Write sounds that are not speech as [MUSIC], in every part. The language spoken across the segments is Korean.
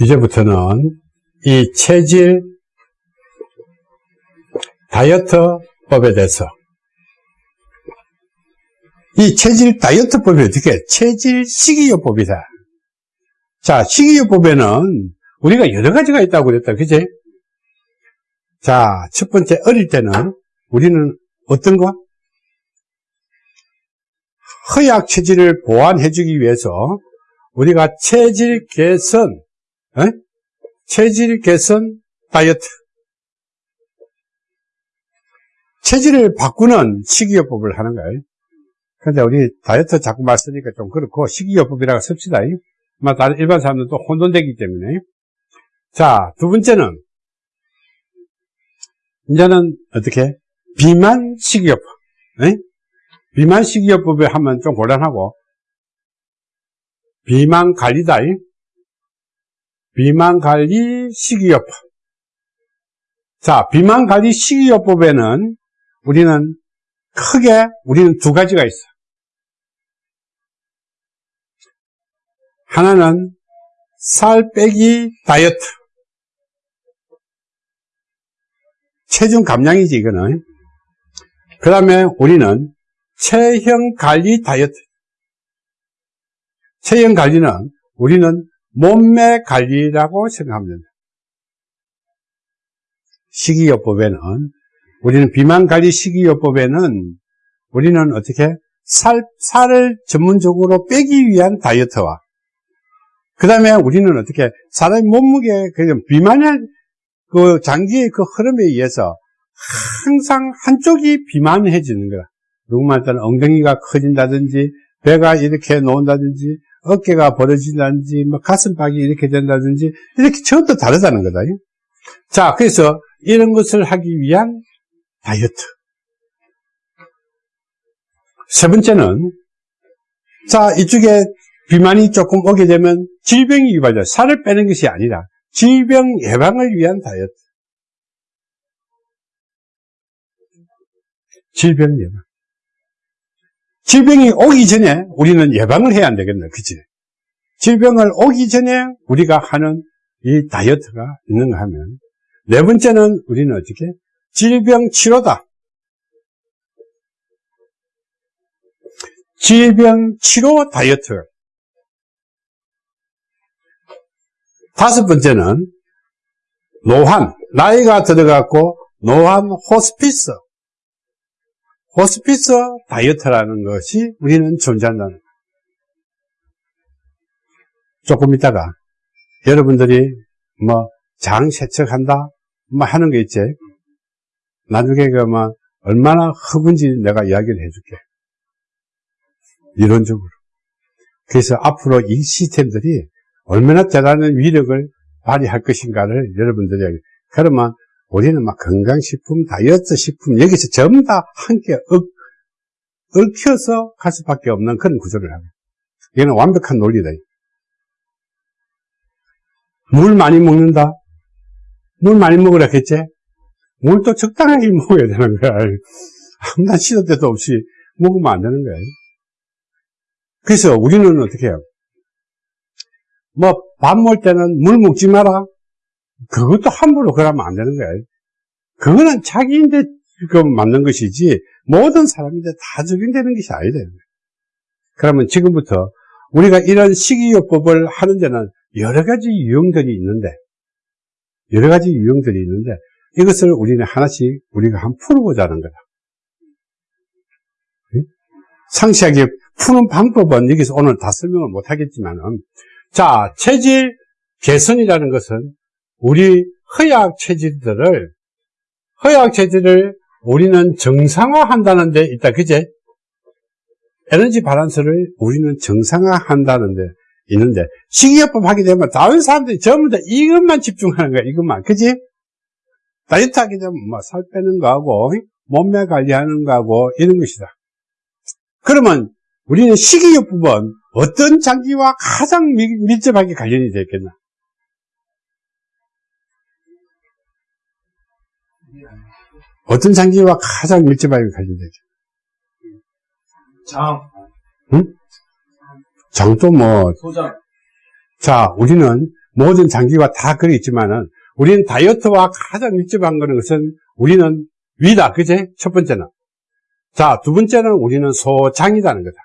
이제부터는 이 체질 다이어트법에 대해서 이 체질 다이어트법이 어떻게 체질 식이요법이다. 자, 식이요법에는 우리가 여러 가지가 있다고 그랬다. 그지? 자, 첫 번째 어릴 때는 우리는 어떤 거? 허약 체질을 보완해 주기 위해서 우리가 체질 개선, 에? 체질 개선 다이어트. 체질을 바꾸는 식이요법을 하는 거예요. 근데 우리 다이어트 자꾸 말 쓰니까 좀 그렇고 식이요법이라고 씁시다. 뭐 다른 일반 사람들도 혼돈되기 때문에. 자, 두 번째는 이제는 어떻게? 비만 식이요법. 에? 비만 식이요법에 하면 좀 곤란하고 비만 관리다. 비만 관리 식이요법. 자, 비만 관리 식이요법에는 우리는 크게 우리는 두 가지가 있어. 하나는 살 빼기 다이어트. 체중 감량이지, 이거는. 그 다음에 우리는 체형 관리 다이어트. 체형 관리는 우리는 몸매 관리라고 생각하면 된다. 식이요법에는 우리는 비만 관리 식이요법에는 우리는 어떻게 살, 살을 전문적으로 빼기 위한 다이어트와 그 다음에 우리는 어떻게 사람의 몸무게 그 비만의 그 장기의 그 흐름에 의해서 항상 한쪽이 비만해지는 거야. 누구 말 따는 엉덩이가 커진다든지 배가 이렇게 놓은다든지 어깨가 벌어진다든지 뭐 가슴팍이 이렇게 된다든지 이렇게 전부 다르다는 거다. 자, 그래서 이런 것을 하기 위한 다이어트. 세 번째는 자 이쪽에 비만이 조금 오게 되면 질병이 유발돼 살을 빼는 것이 아니라 질병 예방을 위한 다이어트. 질병 예방. 질병이 오기 전에 우리는 예방을 해야 안 되겠네. 그치? 질병을 오기 전에 우리가 하는 이 다이어트가 있는가 하면 네 번째는 우리는 어떻게? 질병 치료다. 질병 치료 다이어트. 다섯 번째는 노환, 나이가 들어갔고 노환 호스피스. 호스피스 다이어트라는 것이 우리는 존재한다는. 조금 있다가 여러분들이 뭐 장 세척한다 뭐 하는 게 있지? 나중에 그뭐 얼마나 허분지 내가 이야기를 해줄게. 이론적으로. 그래서 앞으로 이 시스템들이 얼마나 대단한 위력을 발휘할 것인가를 여러분들이 그러면 우리는 막 건강식품, 다이어트 식품 여기서 전부 다 함께 얽, 얽혀서 갈 수밖에 없는 그런 구조를 하고 이거는 완벽한 논리다. 물 많이 먹는다? 물 많이 먹으라 했지? 물도 적당하게 [LAUGHS] 먹어야 되는 거야. 아무나 시도 때도 없이 먹으면 안 되는 거야. 그래서 우리는 어떻게 해요? 뭐, 밥 먹을 때는 물 먹지 마라. 그것도 함부로 그러면 안 되는 거야. 그거는 자기인데 그 맞는 것이지 모든 사람인데 다 적용되는 것이 아니다. 그러면 지금부터 우리가 이런 식이요법을 하는 데는 여러 가지 유형들이 있는데 여러 가지 유형들이 있는데 이것을 우리는 하나씩 우리가 한 풀어보자는 거다. 상세하게 푸는 방법은 여기서 오늘 다 설명을 못 하겠지만 은 자 체질 개선이라는 것은 우리 허약 체질들을 허약 체질을 우리는 정상화한다는 데 있다. 그제? 에너지 바란스를 우리는 정상화한다는 데 있는데 식이요법 하게 되면 다른 사람들이 전부 다 이것만 집중하는 거야. 이것만. 그지? 다이어트 하게 되면 뭐 살 빼는 거하고 몸매 관리하는 거하고 이런 것이다. 그러면 우리는 식이요법은 어떤 장기와 가장 밀접하게 관련이 되겠나? 어떤 장기와 가장 밀접하게 관련되죠? 장. 응? 장도 뭐. 소장. 자, 우리는 모든 장기가 다 그리 있지만은 우리는 다이어트와 가장 밀접한 거는 것은 우리는 위다. 그제? 첫 번째는. 자, 두 번째는 우리는 소장이라는 거다.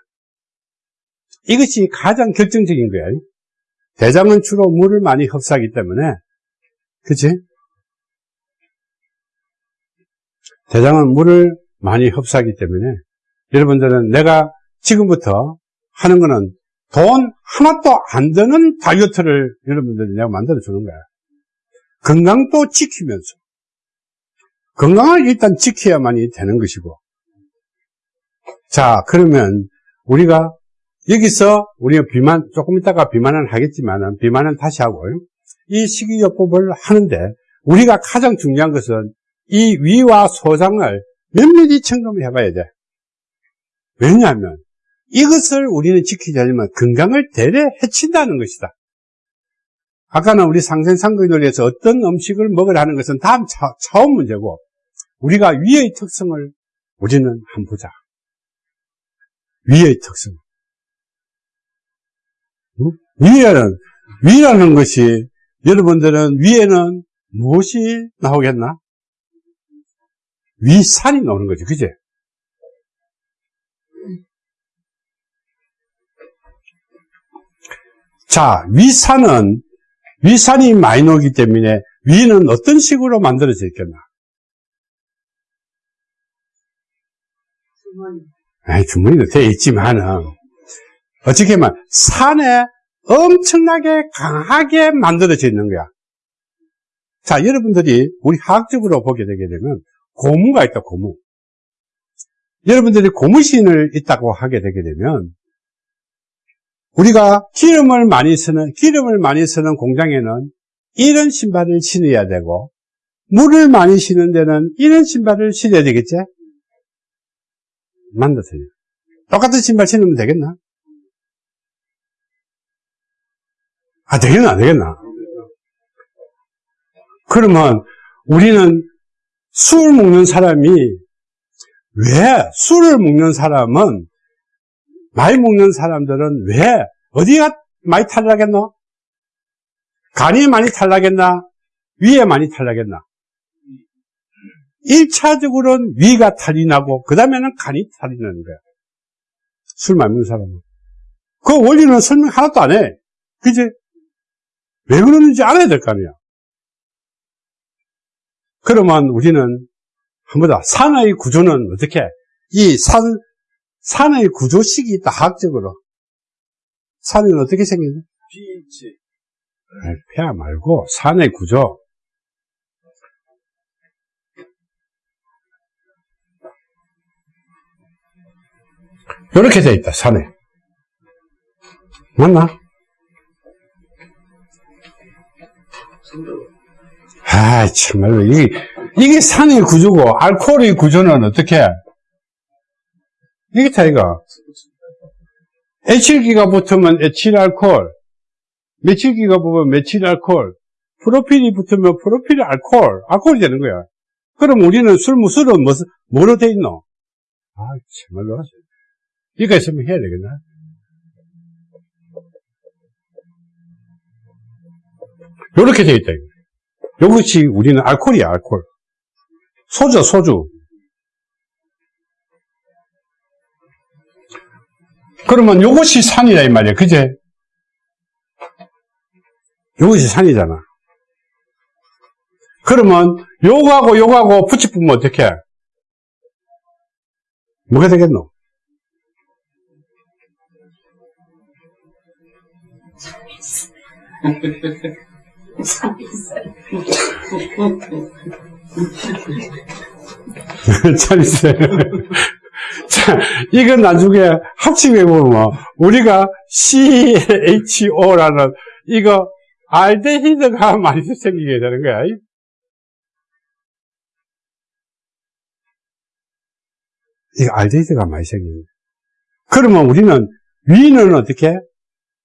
이것이 가장 결정적인 거예요. 대장은 주로 물을 많이 흡수하기 때문에, 그치? 대장은 물을 많이 흡수하기 때문에, 여러분들은 내가 지금부터 하는 거는 돈 하나도 안 드는 다이어트를 여러분들이 내가 만들어 주는 거야. 건강도 지키면서. 건강을 일단 지켜야만이 되는 것이고. 자, 그러면 우리가 여기서 우리가 비만, 조금 있다가 비만은 하겠지만 비만은 다시 하고요. 이 식이요법을 하는데 우리가 가장 중요한 것은 이 위와 소장을 면밀히 점검 해 봐야 돼. 왜냐하면 이것을 우리는 지키지 않으면 건강을 대래 해친다는 것이다. 아까는 우리 상생상거의 논리에서 어떤 음식을 먹으라 하는 것은 다음 차, 차원 문제고 우리가 위의 특성을 우리는 한번 보자. 위의 특성. 응? 위에는, 위라는 것이 여러분들은 위에는 무엇이 나오겠나? 위산이 나오는 거죠. 그제? 자, 위산은, 위산이 많이 나오기 때문에 위는 어떤 식으로 만들어져 있겠나? 주머니. 아니, 주머니도 되어 있지만은, 어떻게 보면 산에 엄청나게 강하게 만들어져 있는 거야. 자, 여러분들이 우리 화학적으로 보게 되게 되면 고무가 있다, 고무. 여러분들이 고무신을 있다고 하게 되게 되면 우리가 기름을 많이 쓰는, 기름을 많이 쓰는 공장에는 이런 신발을 신어야 되고, 물을 많이 신는 데는 이런 신발을 신어야 되겠지? 만드세요. 똑같은 신발 신으면 되겠나? 아, 되겠나, 되겠나? 그러면 우리는 술 먹는 사람이 왜 술을 먹는 사람은 많이 먹는 사람들은 왜 어디가 많이 탈락했노? 간이 많이 탈락했나? 위에 많이 탈락했나? 1차적으로는 위가 탈이 나고 그 다음에는 간이 탈이 나는 거야. 술 많이 먹는 사람은. 그 원리는 설명 하나도 안 해. 그지? 왜 그러는지 알아야 될 거 아니야. 그러면 우리는 한번 더 산의 구조는 어떻게 이 산, 산의 구조식이 있다, 학적으로. 산은 어떻게 생겼냐? pH. 폐하 말고 산의 구조. 이렇게 돼 있다, 산에. 맞나? 아, 정말로, 이게, 이게 산의 구조고, 알코올의 구조는 어떻게? 이게 차이가. 에틸기가 붙으면 에틸알코올, 메틸기가 붙으면 메틸알코올, 프로필이 붙으면 프로필 알코올, 알코올이 되는 거야. 그럼 우리는 술, 무술은 뭐, 뭐로 돼 있노? 아, 정말로. 이거 있으면 해야 되겠나? 요렇게 돼 있다. 이 것이 우리는 알코올이야, 알코올. 소주, 소주. 그러면 요것이 산이다, 이 말이야. 그제? 요것이 산이잖아. 그러면 요거하고 요거하고 붙이보면 어떻게? 뭐가 되겠노? [LAUGHS] [LAUGHS] 참 있어요. [LAUGHS] 자, 이건 나중에 합치해 보면 우리가 CHO라는 이거 알데히드가 [LAUGHS] 많이 생기게 되는 거야. 이거 알데히드가 많이 생기는. 그러면 우리는 위는 어떻게?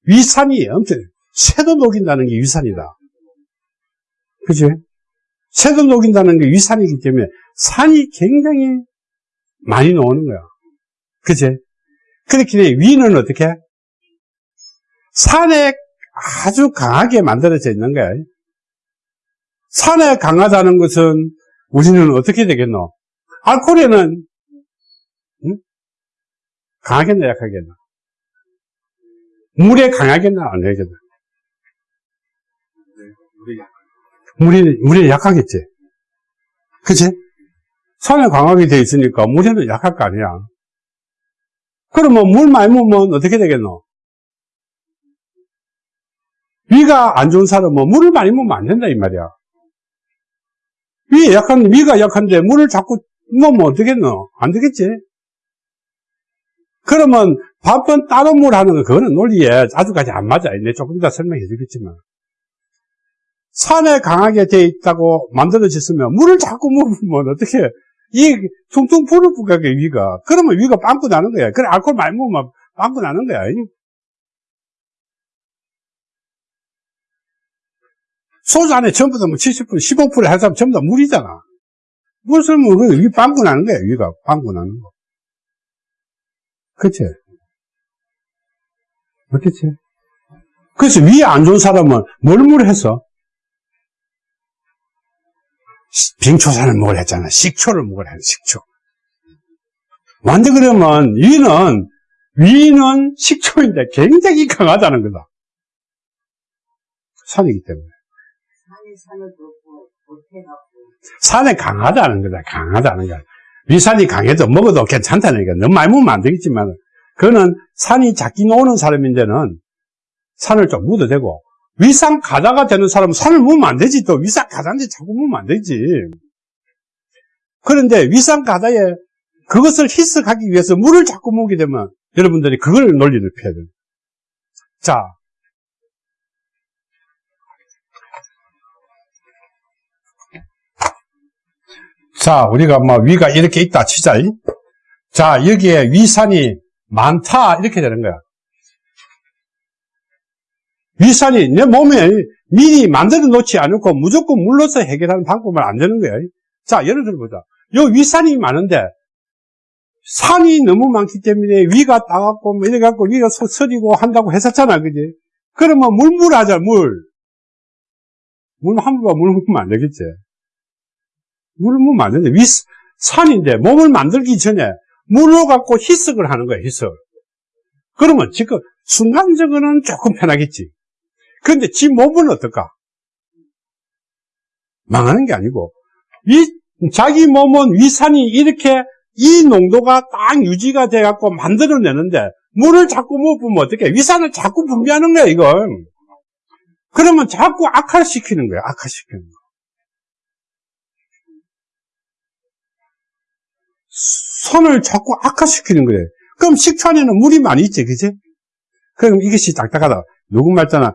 위산이 엄청 새도 녹인다는 게 위산이다. 그지? 새도 녹인다는 게 위산이기 때문에 산이 굉장히 많이 나오는 거야. 그지? 그렇기 때문에 위는 어떻게? 산에 아주 강하게 만들어져 있는 거야. 산에 강하다는 것은 우리는 어떻게 되겠노? 알코올에는 응? 강하겠나 약하겠나? 물에 강하겠나 안 되겠나? 물이 물에 약하겠지. 그치? 산에 강하게 돼 있으니까 물에는 약할 거 아니야. 그러면 물 많이 먹으면 어떻게 되겠노? 위가 안 좋은 사람은 물을 많이 먹으면 안 된다 이 말이야. 위 약한 위가 약한데 물을 자꾸 먹으면 어떻겠노? 안 되겠지. 그러면 밥은 따로 물 하는 거 그거는 논리에 아주까지 안 맞아. 내 조금 이따 설명해 주겠지만. 산에 강하게 돼 있다고 만들어졌으면 물을 자꾸 먹으면 어떻게 이 퉁퉁 불을 부가게 위가 그러면 위가 빵꾸 나는 거야. 그래 알코올 많이 먹으면 빵꾸 나는 거야. 소주 안에 전부 다 뭐 70%, 15% 해서 전부 다 물이잖아. 물을 먹으면 위 빵꾸 나는 거야. 위가 빵꾸 나는 거. 그치? 그렇겠지? 그래서 위에 안 좋은 사람은 뭘 물해서? 빙초산을 먹으려 했잖아. 식초를 먹으려 했어, 식초. 완전 그러면 위는, 위는 식초인데 굉장히 강하다는 거다. 산이기 때문에. 산에 강하다는 거다. 강하다는 거야. 위산이 강해도 먹어도 괜찮다는 거야. 너무 많이 먹으면 안 되겠지만, 그거는 산이 작긴 오는 사람인데는 산을 좀 묻어도 되고, 위산 가다가 되는 사람은 산을 묻으면 안 되지. 또 위산 가다인데 자꾸 묻으면 안 되지. 그런데 위산 가다에 그것을 희석하기 위해서 물을 자꾸 먹게 되면 여러분들이 그걸 논리를 펴야 돼요. 자. 자, 우리가 뭐 위가 이렇게 있다 치자. 자, 여기에 위산이 많다 이렇게 되는 거야. 위산이 내 몸에 미리 만들어 놓지 않고 무조건 물로서 해결하는 방법은 안 되는 거야. 자, 예를 들어보자. 요 위산이 많은데 산이 너무 많기 때문에 위가 따갑고 뭐 이래갖고 위가 서- 서리고 한다고 했었잖아, 그지? 그러면 물물 하자, 물. 물 한번 물 먹으면 안 되겠지. 물을 먹으면 안 되는데, 위, 산인데 몸을 만들기 전에 물로 갖고 희석을 하는 거야, 희석. 그러면 지금 순간적으로는 조금 편하겠지. 그런데 지 몸은 어떨까? 망하는 게 아니고, 위, 자기 몸은 위산이 이렇게 이 농도가 딱 유지가 돼갖고 만들어내는데, 물을 자꾸 못 부으면 어떡해? 위산을 자꾸 분비하는 거야, 이건. 그러면 자꾸 악화시키는 거야, 악화시키는 거. 손을 자꾸 악화시키는 거예요. 그럼 식초 안에는 물이 많이 있지, 그지? 그럼 이것이 딱딱하다. 누구 말잖아.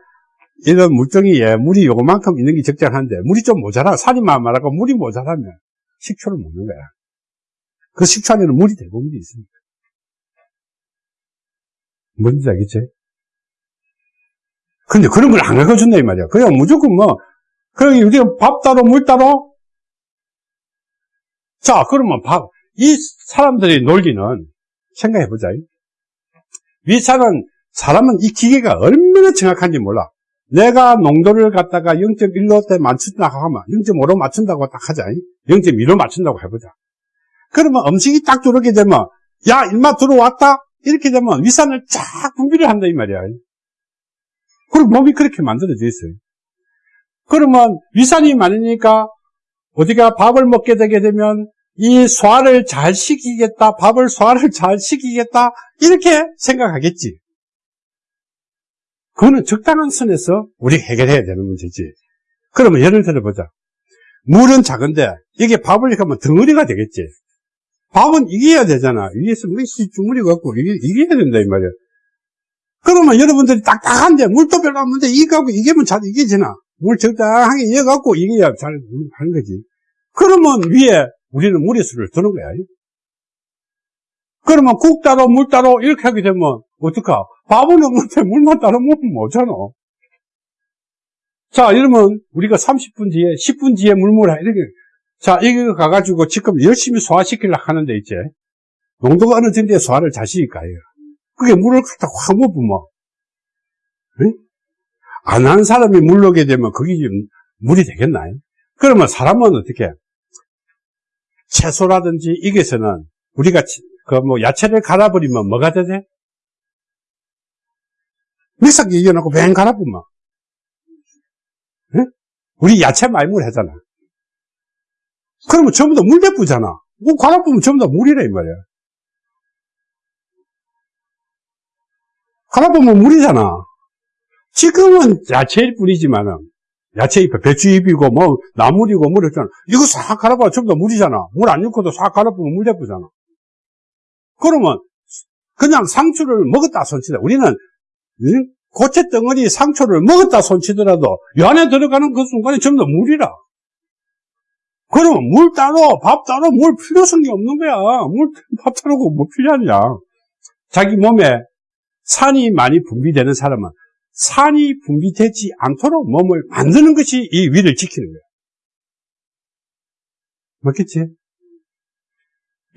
이런 물종이에 물이 요만큼 있는 게 적절한데, 물이 좀 모자라. 살이 말하고 물이 모자라면 식초를 먹는 거야. 그 식초 안에는 물이 대부분 있습니다. 뭔지 알겠지? 근데 그런 걸 안 가르쳐준다, 이 말이야. 그냥 무조건 뭐, 그럼 우리가 밥 따로 물 따로? 자, 그러면 밥, 이 사람들의 논리는 생각해보자. 위산은 사람은 이 기계가 얼마나 정확한지 몰라. 내가 농도를 갖다가 0.1로 맞춘다고 하면 0.5로 맞춘다고 딱 하자. 0.2로 맞춘다고 해보자. 그러면 음식이 딱 들어오게 되면 야 일마 들어왔다 이렇게 되면 위산을 쫙 분비를 한다 이 말이야. 그리고 몸이 그렇게 만들어져 있어요. 그러면 위산이 많으니까 어디가 밥을 먹게 되게 되면 이 소화를 잘 시키겠다, 밥을 소화를 잘 시키겠다, 이렇게 생각하겠지. 그거는 적당한 선에서 우리 해결해야 되는 문제지. 그러면 예를 들어보자. 물은 작은데, 이게 밥을 이렇게 하면 덩어리가 되겠지. 밥은 이겨야 되잖아. 위에서 뭐 주물이 갖고 이게, 이겨야 된다, 이 말이야. 그러면 여러분들이 딱딱한데, 물도 별로 없는데, 이거 하고 이기면 잘 이겨지나. 물 적당하게 이어갖고 이겨야 잘 하는 거지. 그러면 위에 우리는 무리수를 두는 거야. 그러면 국 따로 물 따로 이렇게 하게 되면 어떡하? 밥은 없는데 물만 따로 먹으면 뭐잖아. 자, 이러면 우리가 30분 뒤에, 10분 뒤에 물물 이렇게. 자, 이거 가가지고 지금 열심히 소화시키려고 하는데 이제 농도가 어느 정도의 소화를 자시니까 그게 물을 갖다 확 먹으면 응? 안한 사람이 물르게 되면 그게 좀 물이 되겠나요? 그러면 사람은 어떻게? 채소라든지 이게서는 우리가 그 뭐 야채를 갈아버리면 뭐가 되대? 믹서기 이겨놓고 뱅 갈아보면. 응? 우리 야채 말물 하잖아. 그러면 전부 다물 대부잖아. 뭐 갈아보면 전부 다 물이라 이 말이야. 갈아보면 물이잖아. 지금은 야채일 뿐이지만은 야채잎, 배추 잎이고 뭐 나물이고 뭐 이랬잖아. 이거 싹 갈아봐 전부 다 물이잖아. 물 안 넣고도 싹 갈아보면 물 대부잖아. 그러면 그냥 상추를 먹었다 손치다. 우리는 응? 고체 덩어리 상추를 먹었다 손치더라도 이 안에 들어가는 그 순간에 전부 다 물이라. 그러면 물 따로 밥 따로 물 필요성이 없는 거야. 물 밥 따로고 뭐 필요하냐. 자기 몸에 산이 많이 분비되는 사람은 산이 분비되지 않도록 몸을 만드는 것이 이 위를 지키는 거야. 맞겠지?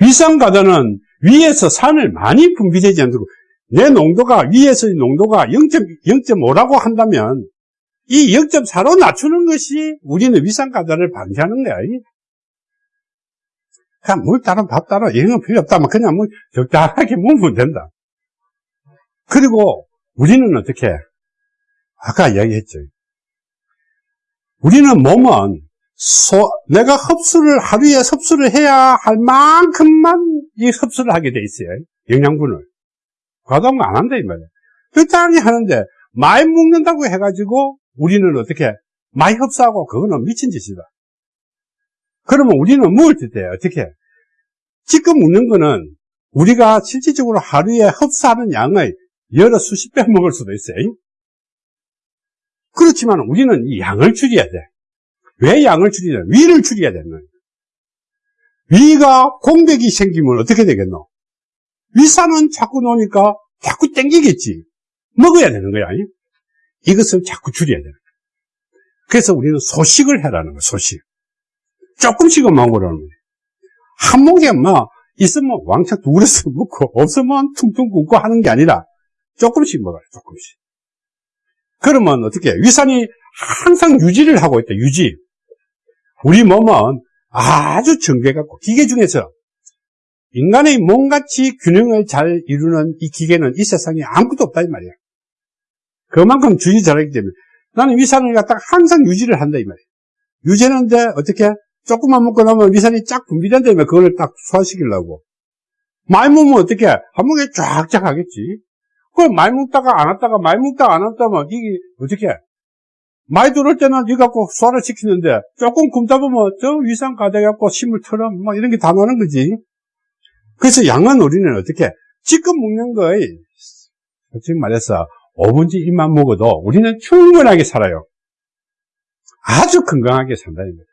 위산가다는 위에서 산을 많이 분비되지 않도록 내 농도가 위에서의 농도가 0.5라고 한다면 이 0.4로 낮추는 것이 우리는 위산가다를 방지하는 거야. 그냥 물 따로 밥 따로 이런 건 필요 없다면 그냥 뭐 적당하게 먹으면 된다. 그리고 우리는 어떻게 아까 이야기했죠. 우리는 몸은 소, 내가 흡수를 하루에 흡수를 해야 할 만큼만 이 흡수를 하게 돼 있어요. 영양분을 과다한 안 한다 이 말이에요. 적당히 하는데 많이 먹는다고 해가지고 우리는 어떻게 많이 흡수하고 그거는 미친 짓이다. 그러면 우리는 먹을 때 어떻게 지금 먹는 거는 우리가 실질적으로 하루에 흡수하는 양의 여러 수십 배 먹을 수도 있어요. 그렇지만 우리는 이 양을 줄여야 돼. 왜 양을 줄이냐? 위를 줄여야 되는 거예요. 위가 공백이 생기면 어떻게 되겠노? 위산은 자꾸 놓으니까 자꾸 땡기겠지. 먹어야 되는 거야. 아니? 이것을 자꾸 줄여야 되는 거야. 그래서 우리는 소식을 해라는 거야, 소식. 조금씩은 먹으라는 거야. 한막 있으면 왕창 두그릇을 [LAUGHS] 먹고 없으면 퉁퉁 굶고 하는 게 아니라 조금씩 먹어요, 조금씩. 그러면 어떻게 위산이 항상 유지를 하고 있다, 유지. 우리 몸은 아주 정교해갖고 기계 중에서 인간의 몸같이 균형을 잘 이루는 이 기계는 이 세상에 아무것도 없다 이 말이야. 그만큼 주의 잘하기 때문에 나는 위산을 갖다가 항상 유지를 한다 이 말이야. 유지하는데 어떻게 조금만 먹고 나면 위산이 쫙 분비된다면 그걸 딱 소화시키려고. 많이 먹으면 어떻게 한 목에 쫙쫙 하겠지. 그걸 많이 먹다가 안 왔다가 많이 먹다가 안 왔다면 이게 어떻게 많이 들어올 때는 이거 갖고 소화를 시키는데 조금 굶다 보면 저 위산 가져갖고 심을 털어 뭐 이런 게 다 나는 거지. 그래서 양은 우리는 어떻게 지금 먹는 거에 솔직히 말해서 5분지 1만 먹어도 우리는 충분하게 살아요. 아주 건강하게 산다는 거예요.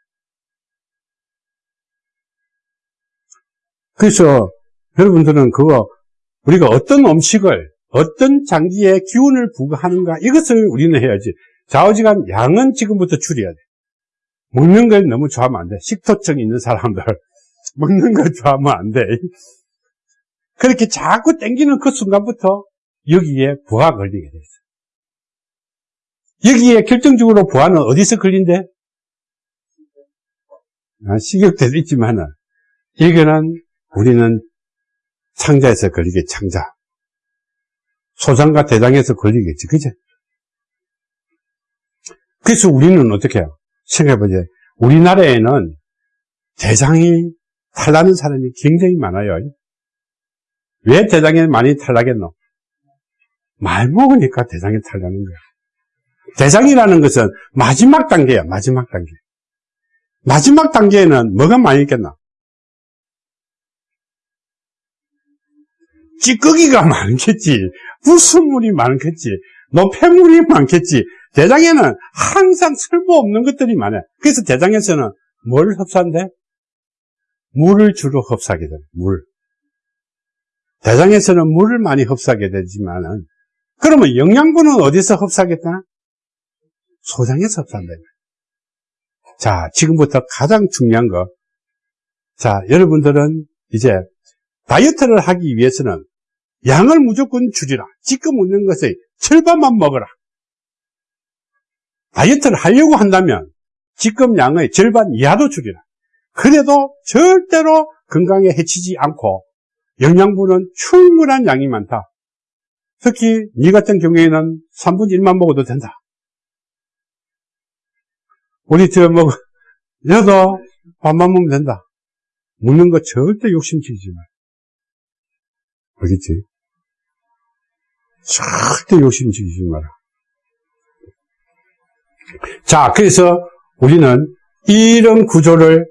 그래서 여러분들은 그거 우리가 어떤 음식을 어떤 장기에 기운을 부과하는가 이것을 우리는 해야지 좌우지간 양은 지금부터 줄여야 돼. 먹는 걸 너무 좋아하면 안 돼. 식토증 있는 사람들. [LAUGHS] 먹는 걸 좋아하면 안 돼. 그렇게 자꾸 땡기는 그 순간부터 여기에 부하 걸리게 돼 있어. 여기에 결정적으로 부하는 어디서 걸린대? 아, 식욕대도 있지만은 이거는 우리는 창자에서 걸리게 창자. 소장과 대장에서 걸리겠지. 그죠? 그래서 우리는 어떻게 해요? 생각해보자 우리나라에는 대장이 탈나는 사람이 굉장히 많아요 왜 대장에 많이 탈나겠노? 말 먹으니까 대장이 탈나는 거야 대장이라는 것은 마지막 단계야 마지막 단계 마지막 단계에는 뭐가 많이 있겠나? 찌꺼기가 많겠지. 불순물이 많겠지. 노폐물이 많겠지. 대장에는 항상 쓸모없는 것들이 많아요. 그래서 대장에서는 뭘 흡수한대? 물을 주로 흡수하게 돼. 물. 대장에서는 물을 많이 흡수하게 되지만은 그러면 영양분은 어디서 흡수하겠다? 소장에서 흡수한다. 자, 지금부터 가장 중요한 거. 자, 여러분들은 이제 다이어트를 하기 위해서는 양을 무조건 줄이라. 지금 먹는 것의 절반만 먹어라. 다이어트를 하려고 한다면 양의 절반 이하로 줄이라. 그래도 절대로 건강에 해치지 않고 영양분은 충분한 양이 많다. 특히 니 같은 경우에는 3분의 1만 먹어도 된다. 우리 저 뭐, [LAUGHS] 여도 밥만 먹으면 된다. 먹는 거 절대 욕심치지 마. 알겠지? 절대 욕심치지 마라. 자, 그래서 우리는 이런 구조를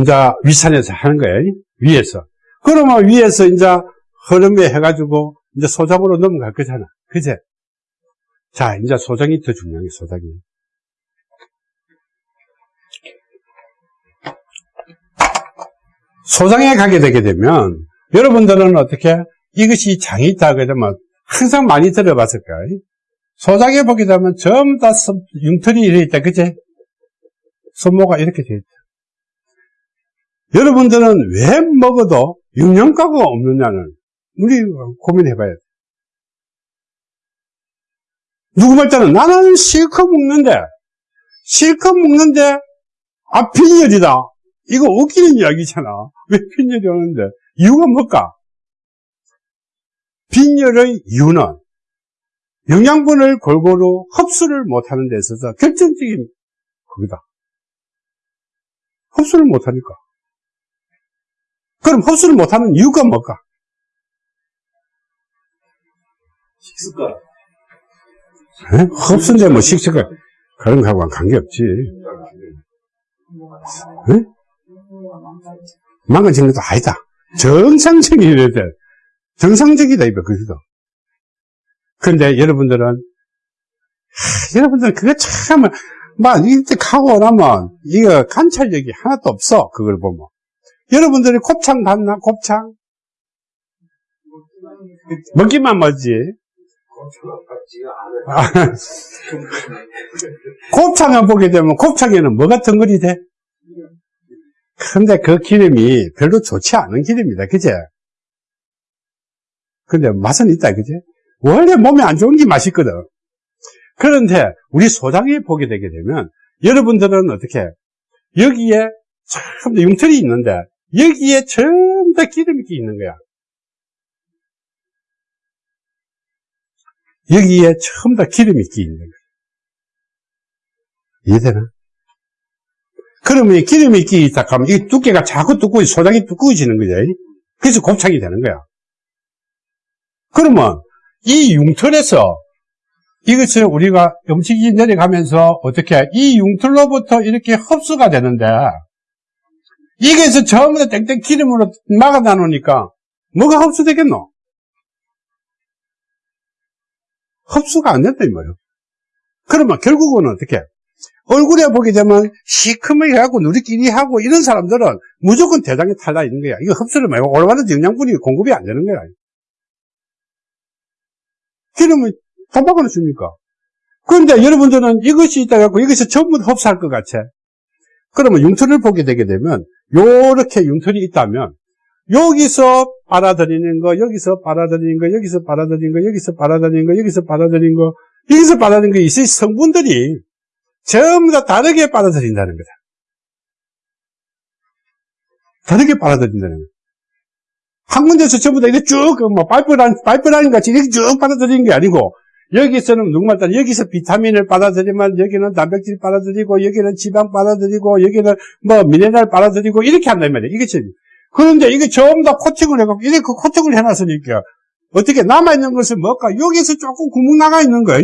이제 위산에서 하는 거예요. 위에서. 그러면 위에서 이제 흐름에 해가지고 이제 소장으로 넘어갈 거잖아. 그제? 자, 이제 소장이 더 중요한 게 소장이. 소장에 가게 되게 되면 여러분들은 어떻게 이것이 장이 있다 되면 항상 많이 들어봤을 거예요. 소장에 보게 되면 전부 다 손- 융털이 이래 있다. 그제? 손모가 이렇게 돼 있다. 여러분들은 왜 먹어도 영양가가 없느냐는 우리 고민해 봐야 돼. 누구 말자는 나는 실컷 먹는데, 실컷 먹는데, 아, 빈혈이다. 이거 웃기는 이야기잖아. 왜 빈혈이 오는데? 이유가 뭘까? 빈혈의 이유는 영양분을 골고루 흡수를 못하는 데 있어서 결정적인 그거다. 흡수를 못하니까. 그럼 흡수를 못하는 이유가 뭘까? 식습관. 에? 흡수인데 뭐 식습관 그런 거하고는 관계없지. 에? 망가지는 것도 아니다. 정상적이어야 돼. 정상적이다, 이거, 그기도. 그런데 여러분들은, 하, 여러분들은 그거 참, 막, 이때 가고 나면, 이거 관찰력이 하나도 없어, 그걸 보면. 여러분들이 곱창 봤나, 곱창? 먹기만 먹지. 곱창을 보게 되면 곱창에는 뭐가 덩어리 돼? 근데 그 기름이 별로 좋지 않은 기름이다. 그제? 근데 맛은 있다. 그제? 원래 몸에 안 좋은 게 맛있거든. 그런데 우리 소장에 보게 되게 되면 여러분들은 어떻게 여기에 참 융털이 있는데 여기에 전부 다 기름이 끼 있는 거야. 여기에 전부 다 기름이 끼 있는 거야. 이해되나? 그러면 이 기름이 끼 있다 하면 이 두께가 자꾸 두꺼워, 소장이 두꺼워지는 거죠. 그래서 곱창이 되는 거야. 그러면 이 융털에서 이것을 우리가 음식이 내려가면서 어떻게 이 융털로부터 이렇게 흡수가 되는데 이게서 다 땡땡 기름으로 막아다 놓으니까 뭐가 흡수되겠노? 흡수가 안 된다 이 말이야. 그러면 결국은 어떻게? 얼굴에 보게 되면 시커멓게 하고 누리끼리 하고 이런 사람들은 무조건 대장에 탈나 있는 거야. 이거 흡수를 말고 올바른 영양분이 공급이 안 되는 거야. 기름을 도박을 줍니까? 그런데 여러분들은 이것이 있다 갖고 이것이 전부 다 흡수할 것 같아. 그러면 융털을 보게 되게 되면 요렇게 융털이 있다면 여기서 빨아들이는 거, 여기서 빨아들이는 거, 여기서 빨아들이는 거, 여기서 빨아들이는 거, 여기서 빨아들이는 거, 여기서 빨아들이는 거, 이 성분들이 전부 다 다르게 빨아들인다는 거다. 다르게 빨아들인다는 거다. 한 군데서 전부 다 이렇게 쭉, 뭐, 파이프라인, 파이프라인 같이 이렇게 쭉 빨아들이는 게 아니고, 여기서는 누구 말따 여기서 비타민을 빨아들이면 여기는 단백질 빨아들이고, 여기는 지방 빨아들이고, 여기는 뭐, 미네랄 빨아들이고, 이렇게 한단 말이야. 이게 지 그런데 이게 전부 다 코팅을 해갖고, 이렇게 코팅을 해놨으니까, 어떻게 남아있는 것은 뭘까? 여기서 조금 구멍 나가 있는 거야.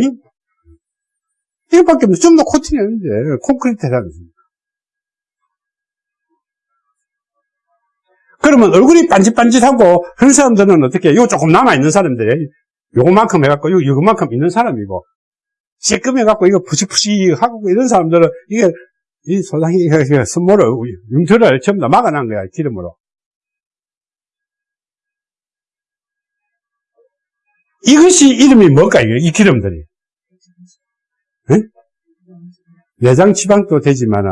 이거밖에 없어. 전부 아닌데, 콘크리트 해놨는 그러면 얼굴이 반짓반짓하고 그런 사람들은 어떻게 요? 조금 남아있는 사람들이 요만큼 해갖고 요 요만큼 있는 사람이고. 쬐끔 해갖고 이거 푸식푸식하고 이런 사람들은 이게 이 소장이 선모를 융틀을 전부 다 막아놓은 거야 기름으로. 이것이 이름이 뭘까 이게? 이 기름들이? 네? 내장 지방도 되지만은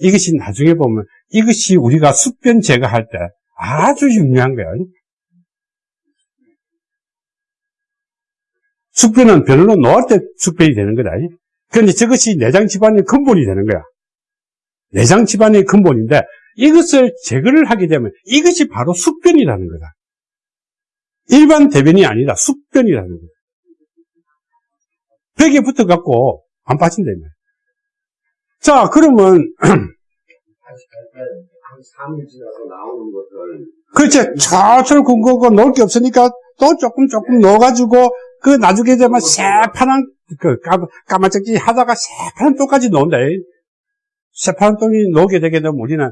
이것이 나중에 보면 이것이 우리가 숙변 제거할 때 아주 중요한 거예요. 숙변은 별로 놓을 때 숙변이 되는 거다. 그런데 저것이 내장 질환의 근본이 되는 거야. 내장 질환의 근본인데 이것을 제거를 하게 되면 이것이 바로 숙변이라는 거다. 일반 대변이 아니라 숙변이라는 거다. 벽에 붙어갖고 안 빠진다. 이 말이야. 자, 그러면 [CLEARS THROAT] 한 3일 지나서 나오는 것들 그렇지. 철철 군거고 넣을 게 없으니까 또 조금 조금 넣어가지고 그 나중에 되면 새파란 그 까, 까마짝지 하다가 새파란 똥까지 넣는다. 새파란 똥이 넣게 되게 되면 우리는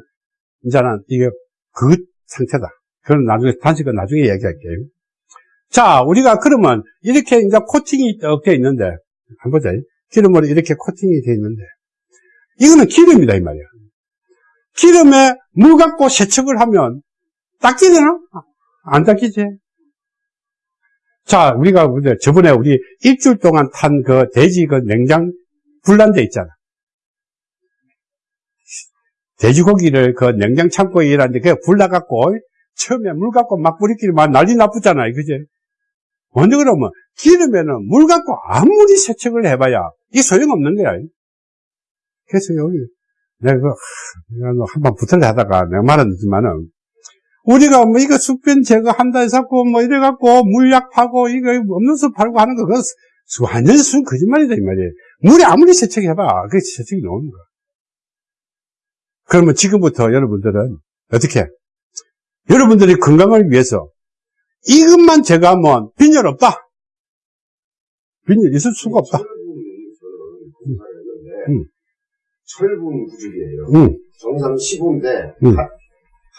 이제는 이게 그 상태다. 그건 나중에 단식은 나중에 얘기할게요. 자, 우리가 그러면 이렇게 이제 코팅이 되어 있는데 한번 보자. 기름으로 이렇게 코팅이 되어 있는데 이거는 기름이다 이 말이야. 기름에 물 갖고 세척을 하면 닦이되나? 안 닦이지. 자, 우리가 저번에 우리 일주일 동안 탄 그 돼지 그 냉장 불난데 있잖아. 돼지고기를 그 냉장 창고에 일하는데 그게 불나갖고 처음에 물 갖고 막 뿌리끼리 막 난리 나쁘잖아요. 그지? 근데 그러면 기름에는 물 갖고 아무리 세척을 해봐야 이 소용없는 거야. 그래서 여기 내가 그, 한번 붙을래 하다가 내가 말했지만은 우리가 뭐 이거 숙변 제거한다 해서 뭐 이래갖고 물약 파고 이거 없는 수 팔고 하는 거 그거 수- 완전 순 거짓말이다 이 말이에요. 물에 아무리 세척해봐 그게 세척이 나오는 거야. 그러면 지금부터 여러분들은 어떻게? 여러분들이 건강을 위해서 이것만 제거하면 빈혈 없다. 빈혈 있을 수가 없다. 검사했는데 음. 철분 부족이에요. 응, 정상 15인데 음.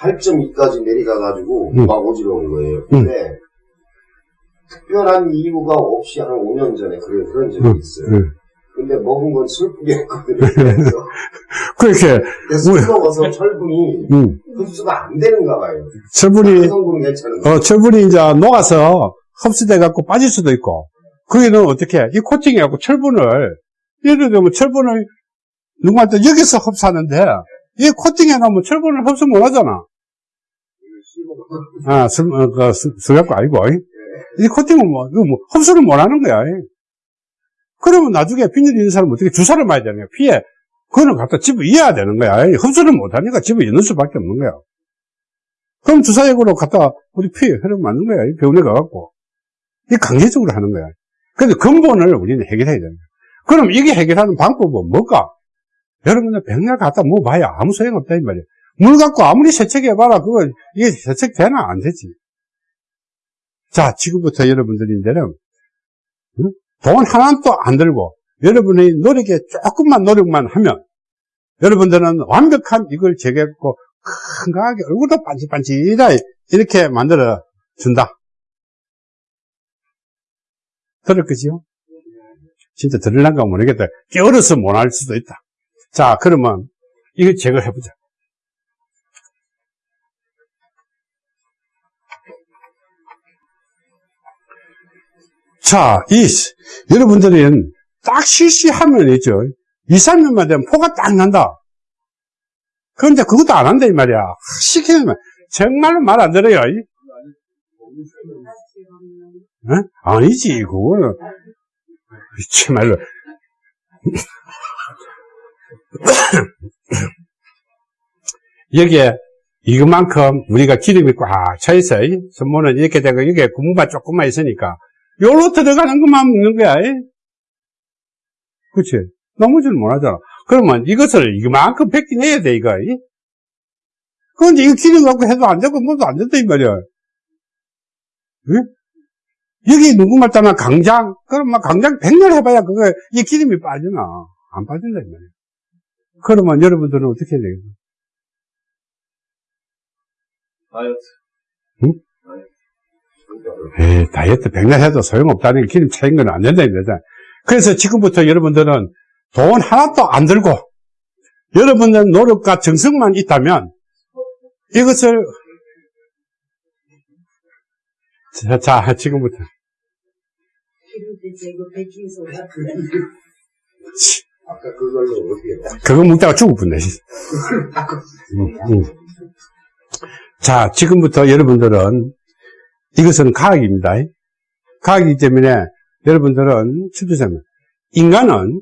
8.2까지 내려가가지고 음. 막 어지러운 거예요. 근데 특별한 이유가 없이 한 5년 전에 그런, 그런 적이 음. 있어요. 응. 근데 먹은 건 슬프게 [LAUGHS] 했거든요. 그래서 그렇게, 술 먹어서 철분이 응. 흡수가 안 되는가 봐요. 철분이, 괜찮은데. 어, 철분이 이제 녹아서 흡수돼 갖고 빠질 수도 있고, 거기는 어떻게, 해? 이 코팅해갖고 철분을, 예를 들면 철분을 누구한테 여기서 흡수하는데, 이 코팅해 놓으면 철분을 흡수 못 하잖아. 아, 술, 어, 그, 술, 술 갖고 아니고, 이 코팅은 뭐, 이거 뭐, 흡수를 못 하는 거야. 그러면 나중에 빈혈 있는 사람은 어떻게 주사를 맞아야 거야. 피에. 그거는 갖다 집어 이어야 되는 거야. 흡수를 못 하니까 집어 넣는 수밖에 없는 거야. 그럼 주사약으로 갖다 우리 피에 흐름 맞는 거야. 이 병원에 가갖고. 이 강제적으로 하는 거야. 근데 근본을 우리는 해결해야 거야. 그럼 이게 해결하는 방법은 뭘까? 여러분들 백날 갖다 먹어봐야 아무 소용 없다, 이 말이야. 물 갖고 아무리 세척해봐라. 그거, 이게 세척되나? 안 되지. 자, 지금부터 여러분들인데는, 응? 돈 하나도 안 들고, 여러분의 노력에 조금만 노력만 하면, 여러분들은 완벽한 이걸 제거했고, 건강하게 얼굴도 반질반질하 이렇게 만들어 준다. 들을 거지요? 진짜 들을란가 모르겠다. 깨어려서 못할 수도 있다. 자, 그러면 이거 제거해 보자. 자, 이, 여러분들은 딱 실시하면 있죠. 2, 3년만 되면 포가 딱 난다. 그런데 그것도 안 한다, 이 말이야. 정말로 말 안 들어요. 이. 어? 아니지, 그거는. 정말로. [COUGHS] 여기에 이것만큼 우리가 기름이 꽉 차 있어. 이. 선모는 이렇게 되고, 이게 구멍만 조금만 있으니까. 요로 들어가는 것만 먹는 거야. 이. 그치? 나머지는 못 하잖아. 그러면 이것을 이만큼 뺏겨내야 돼, 이거. 이. 그런데 이거 기름 갖고 해도 안 되고, 뭐도 안 된다, 이 말이야. 응? 여기 누구 말 따나 강장? 그럼 막 강장 백날 해봐야 그거, 이 기름이 빠지나? 안 빠진다, 이 말이야. 그러면 여러분들은 어떻게 해야 되겠어? 다이어트. 응? 에이, 다이어트 백날 해도 소용없다는 게 기름 차인 건 안 된다, 이 말이야. 그래서 지금부터 여러분들은 돈 하나도 안 들고, 여러분들 노력과 정성만 있다면, 이것을, 자, 자 지금부터. [LAUGHS] 아까 그걸로 어떻게 그거 먹다가 죽을 뻔네. 음, 음. 자, 지금부터 여러분들은 이것은 과학입니다. 과학이기 때문에 여러분들은 추주자면 인간은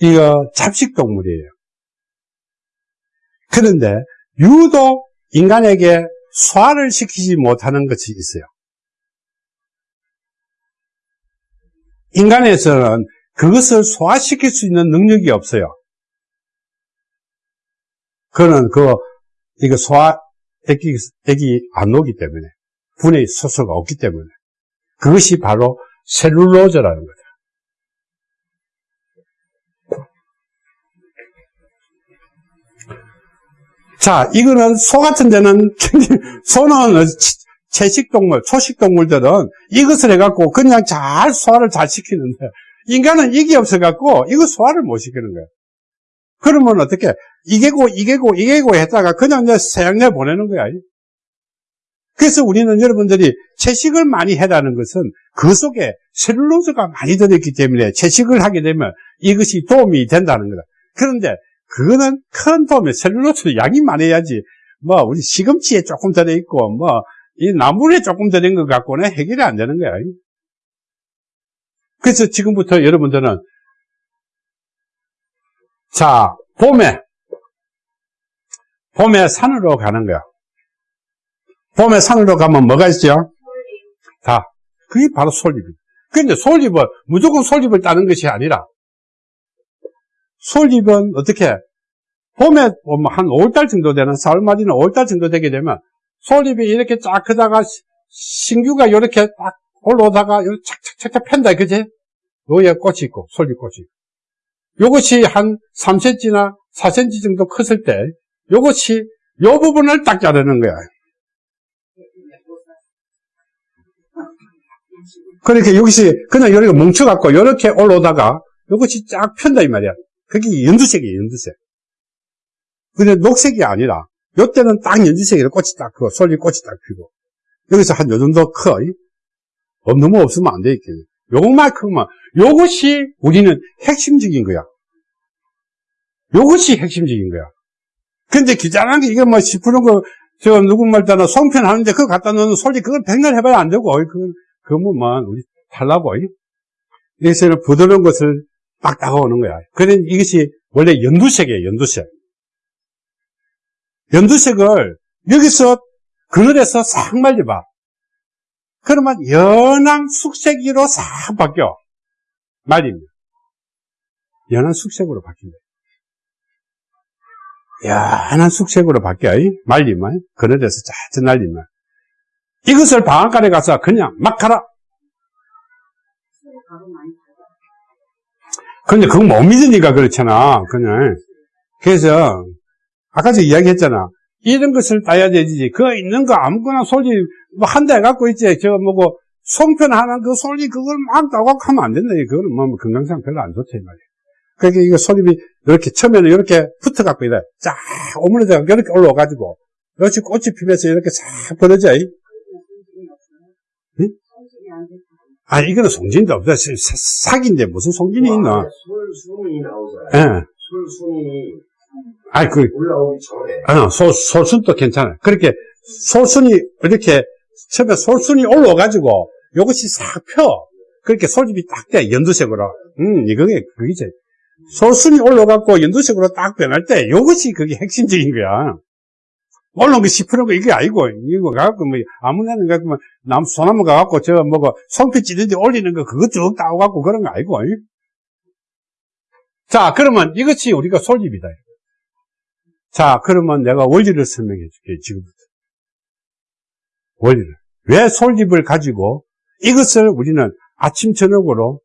이거 잡식동물이에요. 그런데 유독 인간에게 소화를 시키지 못하는 것이 있어요. 인간에서는 그것을 소화시킬 수 있는 능력이 없어요. 그거는 그, 이거 소화, 액이, 액이 안 오기 때문에, 분해 소수가 없기 때문에, 그것이 바로 셀룰로즈라는 거죠. 자, 이거는 소 같은 데는, [LAUGHS] 소는 채식동물, 초식동물들은 이것을 해갖고 그냥 잘 소화를 잘 시키는데, 인간은 이게 없어갖고 이거 소화를 못 시키는 거예요. 그러면 어떻게, 이게고, 이게고, 이게고 했다가 그냥 내 세양내 보내는 거야. 그래서 우리는 여러분들이 채식을 많이 해라는 것은 그 속에 셀룰로즈가 많이 들어있기 때문에 채식을 하게 되면 이것이 도움이 된다는 거다. 그런데 그거는 큰 도움이 셀룰로즈 양이 많아야지 뭐 우리 시금치에 조금 들어있고 뭐 이 나물에 조금 들어있는 것 갖고는 해결이 안 되는 거야. 그래서 지금부터 여러분들은 자 봄에 봄에 산으로 가는 거야. 봄에 산으로 가면 뭐가 있죠? 다. 그게 바로 솔잎입니다. 근데 솔잎은 무조건 솔잎을 따는 것이 아니라 솔잎은 어떻게 봄에 보면 한 5월달 정도 되는 4월 말이나 5월달 정도 되게 되면 솔잎이 이렇게 쫙 크다가 시- 신규가 이렇게 딱 올라오다가 착착착착 팬다 그지? 여기에 꽃이 있고 솔잎꽃이 있고 요것이 한 3cm나 4cm 정도 컸을 때 요것이 요 부분을 딱 자르는 거야. 그러니까 여기서 그냥 여기가 뭉쳐갖고 이렇게 올라오다가 이것이 쫙 편다 이 말이야. 그게 연두색이에요, 연두색. 근데 녹색이 아니라 요때는 딱 연두색이라 꽃이 딱 크고 솔잎 꽃이 딱 피고 여기서 한 요 정도 커. 어, 너무 없으면 안 되겠네. 요것만큼만 요것이 우리는 핵심적인 거야. 요것이 핵심적인 거야. 근데 귀찮은 게 이게 뭐 10%는 거, 저 누구 말따나 송편 하는데 그거 갖다 놓는 솔직히 그걸 백날 해봐야 안 되고, 그건, 그거만 우리 달라고. 여기서는 부드러운 것을 딱 다가오는 거야. 그런 이것이 원래 연두색이에요, 연두색. 연두색을 여기서 그늘에서 싹 말려봐. 그러면 연한 숙색으로 싹 바뀌어. 말입니다. 연한 숙색으로 바뀐다. 연한 숙색으로 바뀌어. 말리면, 그늘에서 자주 날리면. 이것을 방앗간에 가서 그냥 막 가라. 근데 그거 못 믿으니까 그렇잖아. 그냥. 그래서, 아까 저 이야기 했잖아. 이런 것을 따야 되지. 그거 있는 거 아무거나 솔잎, 뭐 한 대 갖고 있지. 저 뭐고, 송편 하나 그 솔잎 그걸 막 따고 하면 안 된다. 그거는 뭐 건강상 별로 안 좋다. 이 말이야. 그러니까 이거 솔잎이 이렇게 처음에는 이렇게 붙어 갖고 이래. 쫙 오므려져 이렇게 올라와 가지고. 이렇게 꽃이 피면서 이렇게 싹 벌어져. 이. 응? 아, 이거는 송진도 없다. 사- 사기인데 무슨 송진이 있나? 솔순이 나오잖아요. 예. 솔순이 아이, 그, 올라오기 전에 아, 소, 솔순도 괜찮아. 그렇게, 솔순이, 이렇게, 처음에 솔순이 올라와가지고, 요것이 싹 펴. 그렇게 솔잎이 딱 돼, 연두색으로. 음, 이거게, 그게지. 솔순이 올라가고 연두색으로 딱 변할 때, 요것이 그게 핵심적인 거야. 올라온 게 10%가 이게 아니고, 이거 가갖고, 뭐, 아무나 가갖고, 뭐, 남, 소나무 가갖고, 저, 뭐고, 송피 찌는데 올리는 거, 그거 쭉 따오갖고 그런 거 아니고, 이? 자, 그러면 이것이 우리가 솔잎이다. 자, 그러면 내가 원리를 설명해 줄게, 지금부터. 원리를. 왜 솔잎을 가지고 이것을 우리는 아침, 저녁으로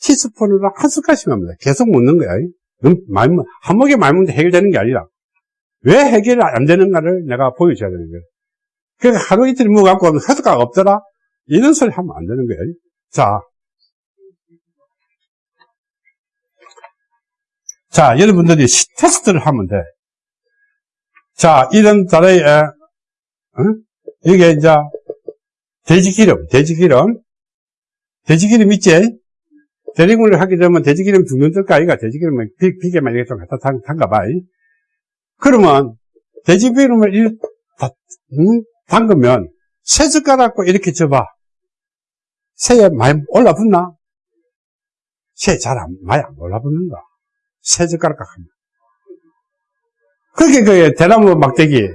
티스푼으로 한 숟갈씩 합니다. 계속 먹는 거야. 너무 많이 먹- 한 먹에 많이 먹는데 해결되는 게 아니라 왜 해결이 안 되는가를 내가 보여줘야 되는 거예요. 그러니까 하루 이틀 먹어갖고 효과가 없더라? 이런 소리 하면 안 되는 거예요. 자. 자, 여러분들이 시- 테스트를 하면 돼. 자, 이런 다라에, 어? 이게 이제, 돼지기름, 돼지기름. 돼지기름 있지? 대리군을 하게 되면 돼지기름 죽는 뜰까, 아이가? 돼지기름은 비, 비계만 이렇게 좀 갖다 담, 담가봐. 이. 그러면, 돼지기름을 이, 다, 응? 담그면, 새 젓가락고 이렇게 줘봐. 새에 많이 올라붙나? 새 잘 안, 많이 안 올라붙는다. 세 젓가락 합니다. 그렇게 그 대나무 막대기,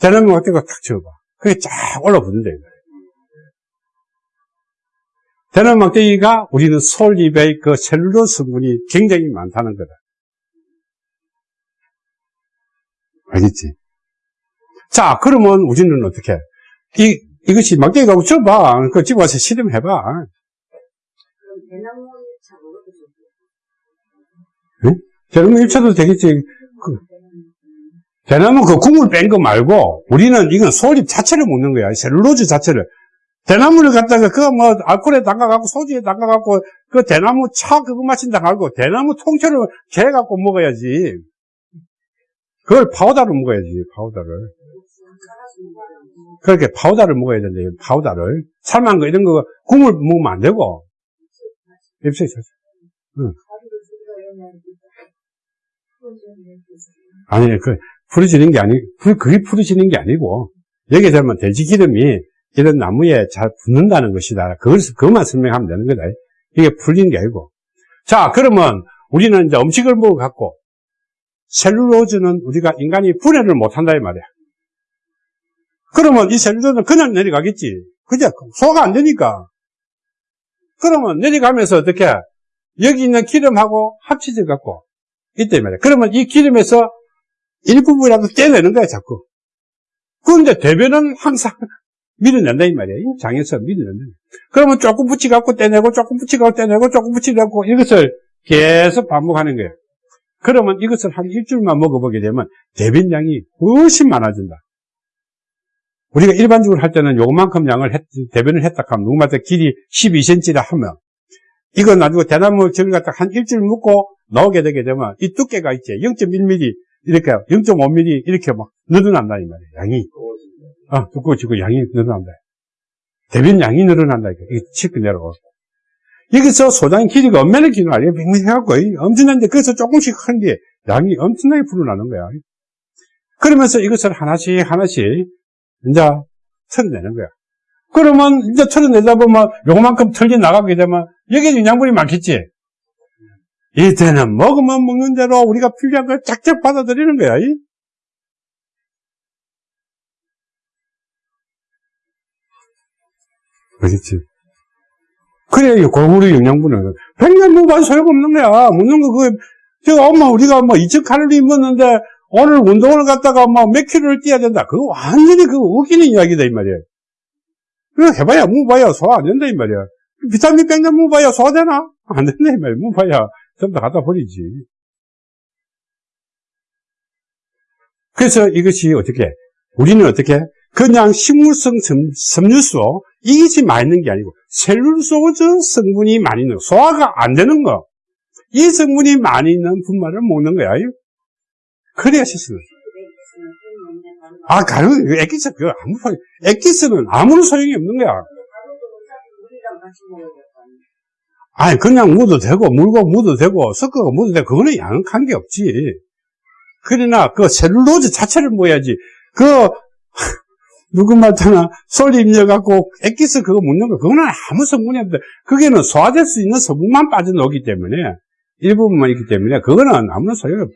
대나무 막대기가 탁 쳐봐. 그게 쫙 올라붙는다, 이거. 대나무 막대기가 우리는 솔잎의 그 셀룰로스 성분이 굉장히 많다는 거다. 알겠지? 자, 그러면 우리는 어떻게? 이, 이것이 막대기 가고 줘봐. 그 집에 와서 실험해봐. 대나무 차 먹어도 좋고. 대나무 일쳐도 되겠지. 그, 대나무 그 국물 뺀 거 말고, 우리는 이건 솔잎 자체를 먹는 거야. 셀룰로즈 자체를. 대나무를 갖다가 그거 뭐 알코올에 담가갖고 소주에 담가갖고 그 대나무 차 그거 마신다 말고 대나무 통째를 개갖고 먹어야지. 그걸 파우더로 먹어야지, 파우더를. 그렇게 파우더를 먹어야 된다, 파우더를. 삶은 거, 이런 거, 국물 먹으면 안 되고. 입술이 잘. 아니, 그, 풀어지는 게 아니, 그, 그게 풀어지는 게 아니고, 여기에 되면 돼지 기름이 이런 나무에 잘 붙는다는 것이다. 그걸, 그것만 설명하면 되는 거다. 이게 풀리는 게 아니고. 자, 그러면 우리는 이제 음식을 먹어갖고, 셀룰로즈는 우리가 인간이 분해를 못한다, 이 말이야. 그러면 이 셀룰로즈는 그냥 내려가겠지. 그죠? 소화가 안 되니까. 그러면 내려가면서 어떻게, 여기 있는 기름하고 합쳐져 갖고, 이때 말이야. 그러면 이 기름에서 일부분이라도 떼내는 거야, 자꾸. 그런데 대변은 항상 [LAUGHS] 밀어낸다, 이 말이야. 이 장에서 밀어낸다. 그러면 조금 붙여갖고 떼내고, 조금 붙여갖고 떼내고, 조금 붙여갖고, 이것을 계속 반복하는 거예요. 그러면 이것을 한 일주일만 먹어보게 되면 대변량이 훨씬 많아진다. 우리가 일반적으로 할 때는 요만큼 양을 했, 대변을 했다 하면 누구마다 길이 12cm라 하면 이거 나중에 대나무 저를 갖다 한 일주일 묶고 나오게 되게 되면 이 두께가 있지 0.1mm 이렇게 0.5mm 이렇게 막 늘어난다 이 말이에요. 양이. 아 두꺼워지고 양이 늘어난다. 대변 양이 늘어난다 이게 치고 내려가고. 여기서 소장의 길이가 얼마나 길어 이게 맹맹해갖고 엄청난데 거기서 조금씩 큰게 양이 엄청나게 불어나는 거야. 그러면서 이것을 하나씩 하나씩 이제 털어내는 거야. 그러면 이제 털어내다 보면 요만큼 털려 나가게 되면 여기에 영양분이 많겠지 이때는 먹으면 먹는 대로 우리가 필요한 걸 쫙쫙 받아들이는 거야. 이? 그렇지. 그래, 골고루 영양분은. 백년 먹어도 소용없는 거야. 먹는 거, 그, 저, 엄마, 우리가 뭐 2,000칼로리 먹는데, 오늘 운동을 갔다가 뭐몇 킬로를 뛰어야 된다. 그거 완전히 그거 웃기는 이야기다, 이 말이야. 그거 해봐야, 먹어봐야 소화 안 된다, 이 말이야. 비타민 백년 먹어봐야 소화되나? 안 된다, 이 말이야. 먹어봐야. 다 갖다 버리지. 그래서 이것이 어떻게, 우리는 어떻게, 그냥 식물성 섬, 유소 이것이 많이 있는 게 아니고, 셀룰소즈 성분이 많이 있는 거, 소화가 안 되는 거, 이 성분이 많이 있는 분말을 먹는 거야. 그래야 실수는. 아, 가루, 액기스, 그거 아무 액기스는 아무런 소용이 없는 거야. 아니, 그냥 묻어도 되고, 물고 묻어도 되고, 섞어가 묻어도 되고, 그거는 양한 게 없지. 그러나, 그 셀룰로즈 자체를 모아야지. 그, [LAUGHS] 누구 말타나 솔 입려갖고, 액기스 그거 묻는 거, 그거는 아무 성분이 없대. 그게는 소화될 수 있는 성분만 빠져나오기 때문에, 일부분만 있기 때문에, 그거는 아무런 소용이 없다.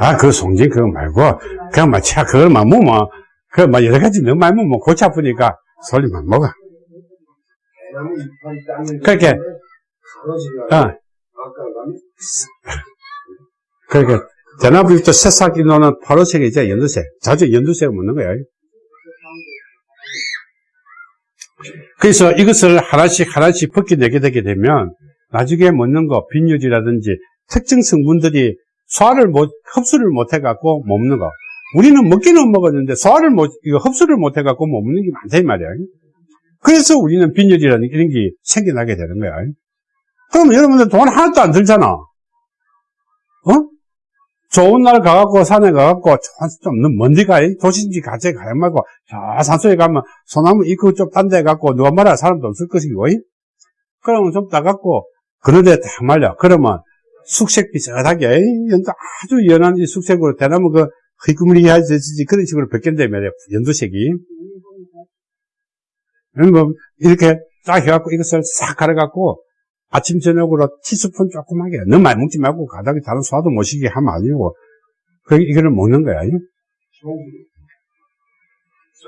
아, 그 송진 그거 말고, 그냥 막, 차, 그걸 막 먹으면, 그, 막 여러 가지 너무 많이 먹으면 골치 아프니까, 솔잎만 먹어. 그렇게. 가로지가 어, 아까 그러니까, 대나무잎도 새싹이 노는 파란색이죠, 연두색. 자주 연두색을 먹는 거야. 그래서 이것을 하나씩 하나씩 벗겨내게 되게 되면, 나중에 먹는 거, 빈유지라든지, 특정 성분들이 소화를 못, 흡수를 못 해갖고 먹는 거. 우리는 먹기는 먹었는데 소화를 못, 흡수를 못 해갖고 못 먹는 게 많다, 이 말이야. 그래서 우리는 빈혈이라는 이런 게 생겨나게 되는 거야. 그럼 여러분들 돈 하나도 안 들잖아. 어? 좋은 날 가갖고 산에 가갖고 좀 먼데 가, 도시인지 같이 가야 말고 저 산속에 가면 소나무 이거 좀딴 데 가갖고 누가 말할 사람도 없을 것이고 그러면 좀 따갖고 그런 데 딱 말려. 그러면 숙색 비슷하게 연도 아주 연한 이 숙색으로 대나무 그 휘구무리하지 그런 식으로 벗긴다 말이야 연두색이 뭐 이렇게 딱 해갖고 이것을 싹 갈아갖고 아침, 저녁으로 티스푼 조그맣게, 너무 많이 먹지 말고 가닥에 다른 소화도 못 시게 하면 아니고, 그, 이거를 먹는 거야.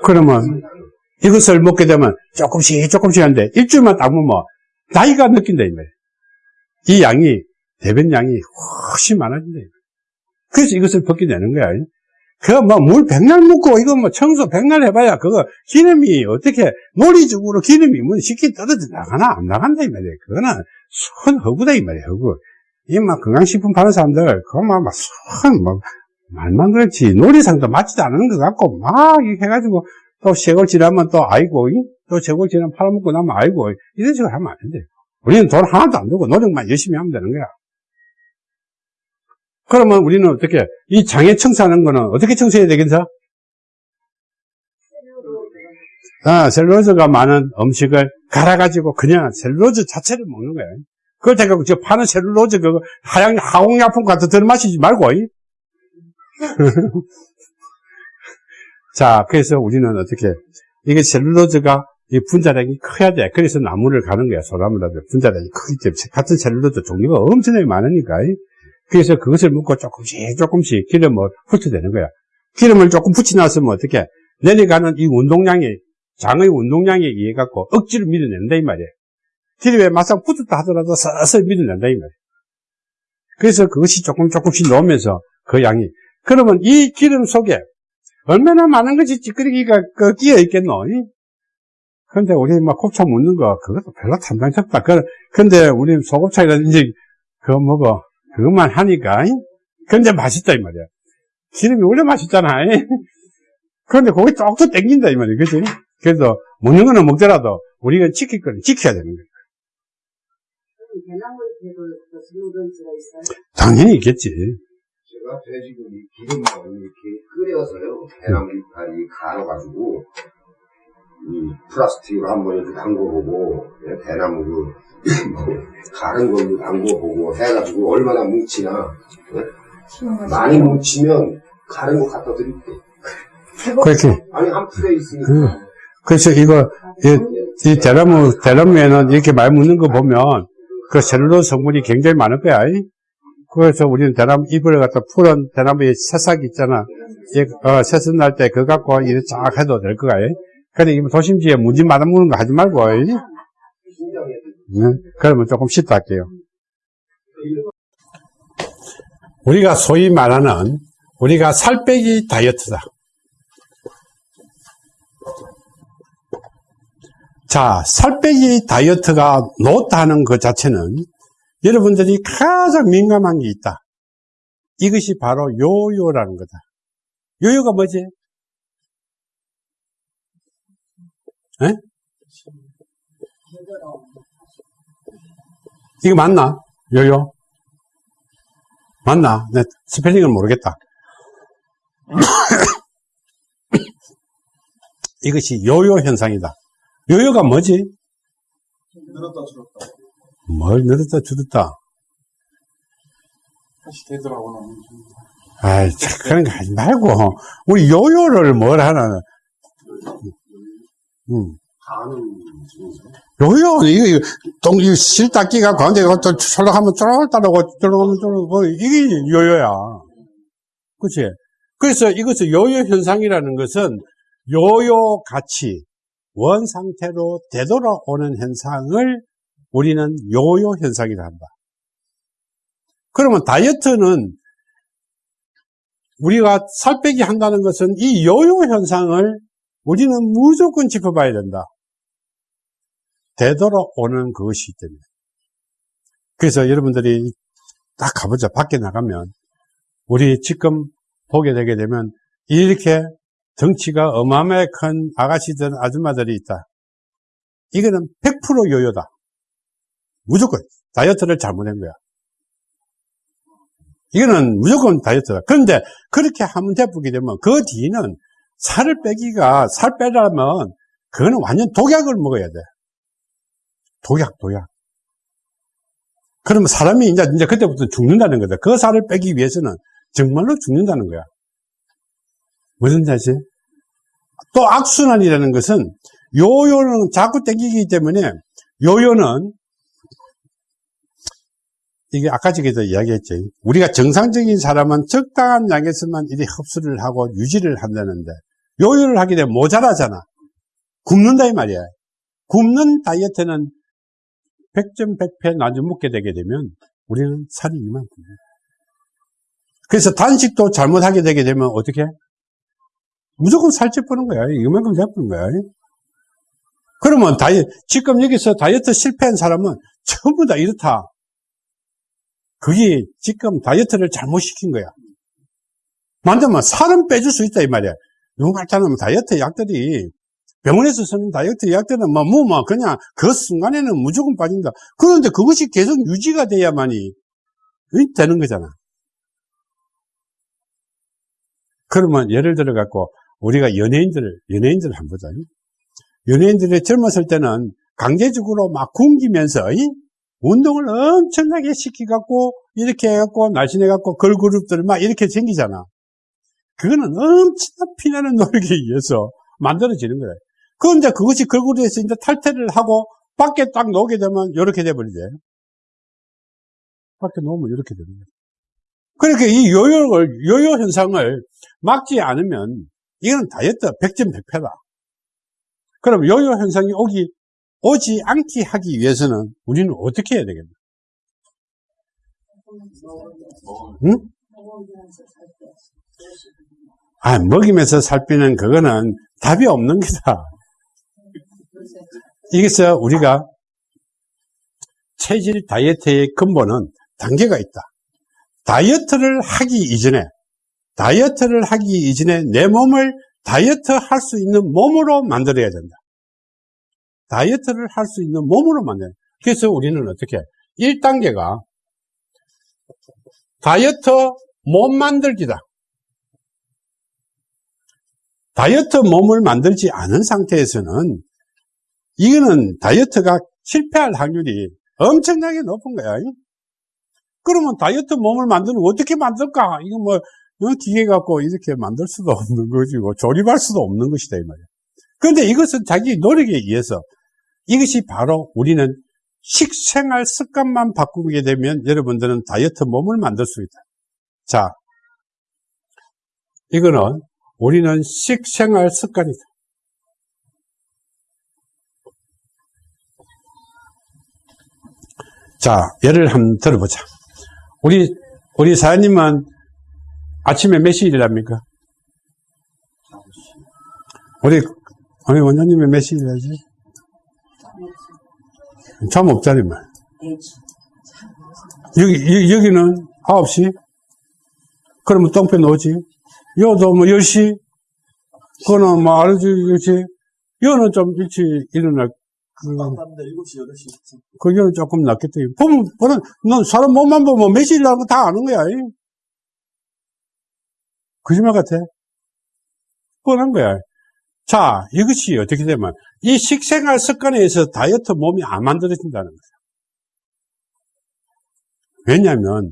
그러면 이것을 먹게 되면 조금씩 조금씩 하는데 일주일만 딱 먹으면 나이가 느낀다 이 말이야. 이 양이 대변 양이 훨씬 많아진다. 그래서 이것을 벗게 되는 거야. 그뭐물 백날 먹고 이거 뭐 청소 백날 해봐야 그거 기름이 어떻게 논리적으로 기름이 뭐 쉽게 떨어져 나가나 안 나간다 이 말이야. 그거는 순 허구다 이 말이야. 허구. 이막 건강식품 파는 사람들 그거 막순막 말만 그렇지 놀이상도 맞지도 않은 것 같고 막 이렇게 해가지고 또 세월 지나면 또 아이고 이? 또 세월 지나면 팔아먹고 나면 아이고 이런 식으로 하면 안 돼. 우리는 돈 하나도 안 들고 노력만 열심히 하면 되는 거야. 그러면 우리는 어떻게 이 장애 청소하는 거는 어떻게 청소해야 되겠어? 아, 셀룰로즈가 많은 음식을 갈아가지고 그냥 셀룰로즈 자체를 먹는 거야. 그걸 제가 저 파는 셀룰로즈 그거 하양 화공약품 같은 거 들마시지 말고 이? [LAUGHS] 자, 그래서 우리는 어떻게, 이게 셀룰로즈가 이 분자량이 커야 돼. 그래서 나무를 가는 거야. 소나무라도 분자량이 크기 때문에. 같은 셀룰로즈 종류가 엄청나게 많으니까. 그래서 그것을 먹고 조금씩 조금씩 기름을 훑어대는 거야. 기름을 조금 붙여놨으면 어떻게, 내려가는 이 운동량이, 장의 운동량에 의해 갖고 억지로 밀어낸다, 이 말이야. 기름에 막상 붙었다 하더라도 서서히 밀어낸다, 이 말이야. 그래서 그것이 조금 조금씩 넣으면서 그 양이 그러면 이 기름 속에 얼마나 많은 것이 찌끄러기가 그 끼어 있겠노? 근데 우리 막 곱창 먹는 거, 그것도 별로 탐당스럽다. 그, 근데 우리 소곱창이라든지, 그거 먹어. 그것만 하니까, 근데 맛있다, 이 말이야. 기름이 원래 맛있잖아. [LAUGHS] 그런데 거기 쪽쪽 땡긴다, 이 말이야. 그지? 그래서 먹는 거는 먹더라도 우리가 지킬 거는 지켜야 되는 거야. 당연히 있겠지. 제가 돼지고기 기름을 이렇게 끓여서요. 대나무 이파리 갈아가지고 이 플라스틱으로 한 번 이렇게 담궈보고 예, 대나무 그 뭐, 가른 걸로 담궈보고 해가지고 얼마나 뭉치나 예? 많이 뭉치면 가른 거 갖다 드릴게. 그렇게. 아니 한 풀에 있으니까. 그, 그래서 이거, 이, 이 대나무, 대나무에는 이렇게 많이 묻는 거 보면 그 셀룰로스 성분이 굉장히 많을 거야. 이? 그래서 우리는 대나무 잎을 갖다 푸른 대나무의 새싹 있잖아. 이, 어, 새싹 날때 그거 갖고 이렇게 쫙 해도 될 거야. 이? 근데 이거 도심지에 무지 맞아먹는 거 하지 말고. 이? 응? 그러면 조금 쉽다 할게요. 우리가 소위 말하는 우리가 살 빼기 다이어트다. 자, 살 빼기 다이어트가 놓다는 것 자체는 여러분들이 가장 민감한 게 있다. 이것이 바로 요요라는 거다. 요요가 뭐지? 에? 이거 맞나? 요요? 맞나? 내 스펠링을 모르겠다. [COUGHS] 이것이 요요 현상이다. 요요가 뭐지? 늘었다 줄었다. 뭘 늘었다 줄었다. 다시 되더라고요. 아이, 참, 그런 거 하지 말고, 우리 요요를 뭘 하나, 음. 요요, 이거, 이거, 똥, 이 실닦기가 가운데 가또 철락하면 쫄 따르고, 쫄하면 쫄고, 이게 요요야. 그치? 그래서 이것을 요요 현상이라는 것은 요요 같이 원 상태로 되돌아오는 현상을 우리는 요요 현상이라 한다. 그러면 다이어트는 우리가 살 빼기 한다는 것은 이 요요 현상을 우리는 무조건 짚어봐야 된다. 되돌아오는 그것이기 때문에. 그래서 여러분들이 딱 가보자. 밖에 나가면 우리 지금 보게 되게 되면 이렇게 덩치가 어마어마하게 큰 아가씨들, 아줌마들이 있다. 이거는 100% 요요다. 무조건 다이어트를 잘못한 거야. 이거는 무조건 다이어트다. 그런데 그렇게 하면 돼보게 되면 그 뒤는 살을 빼기가 살 빼려면 그거는 완전 독약을 먹어야 돼. 독약, 독약. 그러면 사람이 이제, 이제 그때부터 죽는다는 거다. 그 살을 빼기 위해서는 정말로 죽는다는 거야. 무슨 뜻이지? 또 악순환이라는 것은 요요는 자꾸 땡기기 때문에 요요는 이게 아까 전에도 이야기했죠. 우리가 정상적인 사람은 적당한 양에서만 이리 흡수를 하고 유지를 한다는데 요요를 하게 되면 모자라잖아. 굶는다 이 말이야. 굶는 다이어트는 100점 100패 나중 먹게 되게 되면 우리는 살이 이만큼. 그래서 단식도 잘못하게 되게 되면 어떻게? 무조건 살찌 뿌는 거야. 이만큼 잡는 거야. 그러면 다이 지금 여기서 다이어트 실패한 사람은 전부 다 이렇다. 그게 지금 다이어트를 잘못 시킨 거야. 만들면 살은 빼줄 수 있다 이 말이야. 누가 할때는 다이어트 약들이 병원에서 쓰는 다이어트 약들은 뭐, 뭐, 뭐, 그냥 그 순간에는 무조건 빠진다. 그런데 그것이 계속 유지가 돼야만이 되는 거잖아. 그러면 예를 들어 갖고 우리가 연예인들, 연예인들 한번 보자. 연예인들이 젊었을 때는 강제적으로 막 굶기면서 이? 운동을 엄청나게 시키갖고 이렇게 해갖고 날씬해갖고 걸그룹들 막 이렇게 생기잖아. 그거는 엄청난 피나는 노력에 의해서 만들어지는 거예요. 그런데 그것이 걸그룹에서 이제 탈퇴를 하고 밖에 딱 놓게 되면 이렇게 돼버리지. 밖에 놓으면 이렇게 거예요. 그러니까 이 요요를, 요요 현상을 막지 않으면 이건 다이어트 100점 100패다. 그럼 요요 현상이 오기, 오지 않게 하기 위해서는 우리는 어떻게 해야 되겠나? 응? 아, 먹이면서 살 빼는 그거는 답이 없는 거다. 이게서 우리가 체질 다이어트의 근본은 단계가 있다. 다이어트를 하기 이전에, 다이어트를 하기 이전에 내 몸을 다이어트 할 수 있는 몸으로 만들어야 된다. 다이어트를 할 수 있는 몸으로 만들어야 된다. 그래서 우리는 어떻게, 1단계가 다이어트 몸 만들기다. 다이어트 몸을 만들지 않은 상태에서는 이거는 다이어트가 실패할 확률이 엄청나게 높은 거야. 그러면 다이어트 몸을 만드는 어떻게 만들까? 이거 뭐 어, 기계 갖고 이렇게 만들 수도 없는 것이고 조립할 수도 없는 것이다 이 말이야. 그런데 이것은 자기 노력에 의해서 이것이 바로 우리는 식생활 습관만 바꾸게 되면 여러분들은 다이어트 몸을 만들 수 있다. 자, 이거는 우리는 식생활 습관이다. 자, 예를 한번 들어보자. 우리, 우리 사장님은 아침에 몇 시에 일합니까? 우리, 우리 원장님은 몇 시에 일하지? 잠 없잖니, 말. 여기, 여, 기는 9시? 그러면 똥배 놓지? 여도 뭐 10시? 그거는 뭐, 알지, 그렇지? 여는 좀 일찍 일어날, 그, 깜깜한데 7시, 8시. 그게는 조금 낫겠다. 보면, 보면, 넌 사람 몸만 보면 몇 시에 일하는 거다 아는 거야. 이. 거짓말 같아? 뻔한 거야. 자, 이것이 어떻게 되면, 이 식생활 습관에 의해서 다이어트 몸이 안 만들어진다는 거야. 왜냐면,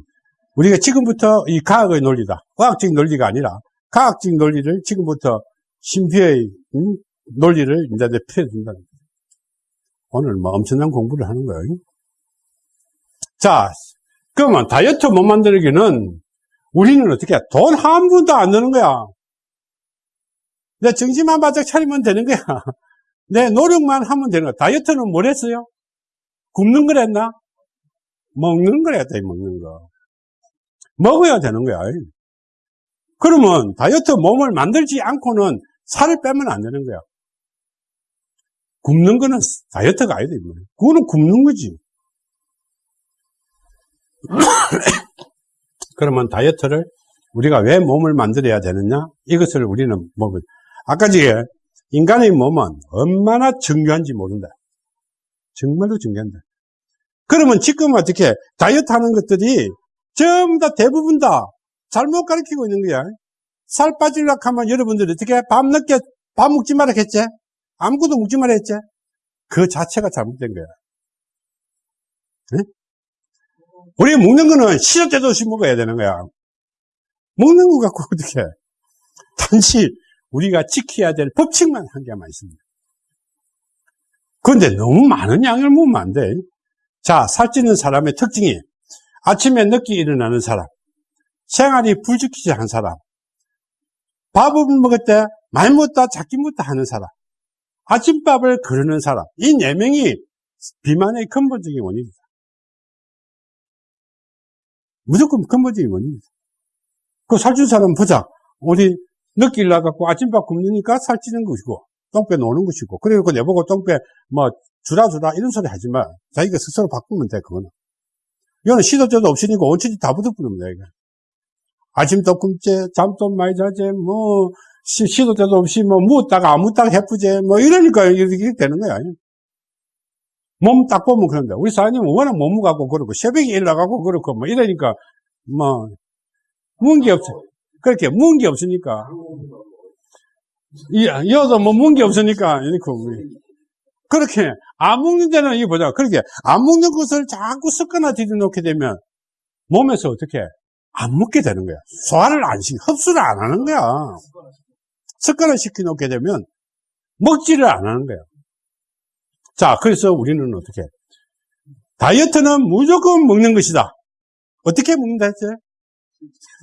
우리가 지금부터 이 과학의 논리다. 과학적 논리가 아니라, 과학적 논리를 지금부터 심표의 음, 논리를 이제 펴준다는 거야. 오늘 뭐 엄청난 공부를 하는 거예요. 자, 그러면 다이어트 못 만들기는 우리는 어떻게 해? 돈한 푼도 안 드는 거야. 내 정신만 바짝 차리면 되는 거야. [LAUGHS] 내 노력만 하면 되는 거야. 다이어트는 뭘 했어요? 굶는 걸 했나? 먹는 걸 했다, 먹는 거. 먹어야 되는 거야. 그러면 다이어트 몸을 만들지 않고는 살을 빼면 안 되는 거야. 굶는 거는 다이어트가 아니다. 그거는 굶는 거지. [COUGHS] 그러면 다이어트를 우리가 왜 몸을 만들어야 되느냐? 이것을 우리는 몸을. 아까 전에 인간의 몸은 얼마나 중요한지 모른다. 정말로 중요한다. 그러면 지금 어떻게 다이어트 하는 것들이 전부 다 대부분 다 잘못 가르치고 있는 거야. 살 빠지려고 하면 여러분들이 어떻게 밤 늦게 밥 먹지 말라 했지? 아무것도 먹지 말라 했지? 그 자체가 잘못된 거야. 네? 우리 먹는 거는 시도 때도 없이 먹어야 되는 거야. 먹는 거 갖고 어떻게 단지 우리가 지켜야 될 법칙만 한 개만 있습니다. 그런데 너무 많은 양을 먹으면 안 돼. 자, 살찌는 사람의 특징이 아침에 늦게 일어나는 사람, 생활이 불지키지 한 사람, 밥을 먹을 때 많이 먹다 작게 먹다 하는 사람, 아침밥을 거르는 사람, 이 네 명이 비만의 근본적인 원인이다. 무조건 근본적인 원인이다. 그 살찐 사람 보자. 우리 늦게 일어나갖고 아침밥 굶으니까 살찌는 것이고, 똥배 노는 것이고, 그리고 내보고 똥배 뭐 주라 주라 이런 소리 하지 마. 자기가 스스로 바꾸면 돼, 그거는. 이거는 시도 때도 없으니까 원천이 다 붙어버리면 돼, 이거. 아침도 굶지, 잠도 많이 자지, 뭐, 시, 시도 때도 없이 뭐, 묻다가 안 묻다가 해프지, 뭐, 이러니까 이렇게 되는 거야. 몸 딱 보면 그런데, 우리 사장님은 워낙 몸무 갖고 그러고, 새벽에 일어나가고 그렇고, 뭐, 이러니까, 뭐, 문게 없어. 그렇게, 문게 없으니까. 이, 여도 뭐, 문게 없으니까, 이렇게, 그렇게, 안 먹는 데는 이거 보자. 그렇게, 안 먹는 것을 자꾸 습관화 들여놓게 되면, 몸에서 어떻게, 안 먹게 되는 거야. 소화를 안 시, 흡수를 안 하는 거야. 습관을 시켜놓게 되면, 먹지를 안 하는 거야. 자, 그래서 우리는 어떻게, 다이어트는 무조건 먹는 것이다. 어떻게 먹는다 했지?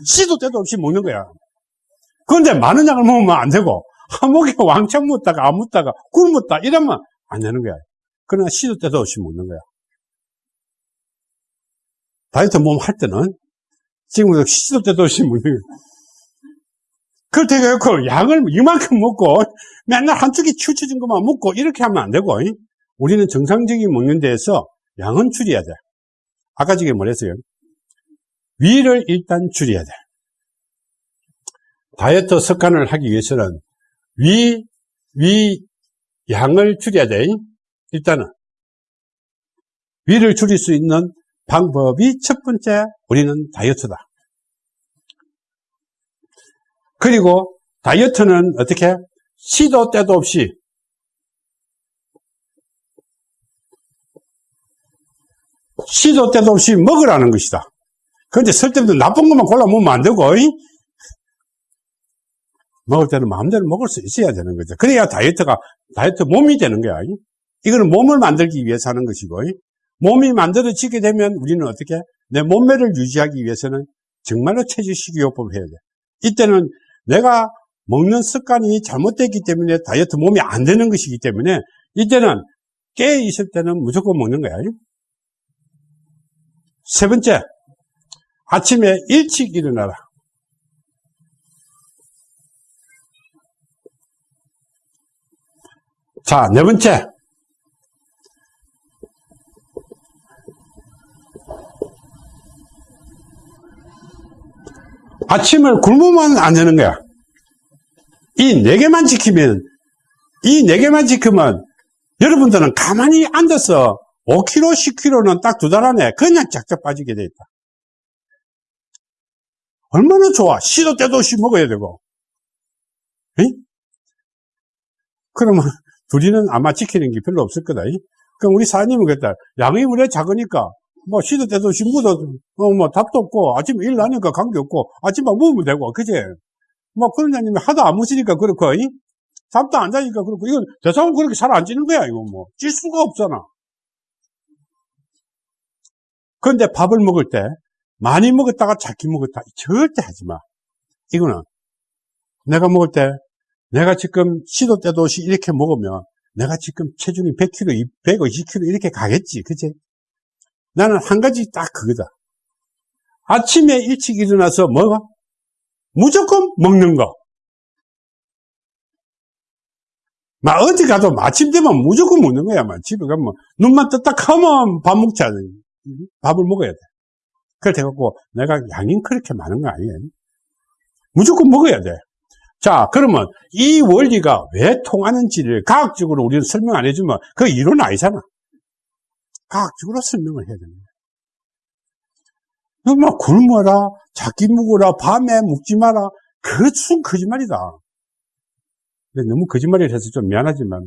시도 때도 없이 먹는 거야. 그런데 많은 양을 먹으면 안 되고, 한 목에 왕창 묻다가 안 묻다가 굶었다 이러면 안 되는 거야. 그러나 시도 때도 없이 먹는 거야. 다이어트 몸 할 때는 지금 시도 때도 없이 먹는. 그렇다고 해서 양을 이만큼 먹고 맨날 한쪽에 치우쳐진 것만 먹고 이렇게 하면 안 되고 우리는 정상적인 먹는 데에서 양은 줄여야 돼. 아까 저게 뭐랬어요? 위를 일단 줄여야 돼. 다이어트 습관을 하기 위해서는 위, 위 양을 줄여야 돼. 일단은 위를 줄일 수 있는 방법이 첫 번째 우리는 다이어트다. 그리고 다이어트는 어떻게 시도 때도 없이 시도 때도 없이 먹으라는 것이다. 그런데 쓸데없는 나쁜 것만 골라 먹으면 안 되고 먹을 때는 마음대로 먹을 수 있어야 되는 거죠. 그래야 다이어트가 다이어트 몸이 되는 거야. 이거는 몸을 만들기 위해서 하는 것이고 몸이 만들어지게 되면 우리는 어떻게 내 몸매를 유지하기 위해서는 정말로 체질 식이요법을 해야 돼. 이때는 내가 먹는 습관이 잘못됐기 때문에 다이어트 몸이 안 되는 것이기 때문에 이때는 깨 있을 때는 무조건 먹는 거야. 세 번째, 아침에 일찍 일어나라. 자, 네 번째. 아침을 굶으면 안 되는 거야. 이 네 개만 지키면, 이 네 개만 지키면, 여러분들은 가만히 앉아서 5kg, 10kg는 딱 두 달 안에 그냥 쫙쫙 빠지게 돼 있다. 얼마나 좋아. 시도 때도 없이 먹어야 되고. 에이? 그러면 둘이는 아마 지키는 게 별로 없을 거다. 그럼 우리 사장님은 그랬다. 양이 원래 작으니까 뭐 시도 때도 묻어 어, 뭐 답도 없고 아침에 일 나니까 관계 없고 아침만 먹으면 되고 그제 뭐 그런 자님이 하도 안 묻으니까 그렇고 이? 잠도 안 자니까 그렇고 이건 대상은 그렇게 잘 안 찌는 거야 이거 뭐찔 수가 없잖아 그런데 밥을 먹을 때 많이 먹었다가 작게 먹었다 절대 하지 마 이거는 내가 먹을 때 내가 지금 시도 때도 없이 이렇게 먹으면 내가 지금 체중이 100kg, 150kg 이렇게 가겠지 그치? 나는 한 가지 딱 그거다. 아침에 일찍 일어나서 뭐가? 무조건 먹는 거. 막 어디 가도 아침 되면 무조건 먹는 거야. 막 집에 가면 눈만 떴다 하면 밥 먹자. 밥을 먹어야 돼. 그래 갖고 내가 양이 그렇게 많은 거 아니에요. 무조건 먹어야 돼. 자, 그러면 이 원리가 왜 통하는지를 과학적으로 우리는 설명 안 해주면 그 이론 아니잖아. 과학적으로 설명을 해야 됩니다. 뭐 굶어라, 작기 묵어라, 밤에 묵지 마라. 그것은 거짓말이다. 너무 거짓말을 해서 좀 미안하지만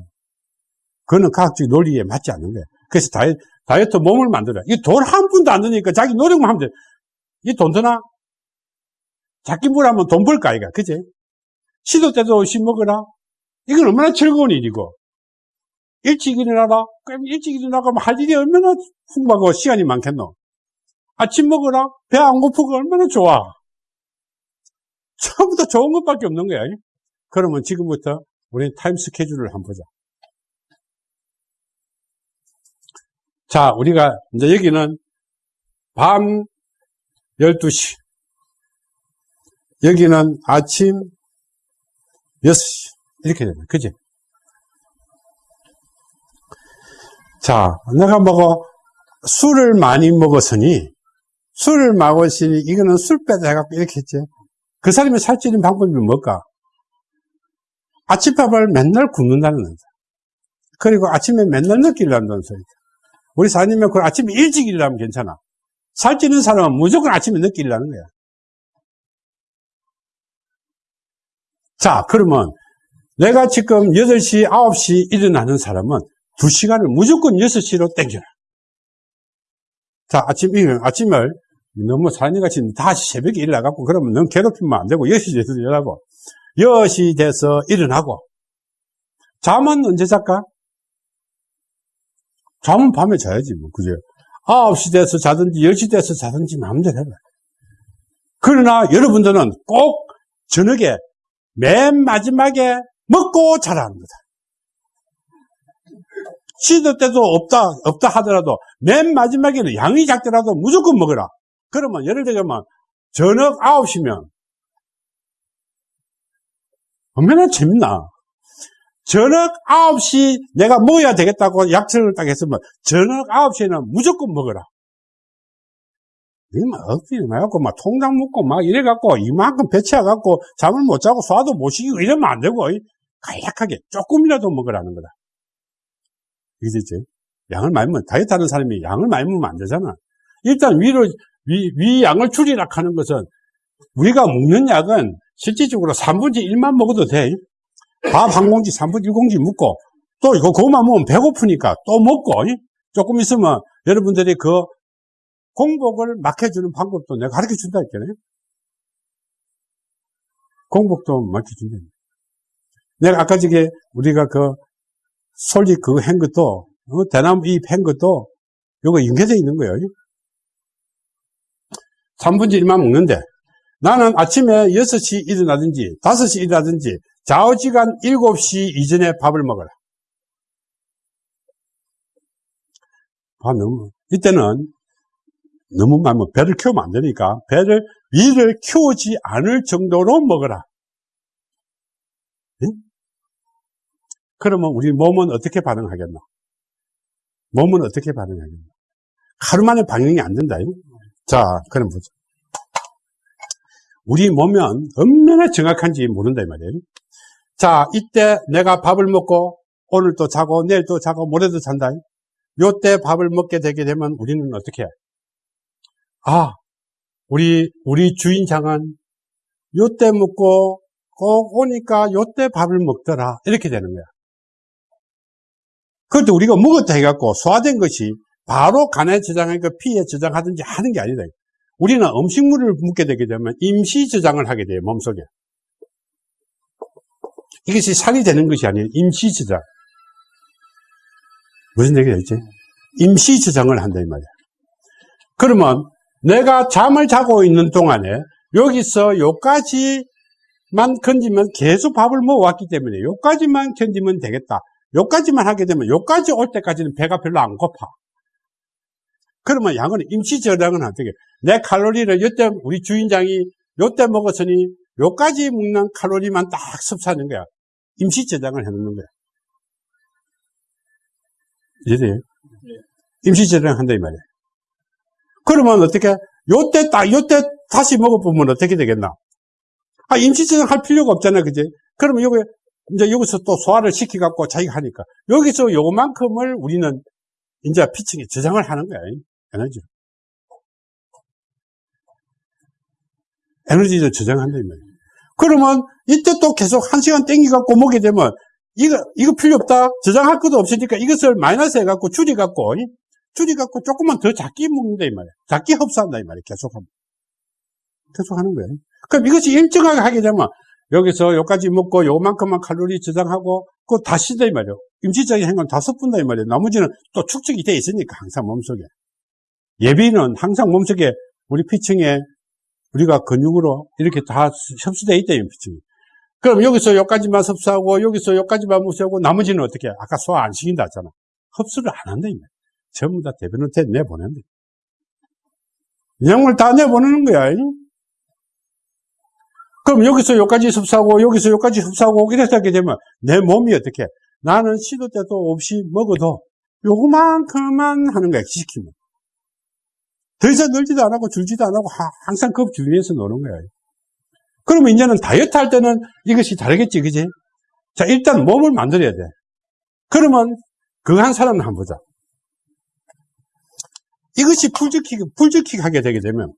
그거는 과학적 논리에 맞지 않는 거야. 그래서 다이, 다이어트 몸을 만들어. 이 돈 한 푼도 안 드니까 자기 노력만 하면 돼. 이 돈 드나? 작기 묵으라면 돈 벌까, 이가. 그지? 시도 때도 없이 먹어라. 이건 얼마나 즐거운 일이고. 일찍 일어나라? 그럼 일찍 일어나가면 할 일이 얼마나 풍부하고 시간이 많겠노? 아침 먹어라. 배 안 고프고 얼마나 좋아. 처음부터 좋은 것밖에 없는 거야. 그러면 지금부터 우리는 타임 스케줄을 한번 보자. 자, 우리가 이제 여기는 밤 12시. 여기는 아침 6시. 이렇게 되는 그지? 자, 내가 먹어 술을 많이 먹었으니 술을 먹었으니 이거는 술 빼다 해갖고 이렇게 했지. 그 사람이 살찌는 방법이 뭘까? 아침밥을 맨날 굶는다는 거다. 그리고 아침에 맨날 늦게 일한다는 소리다. 우리 사님이 그 아침에 일찍 일하면 괜찮아. 살찌는 사람은 무조건 아침에 늦게 일하는 거야. 자, 그러면 내가 지금 8시, 9시 일어나는 사람은 2시간을 무조건 6시로 땡겨라. 자, 아침, 일, 아침을 너무 사장님같이 다시 새벽에 일어나갖고 그러면 너무 괴롭히면 안 되고 6시 돼서 일어나고 10시 돼서 일어나고 잠은 언제 잘까? 잠은 밤에 자야지 뭐 그죠? 9시 돼서 자든지 10시 돼서 자든지 마음대로 해라. 그러나 여러분들은 꼭 저녁에 맨 마지막에 먹고 자라는 거다. 시도 때도 없다, 없다 하더라도 맨 마지막에는 양이 작더라도 무조건 먹어라. 그러면 예를 들면 저녁 9시면 얼마나 재밌나. 저녁 9시 내가 먹어야 되겠다고 약속을 딱 했으면 저녁 9시에는 무조건 먹어라. 이만 억지로 해갖고 막 통장 묶고 막 이래갖고 이만큼 배치해갖고 잠을 못 자고 소화도 못 시키고 이러면 안 되고 간략하게 조금이라도 먹으라는 거다. 이해되지? 양을 많이 먹으면 다이어트 하는 사람이 양을 많이 먹으면 안 되잖아. 일단 위로 위, 위 양을 줄이라 하는 것은 우리가 먹는 약은 실질적으로 3분의 1만 먹어도 돼. 밥 한 공기, 3분의 1공기 먹고 또 이거 그것만 먹으면 배고프니까 또 먹고 조금 있으면 여러분들이 그 공복을 막혀주는 방법도 내가 가르쳐 준다 했잖아요. 공복도 막혀준다. 내가 아까 저게 우리가 그 솔직 그거 한 것도 어, 대나무 잎한 것도 요거 연계되어 있는 거예요. 3분의 1만 먹는데 나는 아침에 6시 일어나든지 5시 일어나든지 좌우지간 7시 이전에 밥을 먹어라. 밥 너무 이때는 너무 많으면 배를 키우면 안 되니까 배를 위를 키우지 않을 정도로 먹어라. 응? 그러면 우리 몸은 어떻게 반응하겠나? 몸은 어떻게 반응하겠나? 하루 만에 반응이 안 된다. 자, 그럼 보자. 우리 몸은 얼마나 정확한지 모른다, 이 말이에요. 자, 이때 내가 밥을 먹고 오늘 또 자고 내일 또 자고 모레도 잔다. 요때 밥을 먹게 되게 되면 우리는 어떻게 해? 아, 우리, 우리 주인장은 요때 먹고 꼭 오니까 요때 밥을 먹더라. 이렇게 되는 거야. 그것도 우리가 먹었다 해갖고 소화된 것이 바로 간에 저장하니까 피에 저장하든지 하는 게 아니다. 우리는 음식물을 먹게 되게 되면 임시 저장을 하게 돼요, 몸속에. 이것이 살이 되는 것이 아니에요. 임시 저장. 무슨 얘기가 있지? 임시 저장을 한다, 이 말이야. 그러면 내가 잠을 자고 있는 동안에 여기서 요까지만 건지면 계속 밥을 먹어왔기 때문에 요까지만 견디면 되겠다. 요까지만 하게 되면 요까지 올 때까지는 배가 별로 안 고파. 그러면 양은 임시 저장은 어떻게? 내 칼로리를 요때 우리 주인장이 요때 먹었으니 요까지 먹는 칼로리만 딱 섭취하는 거야. 임시 저장을 해놓는 거야. 이해돼요? 임시 저장한다 이 말이야. 그러면 어떻게? 요때 딱 요때 다시 먹어보면 어떻게 되겠나? 아 임시 저장할 필요가 없잖아, 그지? 그러면 여기 이제 여기서 또 소화를 시켜갖고 자기가 하니까 여기서 요만큼을 우리는 이제 피칭에 저장을 하는 거야. 에너지를. 에너지를 저장한다, 이 말이야. 그러면 이때 또 계속 한 시간 땡기갖고 먹게 되면 이거, 이거 필요 없다. 저장할 것도 없으니까 이것을 마이너스 해갖고 줄여갖고, 줄여갖고 조금만 더 작게 먹는다, 이 말이야. 작게 흡수한다, 이 말이야. 계속하면. 계속 하는 거야. 그럼 이것이 일정하게 하게 되면 여기서 여기까지 먹고 요만큼만 칼로리 저장하고 그거 다 씻다 이 말이에요. 임시적인 행동 다 섞은다 이 말이에요. 나머지는 또 축적이 돼 있으니까 항상 몸속에. 예비는 항상 몸속에 우리 피층에 우리가 근육으로 이렇게 다 흡수되어 있다, 이 피층이. 그럼 여기서 여기까지만 흡수하고, 여기서 여기까지만 흡수하고, 나머지는 어떻게, 해? 아까 소화 안 시킨다 했잖아. 흡수를 안 한다, 이말 전부 다 대변한테 내보낸다. 영을 다 내보내는 거야. 그럼 여기서 여기까지 흡수하고, 여기서 여기까지 흡수하고, 이렇게 하게 되면 내 몸이 어떻게, 나는 시도 때도 없이 먹어도 요거만큼만 하는 거야, 시키면. 더 이상 늘지도 안 하고 줄지도 안 하고 하- 항상 그 주위에서 노는 거야. 그러면 이제는 다이어트 할 때는 이것이 다르겠지, 그지? 자, 일단 몸을 만들어야 돼. 그러면 그거 한 사람을 한번 보자. 이것이 풀지키, 풀지키 하게 되게 되면,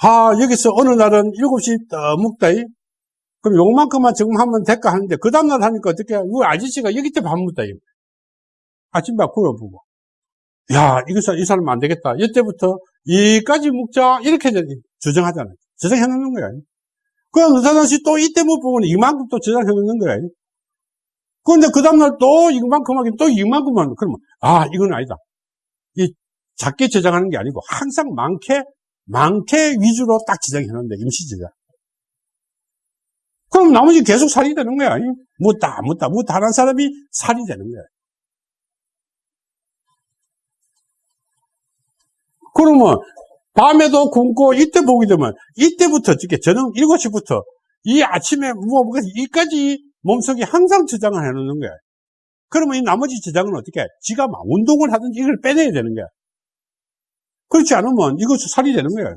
아, 여기서 어느 날은 7시 떠 먹다, 이? 그럼 요만큼만 지금 하면 될까 하는데, 그 다음날 하니까 어떻게, 우 아저씨가 여기 때밥 먹다, 이? 아침밥 구워보고. 야, 이거, 이 사람 안 되겠다. 이때부터 이까지 먹자. 이렇게 주장하잖아요. 주장해 놓는 거야. 그럼 그 사람이 또 이때 못 보면 이만큼 또 저장해 놓는 거야. 그런데 그 다음날 또 이만큼 하긴 또 이만큼만. 그러면, 아, 이건 아니다. 이 작게 저장하는 게 아니고 항상 많게, 많게 위주로 딱 저장해 놓는데, 임시 저장. 그럼 나머지 계속 살이 되는 거야. 묻다, 묻다, 묻다 하는 사람이 살이 되는 거야. 그러면 밤에도 굶고 이때 보게 되면 이때부터 어떻게 저녁 7시부터 이 아침에 뭐 이까지 몸속에 항상 저장을 해놓는 거야. 그러면 이 나머지 저장은 어떻게 해? 지가 막 운동을 하든지 이걸 빼내야 되는 거야. 그렇지 않으면 이거 살이 되는 거야.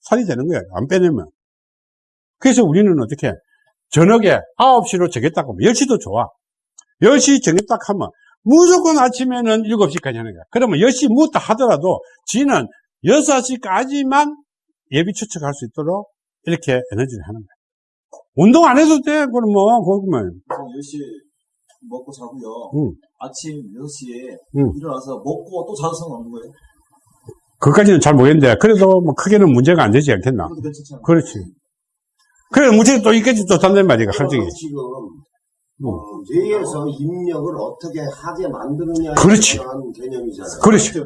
살이 되는 거야. 안 빼내면. 그래서 우리는 어떻게 해? 저녁에 9시로 정했다 하면 10시도 좋아. 10시 정했다 하면 무조건 아침에는 7시까지 하는 거야. 그러면 10시 묻다 하더라도 지는 6시까지만 예비 추측할 수 있도록 이렇게 에너지를 하는 거야. 운동 안 해도 돼. 그럼 뭐, 그러면. 10시 먹고 자고요. 응. 아침 6시에 응. 일어나서 먹고 또 자도 상관없는 거예요? 그것까지는 잘 모르겠는데, 그래도 뭐 크게는 문제가 안 되지 않겠나. 그렇지. 그래, 문제가 또 있겠지, 또 단단 말이가. 그러면 지금 응. 어, 뇌에서 입력을 어떻게 하게 만드느냐에 그렇지. 개념이잖아요. 그렇지. 돼.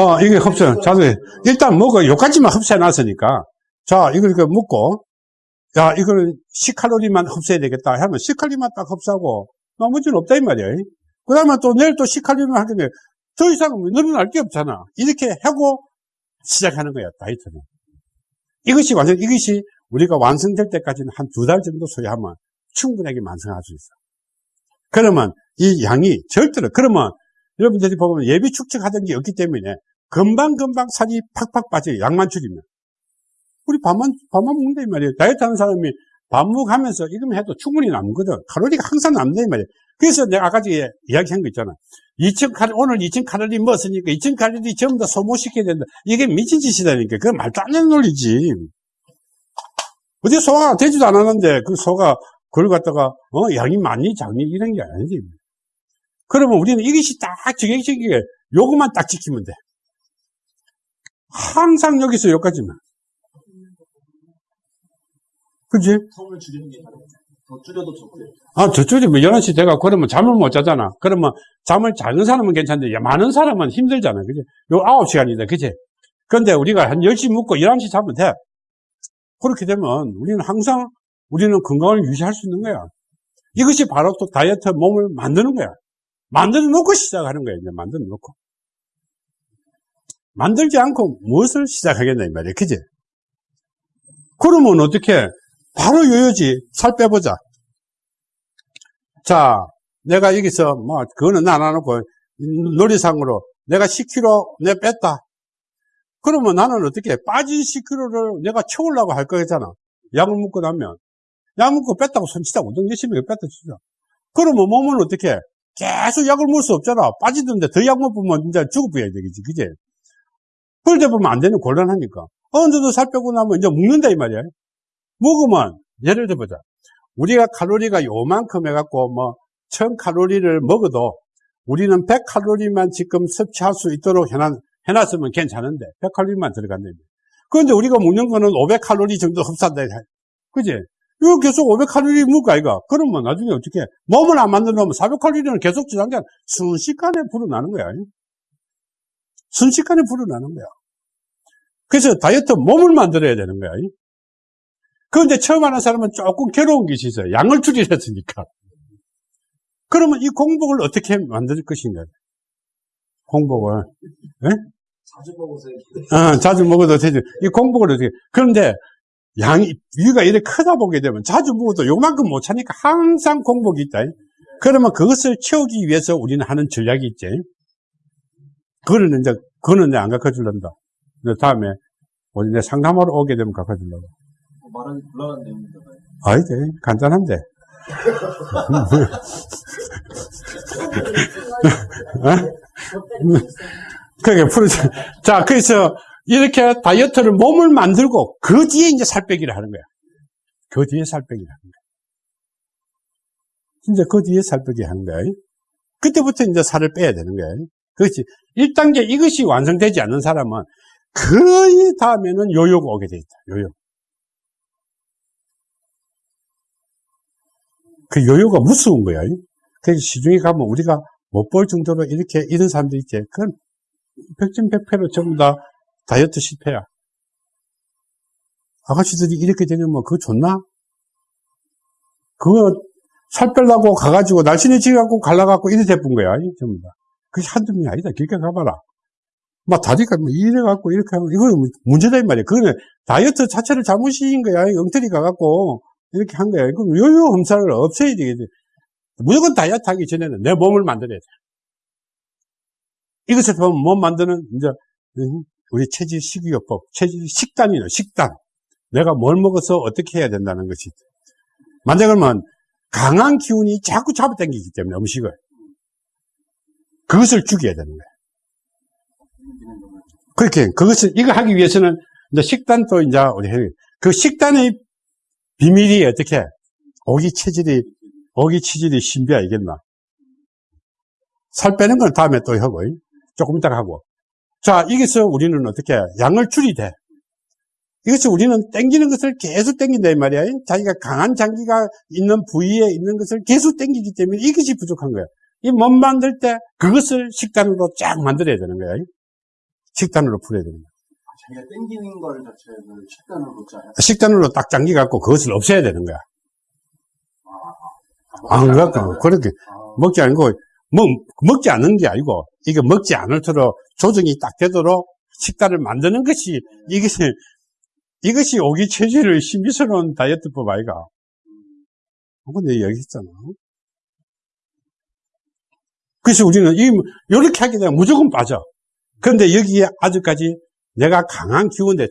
어, 이게 흡수, 자주, 일단 먹어. 요까지만 흡수해 놨으니까. 자, 이걸 이렇게 먹고, 야, 이거는 10칼로리만 흡수해야 되겠다. 하면 10칼로리만 딱 흡수하고, 나머지는 없다, 이 말이야. 그 다음에 또 내일 또 10칼로리만 하겠네. 더 이상은 늘어날 게 없잖아. 이렇게 하고 시작하는 거야, 다이어트는. 이것이 완전, 이것이 우리가 완성될 때까지는 한 두 달 정도 소요하면 충분하게 완성할 수 있어. 그러면 이 양이 절대로, 그러면 여러분들이 보면 예비 축적하던 게 없기 때문에 금방금방 살이 팍팍 빠져요. 양만 줄이면. 우리 밥만, 밥만 먹는다, 이 말이에요. 다이어트 하는 사람이 밥 먹으면서 이거만 해도 충분히 남거든. 칼로리가 항상 남는다, 이 말이에요. 그래서 내가 아까 전에 이야기한 거 있잖아. 2000칼, 오늘 2000칼로리 먹었으니까 2000칼로리 전부 다 소모시켜야 된다. 이게 미친 짓이다니까. 그건 말도 안 되는 논리지. 어디 소화가 되지도 않았는데 그 소가 그걸 갖다가 어 양이 많니 작니 이런 게 아니지. 그러면 우리는 이것이 딱 정해지게 요것만 딱 지키면 돼. 항상 여기서 여기까지만. 그지? 성을 줄이는 게. 더 줄여도 좋고요. 아, 저쪽이 뭐 11시 돼가 그러면 잠을 못 자잖아. 그러면 잠을 자는 사람은 괜찮은데, 야, 많은 사람은 힘들잖아. 그지? 요 9시간이다. 그지? 근데 우리가 한 10시 묵고 11시 자면 돼. 그렇게 되면 우리는 항상 우리는 건강을 유지할 수 있는 거야. 이것이 바로 또 다이어트 몸을 만드는 거야. 만들어 놓고 시작하는 거야. 이제 만들어 놓고. 만들지 않고 무엇을 시작하겠나, 이 말이야. 그지? 그러면 어떻게? 바로 요요지. 살 빼보자. 자, 내가 여기서 뭐, 그거는 안 해놓고, 놀이상으로 내가 10kg 내 뺐다. 그러면 나는 어떻게, 빠진 10kg를 내가 채우려고 할 거잖아. 약을 먹고 나면. 약 먹고 뺐다고 손치다 운동 열심히 뺐다 치자. 그러면 몸은 어떻게, 계속 약을 먹을 수 없잖아. 빠지던데 더 약 먹으면 이제 죽어버려야 되겠지. 그지? 그러다 보면 안 되는 곤란하니까. 어느 정도 살 빼고 나면 이제 먹는다, 이 말이야. 먹으면, 예를 들어보자. 우리가 칼로리가 요만큼 해갖고 뭐, 1000칼로리를 먹어도 우리는 100칼로리만 지금 섭취할 수 있도록 해놨, 해놨으면 괜찮은데, 100칼로리만 들어간다. 그런데 우리가 먹는 거는 500칼로리 정도 흡수한다. 그지? 이거 계속 500칼로리 먹고 아이가? 그러면 나중에 어떻게, 해? 몸을 안 만들어 놓으면 400칼로리는 계속 저장돼 순식간에 불어나는 거야. 순식간에 불어나는 거야. 그래서 다이어트 몸을 만들어야 되는 거야. 그런데 처음 하는 사람은 조금 괴로운 것이 있어요. 양을 줄이랬으니까. 그러면 이 공복을 어떻게 만들 것인가? 공복을. 자주 먹으세요. 어, 자주 먹어도 되지. 이 공복을 어떻게. 그런데 양이, 위가 이렇게 크다 보게 되면 자주 먹어도 요만큼 못 차니까 항상 공복이 있다. 그러면 그것을 채우기 위해서 우리는 하는 전략이 있지. 그거는 이제, 그거는 이제 안 가르쳐 줄란다. 근데 다음에, 우리 내 상담하러 오게 되면 가르쳐주려고. 말하기 곤란한 내용인가요? 아이지, 간단한데. 그게 풀어 자, 그래서 이렇게 다이어트를 몸을 만들고 그 뒤에 이제 살 빼기를 하는 거야. 그 뒤에 살 빼기를 하는 거야. 진짜 그 뒤에 살 빼기 하는 거야. 그때부터 이제 살을 빼야 되는 거야. 그렇지. 1단계 이것이 완성되지 않는 사람은 그 다음에는 요요가 오게 돼 있다. 요요. 그 요요가 무서운 거야. 그래서 시중에 가면 우리가 못 볼 정도로 이렇게 이런 사람들 있지. 그건 백전백패로 전부 다 다이어트 실패야. 아가씨들이 이렇게 되면 뭐 그거 좋나? 그거 살 빼려고 가가지고 날씬해지갖고 갈라갖고 이래 돼본 거야. 전부 다. 그게 한두 명이 아니다. 길게 가봐라. 막 다리가 뭐 이래갖고 이렇게 하고 이거는 문제다 이 말이야. 그거는 다이어트 자체를 잘못인 거야. 엉터리 가갖고 이렇게 한 거야. 그럼 요요 험사를 없애야 되겠지. 무조건 다이어트 하기 전에는 내 몸을 만들어야 돼. 이것을 보면 몸 만드는, 이제, 우리 체질 식이요법, 체질 식단이요, 식단. 내가 뭘 먹어서 어떻게 해야 된다는 것이. 만약 그러면 강한 기운이 자꾸 잡아당기기 때문에 음식을. 그것을 죽여야 되는 거야. 그렇게, 그것을, 이거 하기 위해서는 이제 식단도 이제 우리 해. 그 식단의 비밀이 어떻게? 오기 체질이 어기 치질이 신비 알겠나? 살 빼는 건 다음에 또 하고, 조금 이따 하고. 자, 여기서 우리는 어떻게, 양을 줄이되. 이것이 우리는 땡기는 것을 계속 땡긴다, 이 말이야. 자기가 강한 장기가 있는 부위에 있는 것을 계속 땡기기 때문에 이것이 부족한 거야. 이 몸 만들 때 그것을 식단으로 쫙 만들어야 되는 거야. 식단으로 풀어야 되는 거야. 자기가 땡기는 걸 자체를 식단으로 짜요. 식단으로 딱 장기 갖고 그것을 없애야 되는 거야. 안 갖고, 그렇게. 먹지 않고, 먹, 먹지 않는 게 아니고, 이게 먹지 않을도록 조정이 딱 되도록 식단을 만드는 것이, 이것이, 이것이 오기 체질의 신비스러운 다이어트법 아이가. 근데 여기 있잖아. 그래서 우리는 이, 이렇게 하게 되면 무조건 빠져. 그런데 여기에 아직까지 내가 강한 기운에,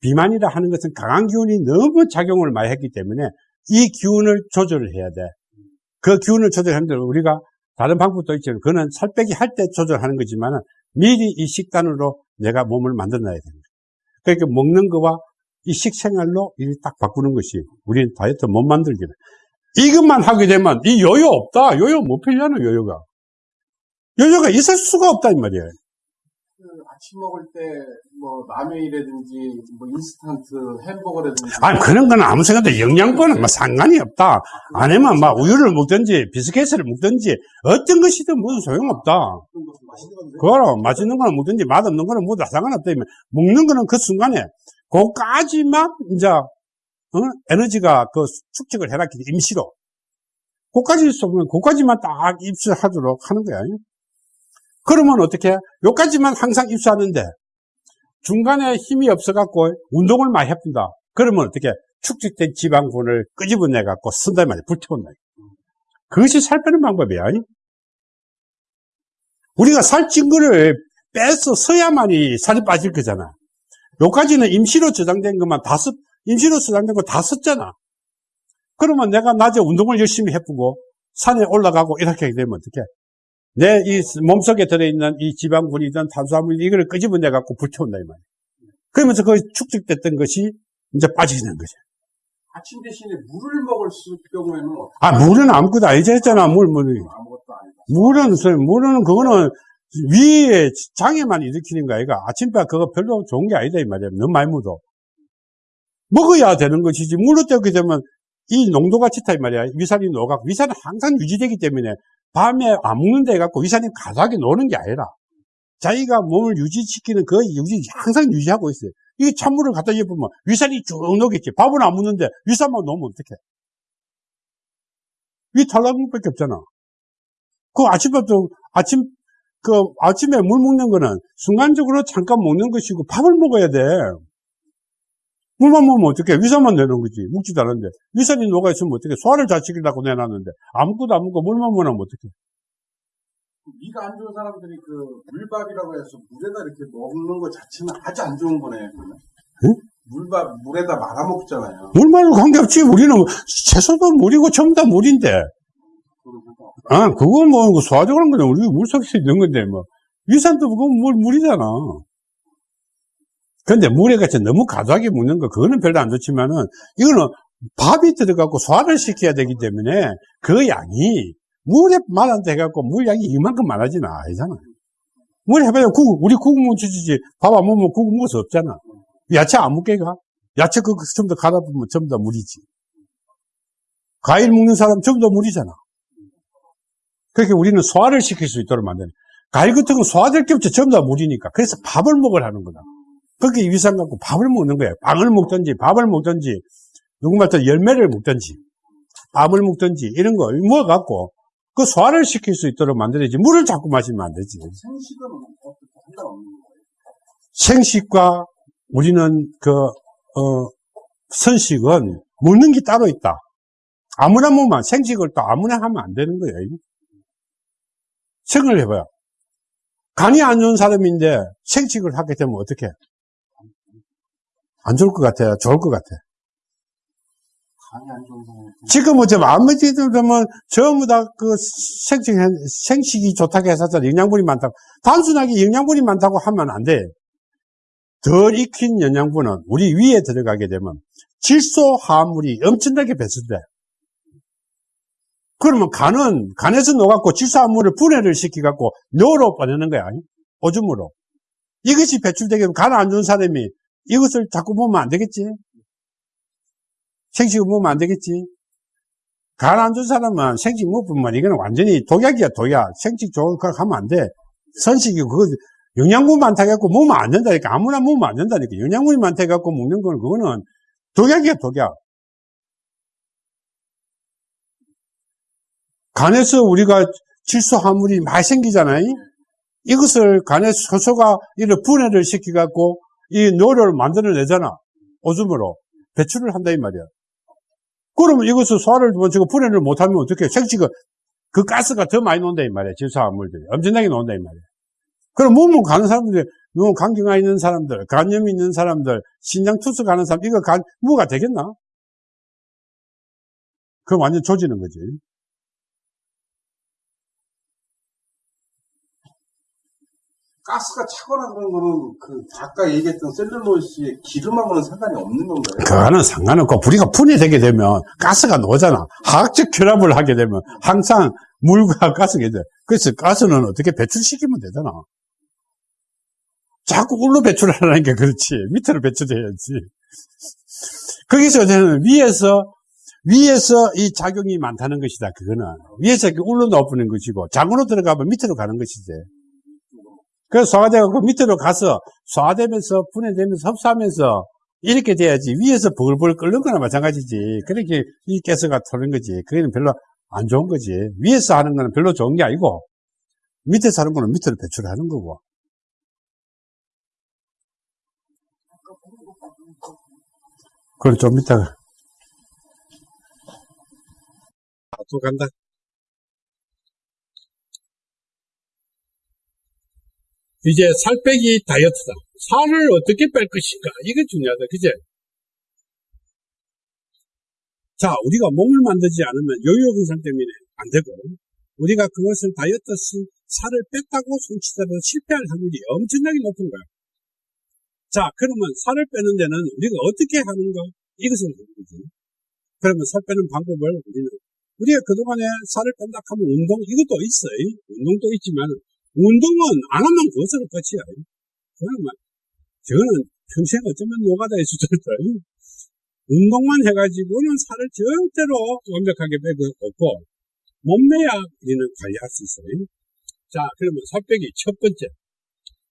비만이라 하는 것은 강한 기운이 너무 작용을 많이 했기 때문에 이 기운을 조절을 해야 돼. 그 기운을 조절하는데 우리가 다른 방법도 있지만 그거는 살 빼기 할 때 조절하는 거지만 미리 이 식단으로 내가 몸을 만들어놔야 됩니다. 그러니까 먹는 거와 이 식생활로 이렇게 딱 바꾸는 것이 우리는 다이어트 못 만들기는. 이것만 하게 되면 이 요요 없다. 요요 못 필요하는 요요가. 요요가 있을 수가 없다 이 말이에요. 그 아침 먹을 때 뭐 라면이라든지 뭐 인스턴트 햄버거라든지 아니 그런 건 아무 생각도 영양분은 뭐 상관이 없다. 아니면 막 우유를 먹든지 비스켓을 먹든지 어떤 것이든 모두 소용없다. 그거로 맛있는 거는 먹든지 맛없는 거는 모두 다 상관없다. 먹는 거는 그 순간에 그까지만 이제 어? 에너지가 그 축적을 해놨기 때문에 임시로 그까지 쏘면 그까지만 딱 입수하도록 하는 거야. 그러면 어떻게? 요까지만 항상 입수하는데 중간에 힘이 없어갖고 운동을 많이 해본다. 그러면 어떻게? 축적된 지방분을 끄집어내갖고 쓴다 말이야. 불태운다. 그것이 살 빼는 방법이야. 우리가 살찐 거를 빼서 써야만이 살이 빠질 거잖아. 요까지는 임시로 저장된 것만 다 썼, 임시로 저장된 거 다 썼잖아. 그러면 내가 낮에 운동을 열심히 해보고 산에 올라가고 이렇게 되면 어떻게? 내 이 몸속에 들어있는 이 지방분이든 탄수화물 이거를 끄집어내 갖고 불태운다 이 말이야. 그러면서 그 축적됐던 것이 이제 빠지게 되는 거죠. 아침 대신에 물을 먹을 수 경우에는 아 물은 아무것도 아니지 했잖아 물 물. 아무것도 아니다. 물은 소- 물은 그거는 위에 장애만 일으키는 거 아이가 아침밥 그거 별로 좋은 게 아니다 이 말이야. 너무 많이 묻어. 먹어야 되는 것이지 물로 때우게 되면 이 농도가 짙다 이 말이야. 위산이 녹아 위산은 항상 유지되기 때문에 밤에 안 먹는다 해갖고 위산이 가득하게 노는 게 아니라 자기가 몸을 유지시키는 그 유지, 항상 유지하고 있어요. 이 찬물을 갖다 입으면 위산이 쭉 녹겠지. 밥은 안 묻는데 위산만 넣으면 어떡해. 위 탈락물밖에 없잖아. 그 아침밥도, 아침, 그 아침에 물 먹는 거는 순간적으로 잠깐 먹는 것이고 밥을 먹어야 돼. 물만 먹으면 어떡해. 위산만 내는 거지. 묵지도 않은데. 위산이 녹아있으면 어떡해. 소화를 잘 시키려고 내놨는데 아무것도 안 먹고 물만 먹으면 어떡해. 위가 안 좋은 사람들이 그 물밥이라고 해서 물에다 이렇게 먹는 것 자체는 아주 안 좋은 거네. 그러면. 응? 물밥 물에다 말아 먹잖아요. 물만으로 관계없지. 우리는 채소도 물이고 전부 다 물인데. 아, 그건 뭐, 소화적으로 그냥 우리 물 속에 있는 건데, 뭐. 위산도 그건 물, 물이잖아. 근데 물에 같이 너무 과도하게 먹는 거, 그거는 별로 안 좋지만은, 이거는 밥이 들어가고 소화를 시켜야 되기 때문에, 그 양이, 물에 말한다 해갖고, 물 양이 이만큼 많아지는 아니잖아. 물 해봐야 국, 우리 국 묻혀주지, 밥 안 먹으면 국 먹을 수 없잖아. 야채 안 먹게 가? 야채 그거 전부 다 갈아 보면 전부 다 물이지. 과일 먹는 사람 전부 다 물이잖아. 그렇게 우리는 소화를 시킬 수 있도록 만드는. 과일 같은 건 소화될 게 없죠. 전부 다 물이니까. 그래서 밥을 먹으라는 거다. 그렇게 위산 갖고 밥을 먹는 거예요. 빵을 먹든지, 밥을 먹든지, 누구말 또 열매를 먹든지, 밥을 먹든지, 이런 걸 먹어갖고, 그 소화를 시킬 수 있도록 만들어야지. 물을 자꾸 마시면 안 되지. 생식은? 생식과 우리는 그, 어, 선식은 먹는 게 따로 있다. 아무나 먹으면 생식을 또 아무나 하면 안 되는 거예요. 생각을 해봐요. 간이 안 좋은 사람인데 생식을 하게 되면 어떻게? 안 좋을 것 같아요? 좋을 것 같아? 지금 어쩌면 아무리도 보면 전부 다 그 생식, 생식이 좋다고 해서 영양분이 많다고. 단순하게 영양분이 많다고 하면 안 돼. 덜 익힌 영양분은 우리 위에 들어가게 되면 질소 화합물이 엄청나게 배출돼. 그러면 간은 간에서 녹았고 질소 화합물을 분해를 시켜갖고 뇌로 보내는 거야. 오줌으로. 이것이 배출되게 되면 간 안 좋은 사람이 이것을 자꾸 보면 안 되겠지. 생식을 먹으면 안 되겠지. 간안 좋은 사람은 생식 먹으면 이거는 완전히 독약이야, 독약. 생식 좋은 거 하면 안 돼. 선식이 그거 영양분 많다 해갖고 먹으면 안 된다니까. 아무나 먹으면 안 된다니까. 영양분이 많다 해갖고 먹는 건 그거는 독약이야, 독약. 간에서 우리가 질소 화물이 많이 생기잖아요. 이것을 간에 소소가 이를 분해를 시켜갖고 이 뇌를 만들어내잖아. 오줌으로. 배출을 한다 이 말이야. 그러면 이것을 소화를 뭐 저거 분해를 못하면 어떻게 생식은 그 가스가 더 많이 나온다 이 말이야. 질소 화물들이 엄청나게 나온다 이 말이야. 그럼 몸을 가는 사람들이 너무 간경화 있는 사람들, 간염 있는 사람들, 신장 투수 가는 사람 이거 간 무가 되겠나? 그럼 완전 조지는 거지. 가스가 차거나 그런 거는 그 아까 얘기했던 셀룰로이스의 기름하고는 상관이 없는 건가요? 그거는 상관없고 우리가 분해되게 되면 가스가 나오잖아. 화학적 결합을 하게 되면 항상 물과 가스가 돼. 그래서 가스는 어떻게 배출시키면 되잖아. 자꾸 울로 배출하라는 게 그렇지. 밑으로 배출해야지. 거기서 저는 위에서 위에서 이 작용이 많다는 것이다. 그거는 위에서 이렇게 울로 넣어보는 것이고 장으로 들어가면 밑으로 가는 것이지. 그래서 소화돼갖고 밑으로 가서 소화되면서 분해되면서 흡수하면서 이렇게 돼야지 위에서 벌벌 끓는 거나 마찬가지지. 그렇게 이 가스가 터는 거지. 그게는 별로 안 좋은 거지. 위에서 하는 거는 별로 좋은 게 아니고 밑에서 하는 거는 밑으로 배출하는 거고. 그걸 좀 이따가 아, 또 간다. 이제 살 빼기 다이어트다. 살을 어떻게 뺄 것인가? 이게 중요하다. 그제? 자, 우리가 몸을 만들지 않으면 요요 현상 때문에 안 되고, 우리가 그것을 다이어트 살을 뺐다고 손치더라도 실패할 확률이 엄청나게 높은 거야. 자, 그러면 살을 빼는 데는 우리가 어떻게 하는가? 이것을 하는 거지. 그러면 살 빼는 방법을 우리는, 우리가 그동안에 살을 뺀다 하면 운동, 이것도 있어요. 운동도 있지만, 운동은 안 하면 그것으로 끝이야. 막, 저는 평생 어쩌면 수도 있어요. 운동만 해가지고는 살을 절대로 완벽하게 빼고 없고, 몸매야 우리는 관리할 수 있어요. 자, 그러면 살 빼기 첫 번째.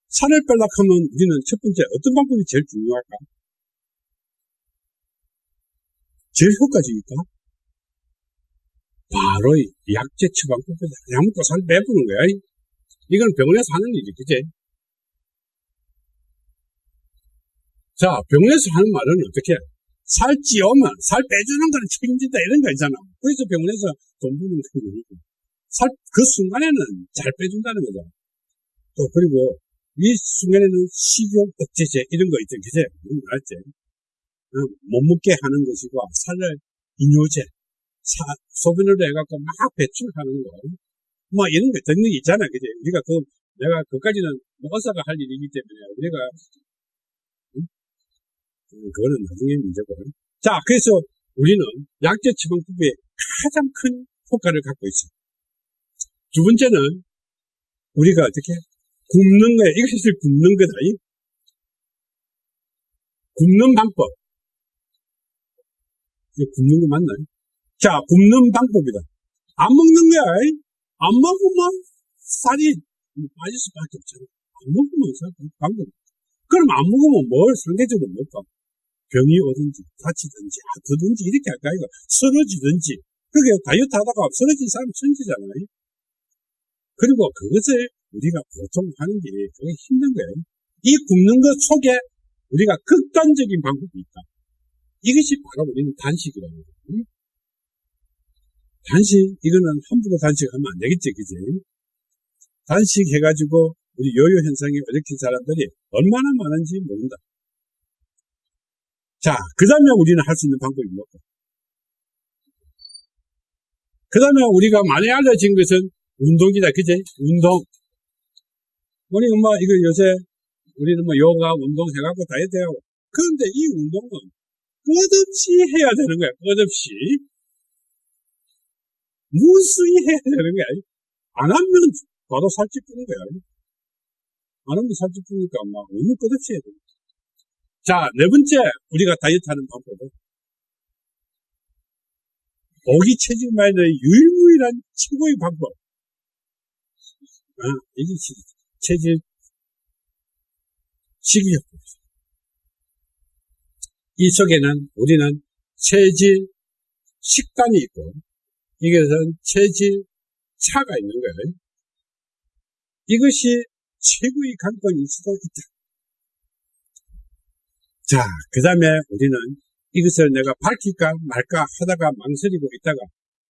살을 빼려고 하면 우리는 첫 번째 어떤 방법이 제일 중요할까? 제일 효과적일까? 바로 이 약제 처방법이다. 그냥 먹고 살 빼부는 거야. 이건 병원에서 하는 일이, 그지? 자, 병원에서 하는 말은 어떻게? 살 찌우면 살 빼주는 거는 책임진다 이런 거 있잖아. 그래서 병원에서 돈 부는 거니까. 살, 그 순간에는 잘 빼준다는 거죠. 또, 그리고 이 순간에는 식욕 억제제 이런 거 있죠. 그제? 알았지? 어, 못 먹게 하는 것이고, 살을 사, 소변으로 해갖고 막 배출하는 거. 뭐 이런 거 듣는 게 있잖아. 그제? 우리가 그, 내가 그까지는 뭐 의사가 할 일이기 때문에 우리가 음, 그거는 나중에 문제고. 자, 그래서 우리는 약제 처방법에 가장 큰 효과를 갖고 있어. 두 번째는 우리가 어떻게 굽는 거야. 이것을 굽는 거다. 이? 굽는 방법. 이거 굽는 거 맞나요? 자, 굽는 방법이다. 안 먹는 거야. 이? 안 먹으면 살이 빠질 수밖에 없잖아. 안 먹으면 살 방법. 그럼 안 먹으면 뭘 상대적으로 먹까? 병이 오든지, 다치든지, 아프든지, 이렇게 할까, 이거. 쓰러지든지. 그게 다이어트 하다가 쓰러진 사람 천지잖아요. 그리고 그것을 우리가 보통 하는 게 그게 힘든 거예요. 이 굽는 것 속에 우리가 극단적인 방법이 있다. 이것이 바로 우리는 단식이라는 거예요. 단식, 이거는 함부로 단식하면 안 되겠지, 그지? 단식 해가지고 우리 요요 현상에 얽힌 사람들이 얼마나 많은지 모른다. 자, 그 다음에 우리는 할 수 있는 방법이 뭐고? 그 다음에 우리가 많이 알려진 것은 운동이다. 그제? 운동. 우리 엄마, 이거 요새, 우리는 뭐 요가, 운동 해갖고 다이어트 해가고. 그런데 이 운동은 끝없이 해야 되는 거야. 끝없이. 무수히 해야 되는 거야. 안 하면 바로 살찌 뿌는 거야. 안 하면 살찌 뿌니까 막 너무 끝없이 해야 돼. 자, 네 번째, 우리가 다이어트 하는 방법은 고기 체질 마이너의 유일무이한 최고의 방법. 아, 이게 체질 식이요법. 이 속에는 우리는 체질 식단이 있고, 이것은 체질 차가 있는 거예요. 이것이 최고의 관건일 수도 있다. 자, 그 다음에 우리는 이것을 내가 밝힐까 말까 하다가 망설이고 있다가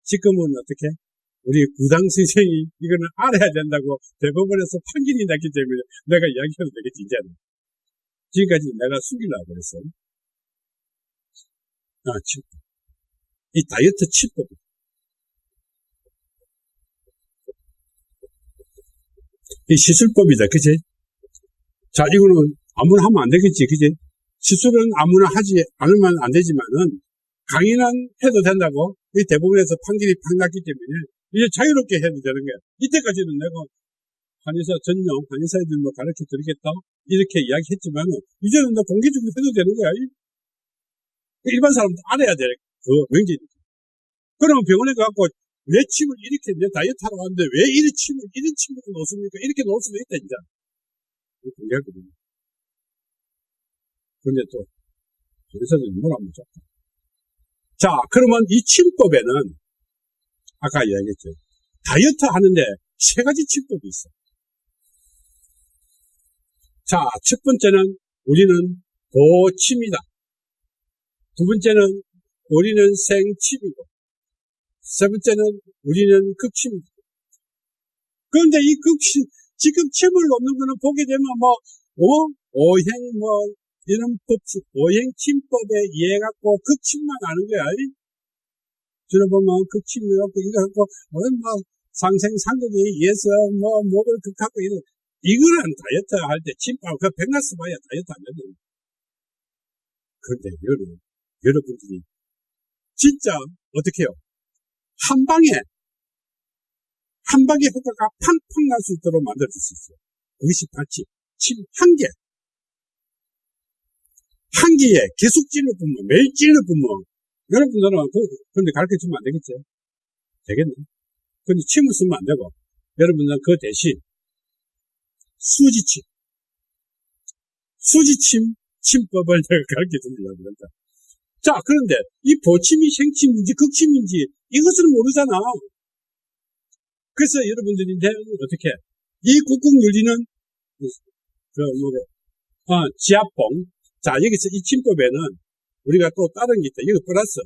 지금은 어떻게? 우리 구당 선생이 이거는 알아야 된다고 대법원에서 판결이 났기 때문에 내가 이야기해도 되겠지, 이제는. 지금까지 내가 숨기려고 그랬어. 아, 칩. 이 다이어트 칩법. 이 시술법이다, 그치? 자, 이거는 아무나 하면 안 되겠지, 그치? 시술은 아무나 하지 않으면 안 되지만은 강의는 해도 된다고 이 대부분에서 판결이 팍 났기 때문에 이제 자유롭게 해도 되는 거야. 이때까지는 내가 한의사 전용 한의사애들 뭐 가르쳐 드리겠다 이렇게 이야기했지만 이제는 나 공개적으로 해도 되는 거야. 일반 사람도 알아야 돼. 그 명제니까. 그러면 병원에 가갖고 내 침을 이렇게 내 다이어트 하러 왔는데 왜 이런 침을 이런 침을 놓습니까? 이렇게 놓을 수도 있다 이제. 공개하거든요. 근데 또, 그래서는 뭐라면 좋다. 자, 그러면 이 침법에는, 아까 이야기했죠. 다이어트 하는데 세 가지 침법이 있어. 자, 첫 번째는 우리는 고침이다. 두 번째는 우리는 생침이고, 세 번째는 우리는 극침이다. 그런데 이 극침, 지금 침을 놓는 거는 보게 되면 뭐, 어? 오행 뭐, 이런 법칙, 오행 침법에 의해 갖고 극침만 아는 거야. 들어보면 극침이라고 이거 갖고, 뭐, 뭐, 상생상극에 의해서 뭐, 목을 극하고 이런, 이거는 다이어트 할 때 침밥, 그 백나스 봐야 다이어트 안 되는 그런데 여러분, 여러분들이 진짜 어떻게 해요? 한 방에, 한 방에 효과가 팡팡 날 수 있도록 만들어줄 수 있어요. 그것이 마치 침한 개, 한 개에 계속 찔러 보면, 매일 찔러 보면, 여러분들은, 그, 근데 가르쳐 주면 안 되겠죠? 되겠네. 근데 침을 쓰면 안 되고, 여러분들은 그 대신, 수지침, 수지침, 침법을 [LAUGHS] 내가 가르쳐 드리려고 그런다. 자, 그런데 이 보침이 생침인지 극침인지 이것을 모르잖아. 그래서 여러분들이 내가 어떻게 이 국국 윤리는 그 뭐래 어, 지압봉 자 여기서 이 침법에는 우리가 또 다른 게 있다. 이거 플러스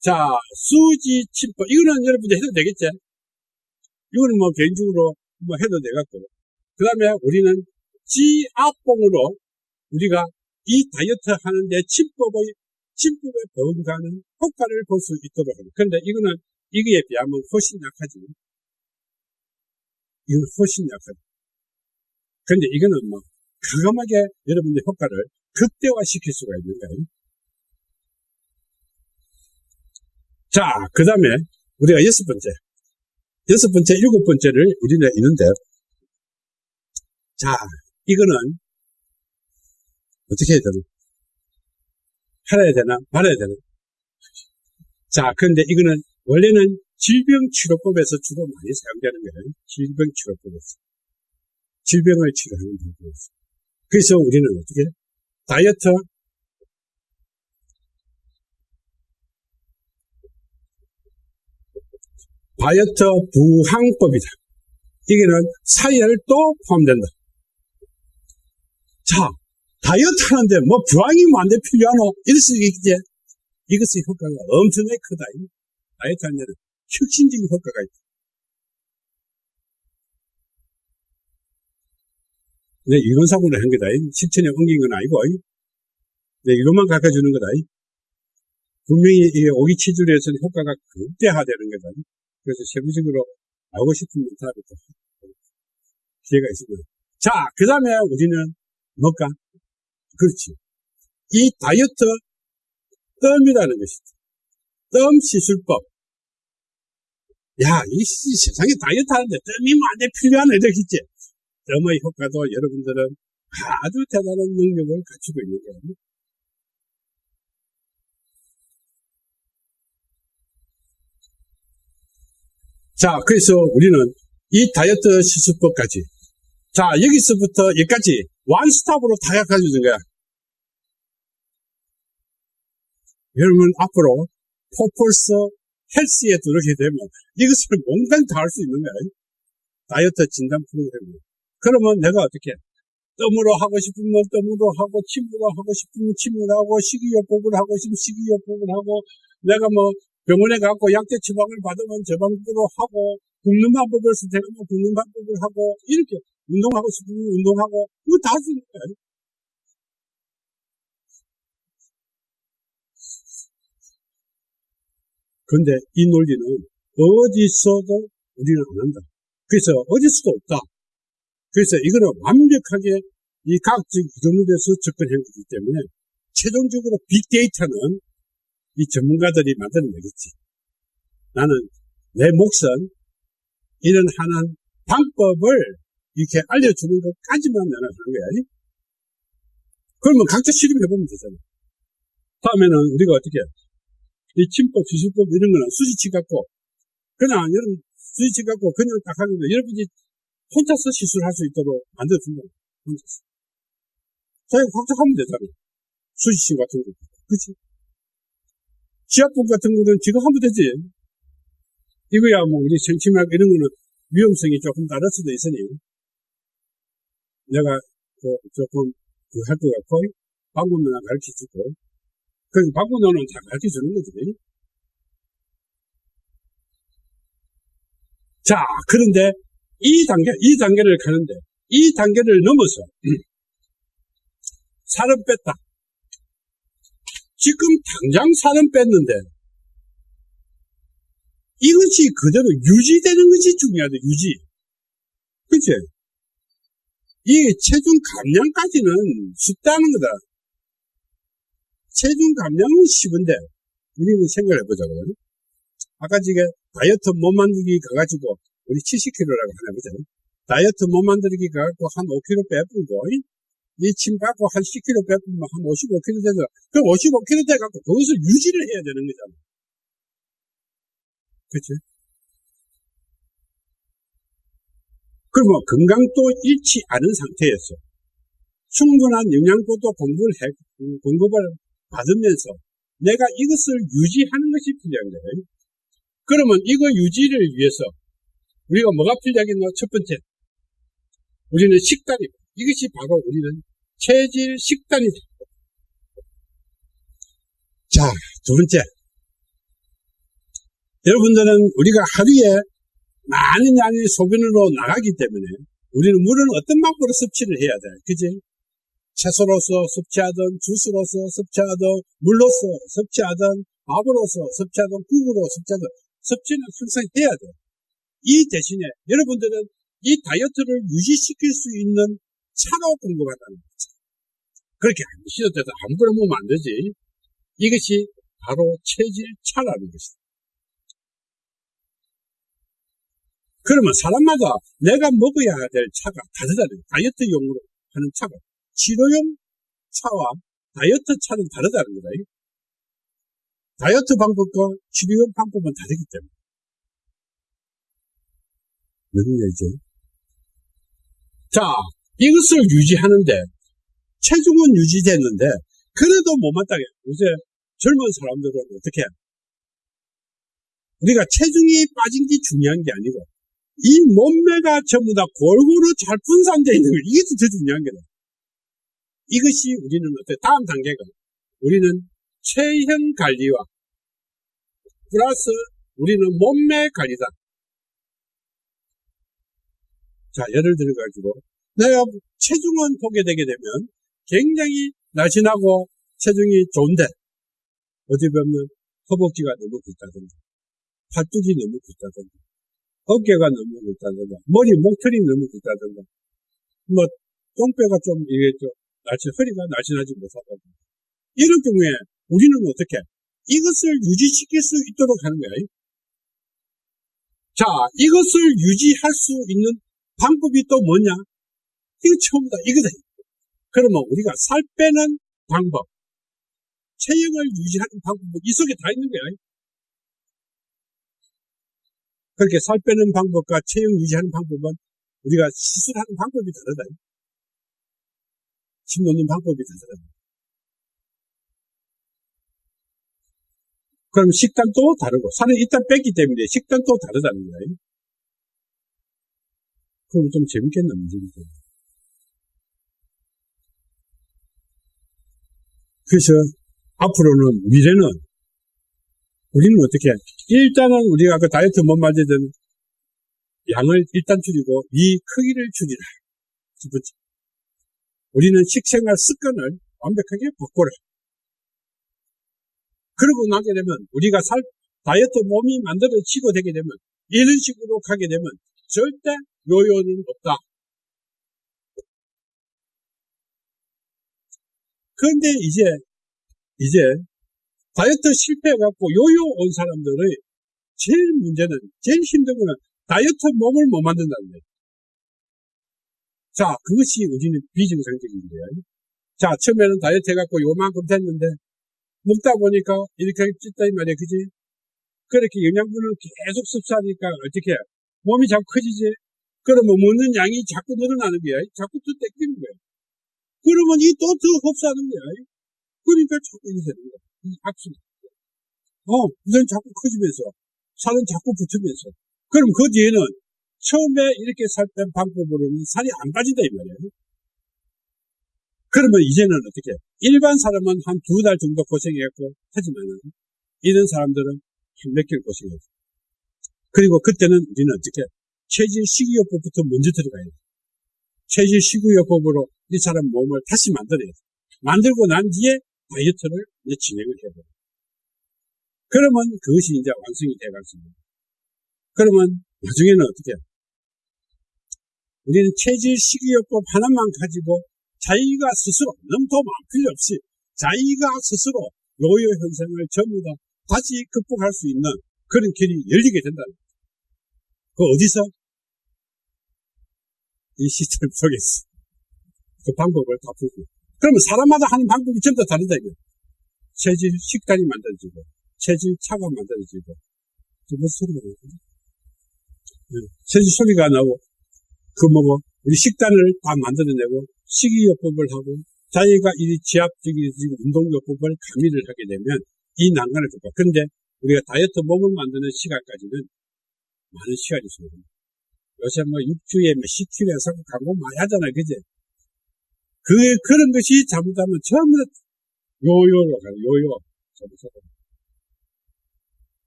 자 수지 침법 이거는 여러분들 해도 되겠지? 이거는 뭐 개인적으로 뭐 해도 되겠고 그 다음에 우리는 지압봉으로 우리가 이 다이어트 하는데 침법의 침법에 번가는 효과를 볼 수 있도록 합니다. 그런데 이거는 이거에 비하면 훨씬 약하지. 이건 훨씬 약하지. 근데 이거는 뭐, 과감하게 여러분들 효과를 극대화시킬 수가 있는 거예요. 자, 그 다음에 우리가 여섯 번째. 여섯 번째, 일곱 번째를 우리는 있는데, 자, 이거는 어떻게 해야 되나? 팔아야 되나? 말아야 되나? 자, 그런데 이거는 원래는 질병치료법에서 주로 많이 사용되는 거예요. 질병치료법에서. 질병을 치료하는 방법에서. 그래서 우리는 어떻게? 다이어트, 다이어트 부항법이다. 이게는 사열도 포함된다. 자, 다이어트 하는데 뭐 부항이 뭐안돼 필요하노? 이럴 수 있겠지? 이것의 효과가 엄청나게 크다. 다이어트 하는 데는 혁신적인 효과가 있다. 내 이론상으로 한 거다. 실천에 옮긴 건 아니고, 내 이론만 가르쳐주는 거다. 분명히 이 오기 치질에서는 효과가 극대화되는 거다. 그래서 세부적으로 알고 싶은 문타를 기회가 있습니다. 자, 그 다음에 우리는 뭘까? 그렇지. 이 다이어트 뜸이라는 것이죠. 뜸 시술법. 야, 이 세상에 다이어트 하는데 뜸이 많이 필요한 애들 있지? 뜸의 효과도 여러분들은 아주 대단한 능력을 갖추고 있는 거예요. 자, 그래서 우리는 이 다이어트 시술법까지 자, 여기서부터 여기까지 원스톱으로 다 가져준 거야. 여러분, 앞으로 포폴스 헬스에 들어오게 되면 이것을 뭔가 다할 수 있는 거야. 다이어트 진단 프로그램. 그러면 내가 어떻게 뜸으로 하고 싶으면 뜸으로 하고 침으로 하고 싶으면 침으로 하고 식이요법을 하고 싶으면 식이요법을 하고 내가 뭐 병원에 가고 약제 처방을 받으면 저 방법으로 하고 굶는 방법을 선택하면 굶는 방법을 하고 이렇게 운동하고 싶으면 운동하고 이거 다 할 수 있는 거야. 그런데 이 논리는 어디서도 우리는 안 한다. 그래서 어디서도 없다. 그래서 이거는 완벽하게 이 과학적 이론에서 접근한 거기 때문에 최종적으로 빅데이터는 이 전문가들이 만들어내겠지. 나는 내 몫은 이런 하는 방법을 이렇게 알려주는 것까지만 나는 하는 거야. 그러면 각자 실험해보면 되잖아. 다음에는 우리가 어떻게, 이 침법, 기술법 이런 거는 수지치 갖고, 그냥 여러분 수지치 갖고 그냥 딱 하는 거 여러분이 혼자서 시술할 수 있도록 만들어준 거야. 혼자서. 자기가 각자 하면 되잖아. 수지치 같은 거. 그치? 지압법 같은 거는 지가 하면 되지. 이거야 뭐 우리 생침약 이런 거는 위험성이 조금 다를 수도 있으니 내가 그 조금 그 할 것 같고 방법만 가르쳐 주고 그 방법론은 다 가르쳐 주는 거지. 자 그런데 이 단계 이 단계를 가는데 이 단계를 넘어서 [CLEARS THROAT] 살을 뺐다. 지금 당장 살은 뺐는데 이것이 그대로 유지되는 것이 중요하다. 유지. 그치? 이 체중 감량까지는 쉽다는 거다. 체중 감량은 쉬운데 우리는 생각을 해보자고요. 아까 지금 다이어트 몸 만들기 가가지고 우리 70kg라고 하나 보자. 다이어트 몸 만들기 가갖고 한 5kg 빼불고 이침 받고 한 10kg 빼면 한 55kg 돼서, 그 55kg 돼갖고 거기서 유지를 해야 되는 거잖아. 그치? 그러면 건강도 잃지 않은 상태에서, 충분한 영양소도 공급을 해, 공급을 받으면서 내가 이것을 유지하는 것이 필요한 거예요. 그러면 이거 유지를 위해서 우리가 뭐가 필요하겠노? 첫 번째, 우리는 식단이, 이것이 바로 우리는 체질 식단이다. 자, 두 번째. 여러분들은 우리가 하루에 많은 양의 소변으로 나가기 때문에 우리는 물은 어떤 방법으로 섭취를 해야 돼. 그지? 채소로서 섭취하든, 주스로서 섭취하든, 물로서 섭취하든, 밥으로서 섭취하든, 국으로 섭취하든, 섭취는 항상 해야 돼. 이 대신에 여러분들은 이 다이어트를 유지시킬 수 있는 차로 공급한다는 거죠. 그렇게 안 드셔도 돼도 아무거나 먹으면 안 되지. 이것이 바로 체질 차라는 것이다. 그러면 사람마다 내가 먹어야 될 차가 다르다는. 다이어트용으로 하는 차가. 치료용 차와 다이어트 차는 다르다는 거다. 다이어트 방법과 치료용 방법은 다르기 때문에. 무슨 얘기죠? 자, 이것을 유지하는데, 체중은 유지됐는데, 그래도 못 마땅해. 요새 젊은 사람들은 어떻게 해? 우리가 체중이 빠진 게 중요한 게 아니고, 이 몸매가 전부 다 골고루 잘 분산되어 있는 거, 이게 더 중요한 거다. 이것이 우리는 어때? 다음 단계가, 우리는 체형 관리와 플러스 우리는 몸매 관리다. 자, 예를 들어가지고, 내가 체중은 보게 되게 되면 굉장히 날씬하고 체중이 좋은데, 어디 보면 허벅지가 너무 굵다든가, 팔뚝이 너무 굵다든가, 어깨가 너무 굵다든가, 머리, 목털이 너무 굵다든가, 뭐, 똥배가 좀, 이게 좀, 날씬, 허리가 날씬하지 못하다든가. 이런 경우에 우리는 어떻게, 이것을 유지시킬 수 있도록 하는 거예요. 자, 이것을 유지할 수 있는 방법이 또 뭐냐? 이거 처음이다. 이거다. 그러면 우리가 살 빼는 방법, 체형을 유지하는 방법은 이 속에 다 있는 거야. 그렇게 살 빼는 방법과 체형 유지하는 방법은 우리가 시술하는 방법이 다르다. 침 놓는 방법이 다르다. 그럼 식단도 다르고, 살을 일단 뺐기 때문에 식단도 다르다는 거예요. 그럼 좀 재밌겠나, 문제죠. 그래서 앞으로는 미래는 우리는 어떻게 해? 일단은 우리가 그 다이어트 못 만들던 양을 일단 줄이고 이 크기를 줄이라. 첫 번째. 우리는 식생활 습관을 완벽하게 바꿔라. 그러고 나게 되면 우리가 살 다이어트 몸이 만들어지고 되게 되면 이런 식으로 가게 되면 절대 요요는 없다. 그런데 이제 이제 다이어트 실패해갖고 요요 온 사람들의 제일 문제는 제일 힘든 거는 다이어트 몸을 못 만든다는 거예요. 자, 그것이 우리는 비정상적인 거예요. 자, 처음에는 다이어트 해갖고 요만큼 됐는데 먹다 보니까 이렇게 찢다 이 말이야, 그지? 그렇게 영양분을 계속 섭취하니까 어떻게 해? 몸이 자꾸 커지지? 그러면 먹는 양이 자꾸 늘어나는 거야. 자꾸 또 땡기는 거야. 그러면 이 또 더 흡수하는 거야. 그러니까 자꾸 이렇게 되는 거야. 이 악순. 어, 우선 자꾸 커지면서, 살은 자꾸 붙으면서. 그럼 그 뒤에는 처음에 이렇게 살뺀 방법으로는 살이 안 빠진다 이 말이야. 그러면 이제는 어떻게? 일반 사람은 한 두 달 정도 고생했고, 하지만은, 이런 사람들은 한 몇 개월 고생했어. 그리고 그때는 우리는 어떻게? 체질 식이요법부터 먼저 들어가야 돼. 체질 식이요법으로 이 사람 몸을 다시 만들어야 돼. 만들고 난 뒤에 다이어트를 이제 진행을 해야 돼. 그러면 그것이 이제 완성이 돼가지고. 그러면 나중에는 어떻게? 우리는 체질 식이요법 하나만 가지고 자기가 스스로 너무 도움 안 필요 없이 자기가 스스로 요요 현상을 전부 다 다시 극복할 수 있는 그런 길이 열리게 된다. 그 어디서? 이 시스템 속에서. 그 방법을 다 풀고. 그러면 사람마다 하는 방법이 전부 다 다르다, 이거. 체질 식단이 만들어지고, 체질 차가 만들어지고. 저 무슨 소리가 나지? 체질 소리가 나고, 그 뭐고, 우리 식단을 다 만들어내고 식이요법을 하고 자기가 이 지압적인 운동요법을 가미를 하게 되면 이 난간을 좁아. 그런데 우리가 다이어트 몸을 만드는 시간까지는 많은 시간이 소요됩니다. 요새 뭐 6주에 뭐 10kg 해서 광고 많이 하잖아요. 그제? 그, 그런 것이 잘못하면 다 요요로 가요. 요요. 잘못하면.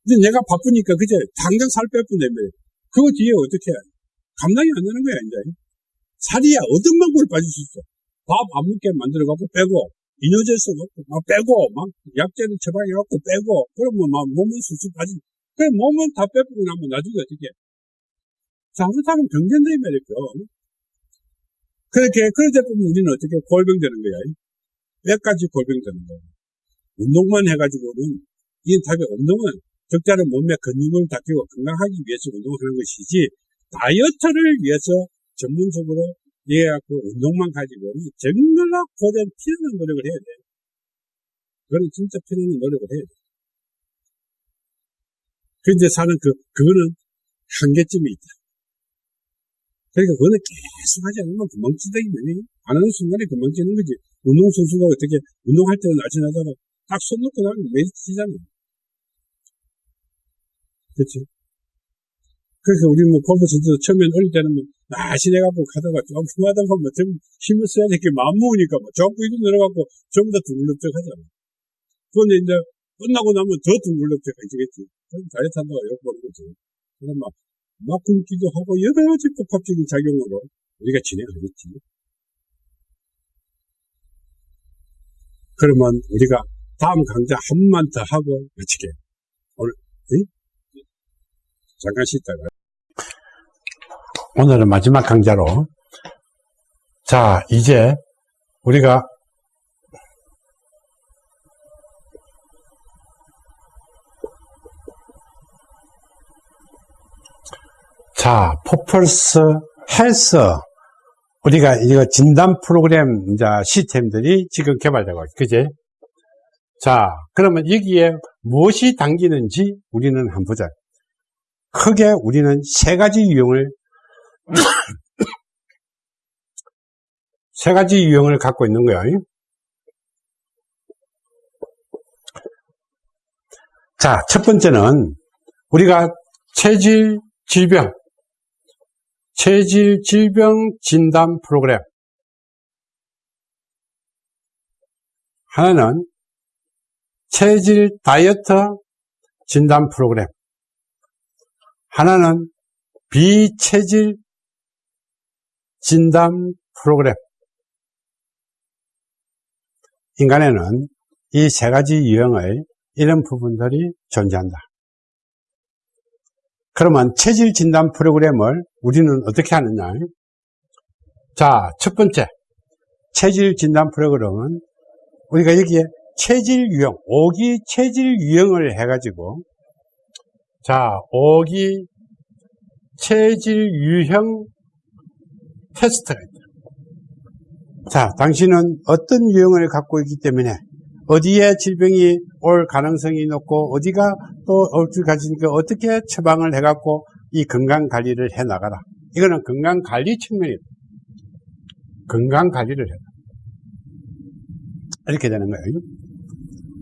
근데 내가 바쁘니까 그제 당장 살 빼뿐다며 그거 뒤에 어떻게 해? 감당이 안 되는 거야, 이제. 살이야, 어떤 방법을 빠질 수 있어. 밥 안 먹게 만들어갖고 빼고, 이뇨제스 넣고, 막 빼고, 막 약제를 처방해갖고 빼고, 그러면 막 몸은 수수 빠지. 그래, 몸은 다 빼고 나면 나중에 어떻게 해? 잘못하면 병된다, 이 말이죠. 그렇게, 그러다 보면 우리는 어떻게 골병 되는 거야. 몇 가지 골병 되는 거야. 운동만 해가지고는, 이게 답이 운동은 적절한 몸의 근육을 닦이고 건강하기 위해서 운동하는 것이지, 다이어트를 위해서 전문적으로 이해갖고 운동만 가지고는 정말로 고된 피나는 노력을 해야 돼. 그거는 진짜 피나는 노력을 해야 돼. 근데 사는 그, 그거는 한계점이 있다. 그러니까 그거는 계속 하지 않으면 금방치다기 때문에 안 하는 순간에 금방치는 거지. 운동선수가 어떻게 운동할 때는 날씬하다가 딱 손 놓고 나면 매일 치잖아. 그치? 그래서 우리 뭐 골프 선수 처음엔 어릴 때는 뭐 날씬해갖고 가다가 좀 흉하다 보면 좀 힘을 써야 될 게 마음 먹으니까 뭐 자꾸 이거 내려갖고 전부 다 둥글럭적 하잖아. 그런데 이제 끝나고 나면 더 둥글럭적 해지겠지. 그럼 다이어트 한다고 욕보는 거지. 그럼 막, 막 굶기도 하고 여러 가지 복합적인 작용으로 우리가 진행하겠지. 그러면 우리가 다음 강좌 한 번만 더 하고 마치게. 오늘, 응? 잠깐 쉬다가. 오늘은 마지막 강좌로. 자, 이제 우리가 자, 포펄스 헬스. 우리가 이거 진단 프로그램 시스템들이 지금 개발되고 있죠. 그지? 자, 그러면 여기에 무엇이 담기는지 우리는 한번 보자. 크게 우리는 세 가지 유형을 세 가지 유형을 갖고 있는 거예요. 자, 첫 번째는 우리가 체질 질병, 체질 질병 진단 프로그램. 하나는 체질 다이어트 진단 프로그램. 하나는 비체질 진단 프로그램. 인간에는 이 세 가지 유형의 이런 부분들이 존재한다. 그러면 체질 진단 프로그램을 우리는 어떻게 하느냐? 자, 첫 번째. 체질 진단 프로그램은 우리가 여기에 체질 유형, 오기 체질 유형을 해가지고 자, 오기 체질 유형 테스트가 있다. 자, 당신은 어떤 유형을 갖고 있기 때문에 어디에 질병이 올 가능성이 높고 어디가 또 올 줄 가지니까 어떻게 처방을 해갖고 이 건강 관리를 해 나가라. 이거는 건강 관리 측면이다. 건강 관리를 해라. 이렇게 되는 거예요.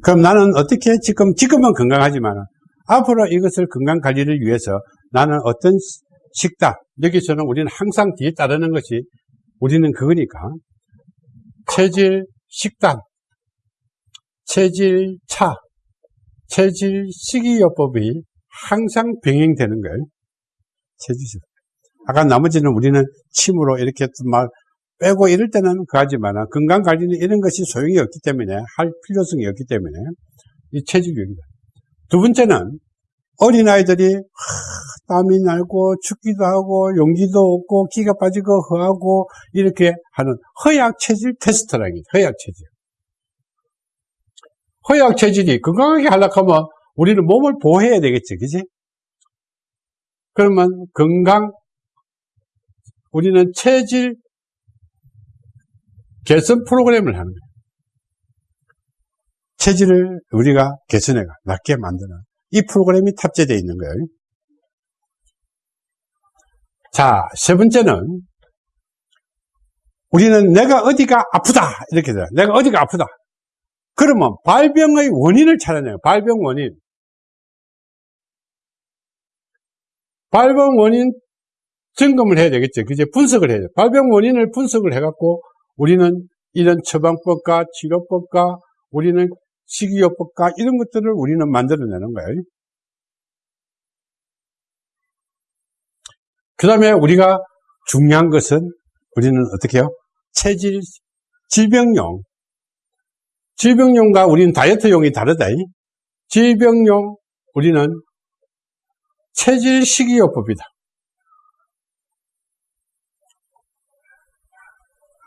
그럼 나는 어떻게 지금 지금은 건강하지만 앞으로 이것을 건강 관리를 위해서 나는 어떤 식단 여기서는 우리는 항상 뒤에 따르는 것이 우리는 그거니까 체질 식단 체질 차 체질 식이요법이 항상 병행되는 거예요. 체질 식단. 아까 나머지는 우리는 침으로 이렇게 막 빼고 이럴 때는 그하지만 건강 관리는 이런 것이 소용이 없기 때문에 할 필요성이 없기 때문에 이 체질교육이다. 두 번째는 어린아이들이 땀이 날고 춥기도 하고 용기도 없고 기가 빠지고 허하고 이렇게 하는 허약 체질 테스트라는 게 허약 체질. 허약 체질이 건강하게 하려고 하면 우리는 몸을 보호해야 되겠지, 그지? 그러면 건강, 우리는 체질 개선 프로그램을 하는 거예요. 체질을 우리가 개선해가, 낫게 만드는 이 프로그램이 탑재되어 있는 거예요. 자, 세 번째는 우리는 내가 어디가 아프다 이렇게 돼요. 내가 어디가 아프다. 그러면 발병의 원인을 찾아내요. 발병 원인. 발병 원인 점검을 해야 되겠죠. 그제 분석을 해야 돼요. 발병 원인을 분석을 해갖고 우리는 이런 처방법과 치료법과 우리는 식이요법과 이런 것들을 우리는 만들어내는 거예요. 그 다음에 우리가 중요한 것은 우리는 어떻게 해요? 체질, 질병용. 질병용과 우리는 다이어트용이 다르다. 질병용, 우리는 체질 식이요법이다.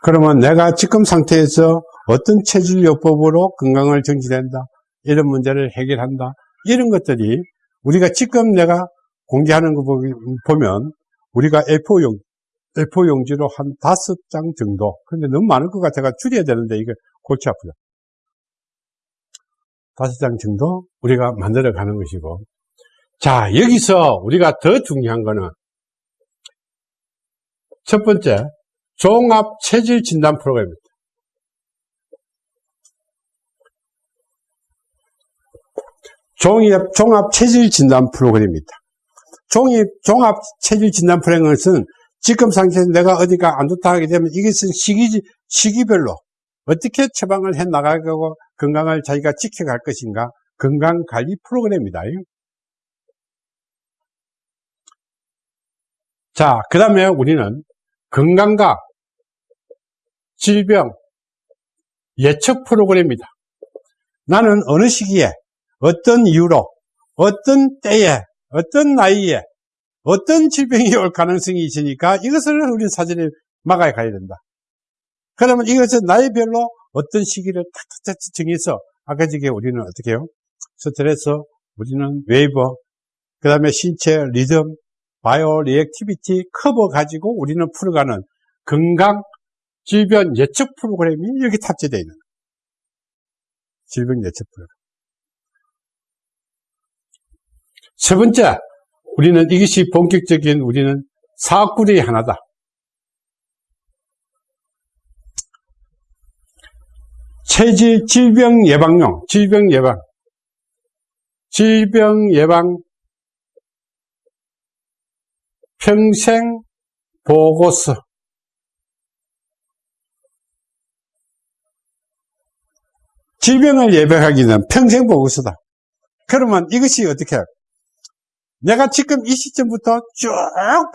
그러면 내가 지금 상태에서 어떤 체질요법으로 건강을 정지된다. 이런 문제를 해결한다. 이런 것들이 우리가 지금 내가 공개하는 거 보면 우리가 A4용, A4용지로 한 다섯 장 정도. 근데 너무 많을 것 같아가 줄여야 되는데 이게 골치 아프다. 다섯 장 정도 우리가 만들어 가는 것이고. 자, 여기서 우리가 더 중요한 거는 첫 번째, 종합 체질 진단 프로그램입니다. 종합 체질 진단 프로그램입니다. 종합, 종합 체질 진단 프로그램은 지금 상태에서 내가 어디가 안 좋다 하게 되면 이것은 시기, 시기별로 어떻게 처방을 해 나가고 건강을 자기가 지켜갈 것인가 건강관리 프로그램입니다. 자, 그 다음에 우리는 건강과 질병 예측 프로그램입니다. 나는 어느 시기에 어떤 이유로 어떤 때에 어떤 나이에 어떤 질병이 올 가능성이 있으니까 이것을 우리 사전에 막아야 가야 된다. 그러면 이것은 나이별로 어떤 시기를 탁탁탁 정해서 아까 저게 우리는 어떻게 해요? 스트레스, 우리는 웨이버, 그 다음에 신체 리듬, 바이오 리액티비티 커버 가지고 우리는 풀어가는 건강 질병 예측 프로그램이 여기 탑재되어 있는 거예요. 질병 예측 프로그램. 세 번째, 우리는 이것이 본격적인 우리는 사업구리의 하나다. 체질 질병 예방용, 질병 예방. 질병 예방 평생 보고서. 질병을 예방하기는 평생 보고서다. 그러면 이것이 어떻게? 내가 지금 이 시점부터 쭉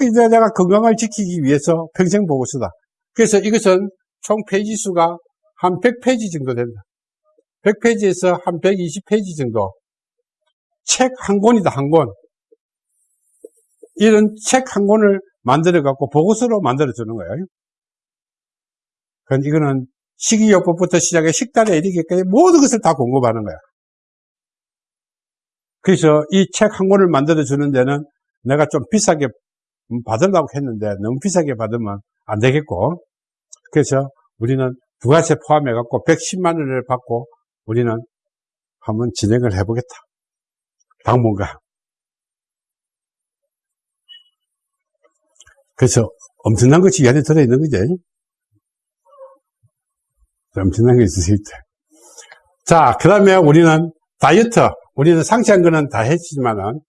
이제 내가 건강을 지키기 위해서 평생 보고서다. 그래서 이것은 총 페이지 수가 한 100페이지 정도 된다. 100페이지에서 한 120페이지 정도. 책 한 권이다, 한 권. 이런 책 한 권을 만들어 갖고 보고서로 만들어 주는 거예요. 그건 이거는 식이요법부터 시작해 식단에 이르기까지 모든 것을 다 공급하는 거야. 그래서 이 책 한 권을 만들어 주는 데는 내가 좀 비싸게 받으려고 했는데 너무 비싸게 받으면 안 되겠고 그래서 우리는 부가세 포함해 갖고 110만 원을 받고 우리는 한번 진행을 해보겠다. 당분간. 그래서 엄청난 것이 이 안에 들어있는 거지. 엄청난 게수 있대. 자, 그 다음에 우리는 다이어트. 우리는 상세한 거는 다 했지만은,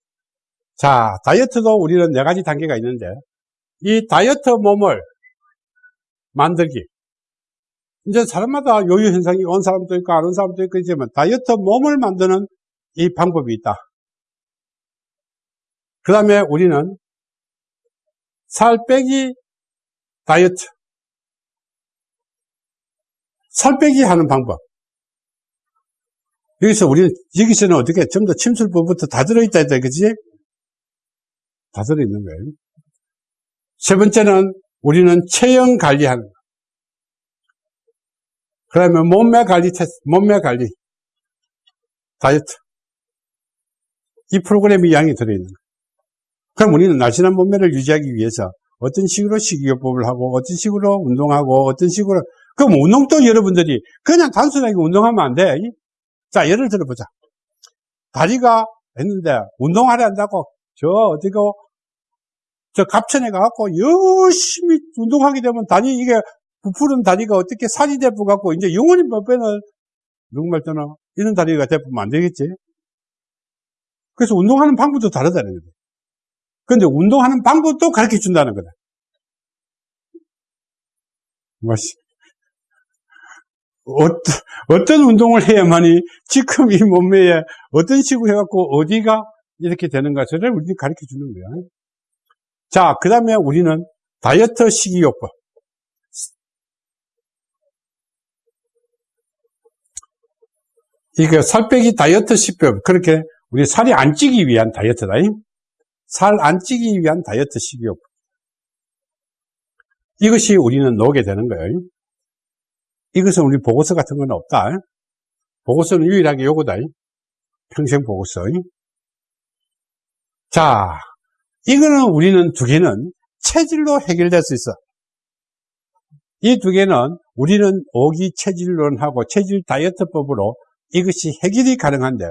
자, 다이어트도 우리는 네 가지 단계가 있는데, 이 다이어트 몸을 만들기. 이제 사람마다 요요 현상이 온 사람도 있고, 안 온 사람도 있고, 있지만, 다이어트 몸을 만드는 이 방법이 있다. 그 다음에 우리는 살 빼기 다이어트. 살 빼기 하는 방법. 여기서 우리는, 여기서는 어떻게, 좀 더 침술법부터 다 들어있다 했다, 그지? 다 들어있는 거예요. 세 번째는 우리는 체형 관리하는 거. 그 다음에 몸매 관리 테스트, 몸매 관리. 다이어트. 이 프로그램이 양이 들어있는 거예요. 그럼 우리는 날씬한 몸매를 유지하기 위해서 어떤 식으로 식이요법을 하고, 어떤 식으로 운동하고, 어떤 식으로, 그럼 운동도 여러분들이 그냥 단순하게 운동하면 안 돼. 자, 예를 들어보자. 다리가 했는데, 운동하려 한다고, 저, 어디고, 저 갑천에 가갖고 열심히 운동하게 되면 다리 이게 부푸른 다리가 어떻게 살이 대포 갖고 이제 영원히 뼈는 누구 말잖아. 이런 다리가 대포면 안 되겠지. 그래서 운동하는 방법도 다르다는 거다. 근데 운동하는 방법도 가르쳐 준다는 거다. 뭐지? 어떤, 운동을 해야만이 지금 이 몸매에 어떤 식으로 해갖고 어디가 이렇게 되는 것을 우리는 가르쳐 주는 거야. 자, 그 다음에 우리는 다이어트 식이요법. 이게 살 빼기 다이어트 식법. 그렇게 우리 살이 안 찌기 위한 다이어트다. 살 안 찌기 위한 다이어트 식이요법. 이것이 우리는 놓게 되는 거예요. 이것은 우리 보고서 같은 건 없다. 보고서는 유일하게 요거다. 평생 보고서. 자, 이거는 우리는 두 개는 체질로 해결될 수 있어. 이 두 개는 우리는 오기 체질론하고 체질 다이어트법으로 이것이 해결이 가능한데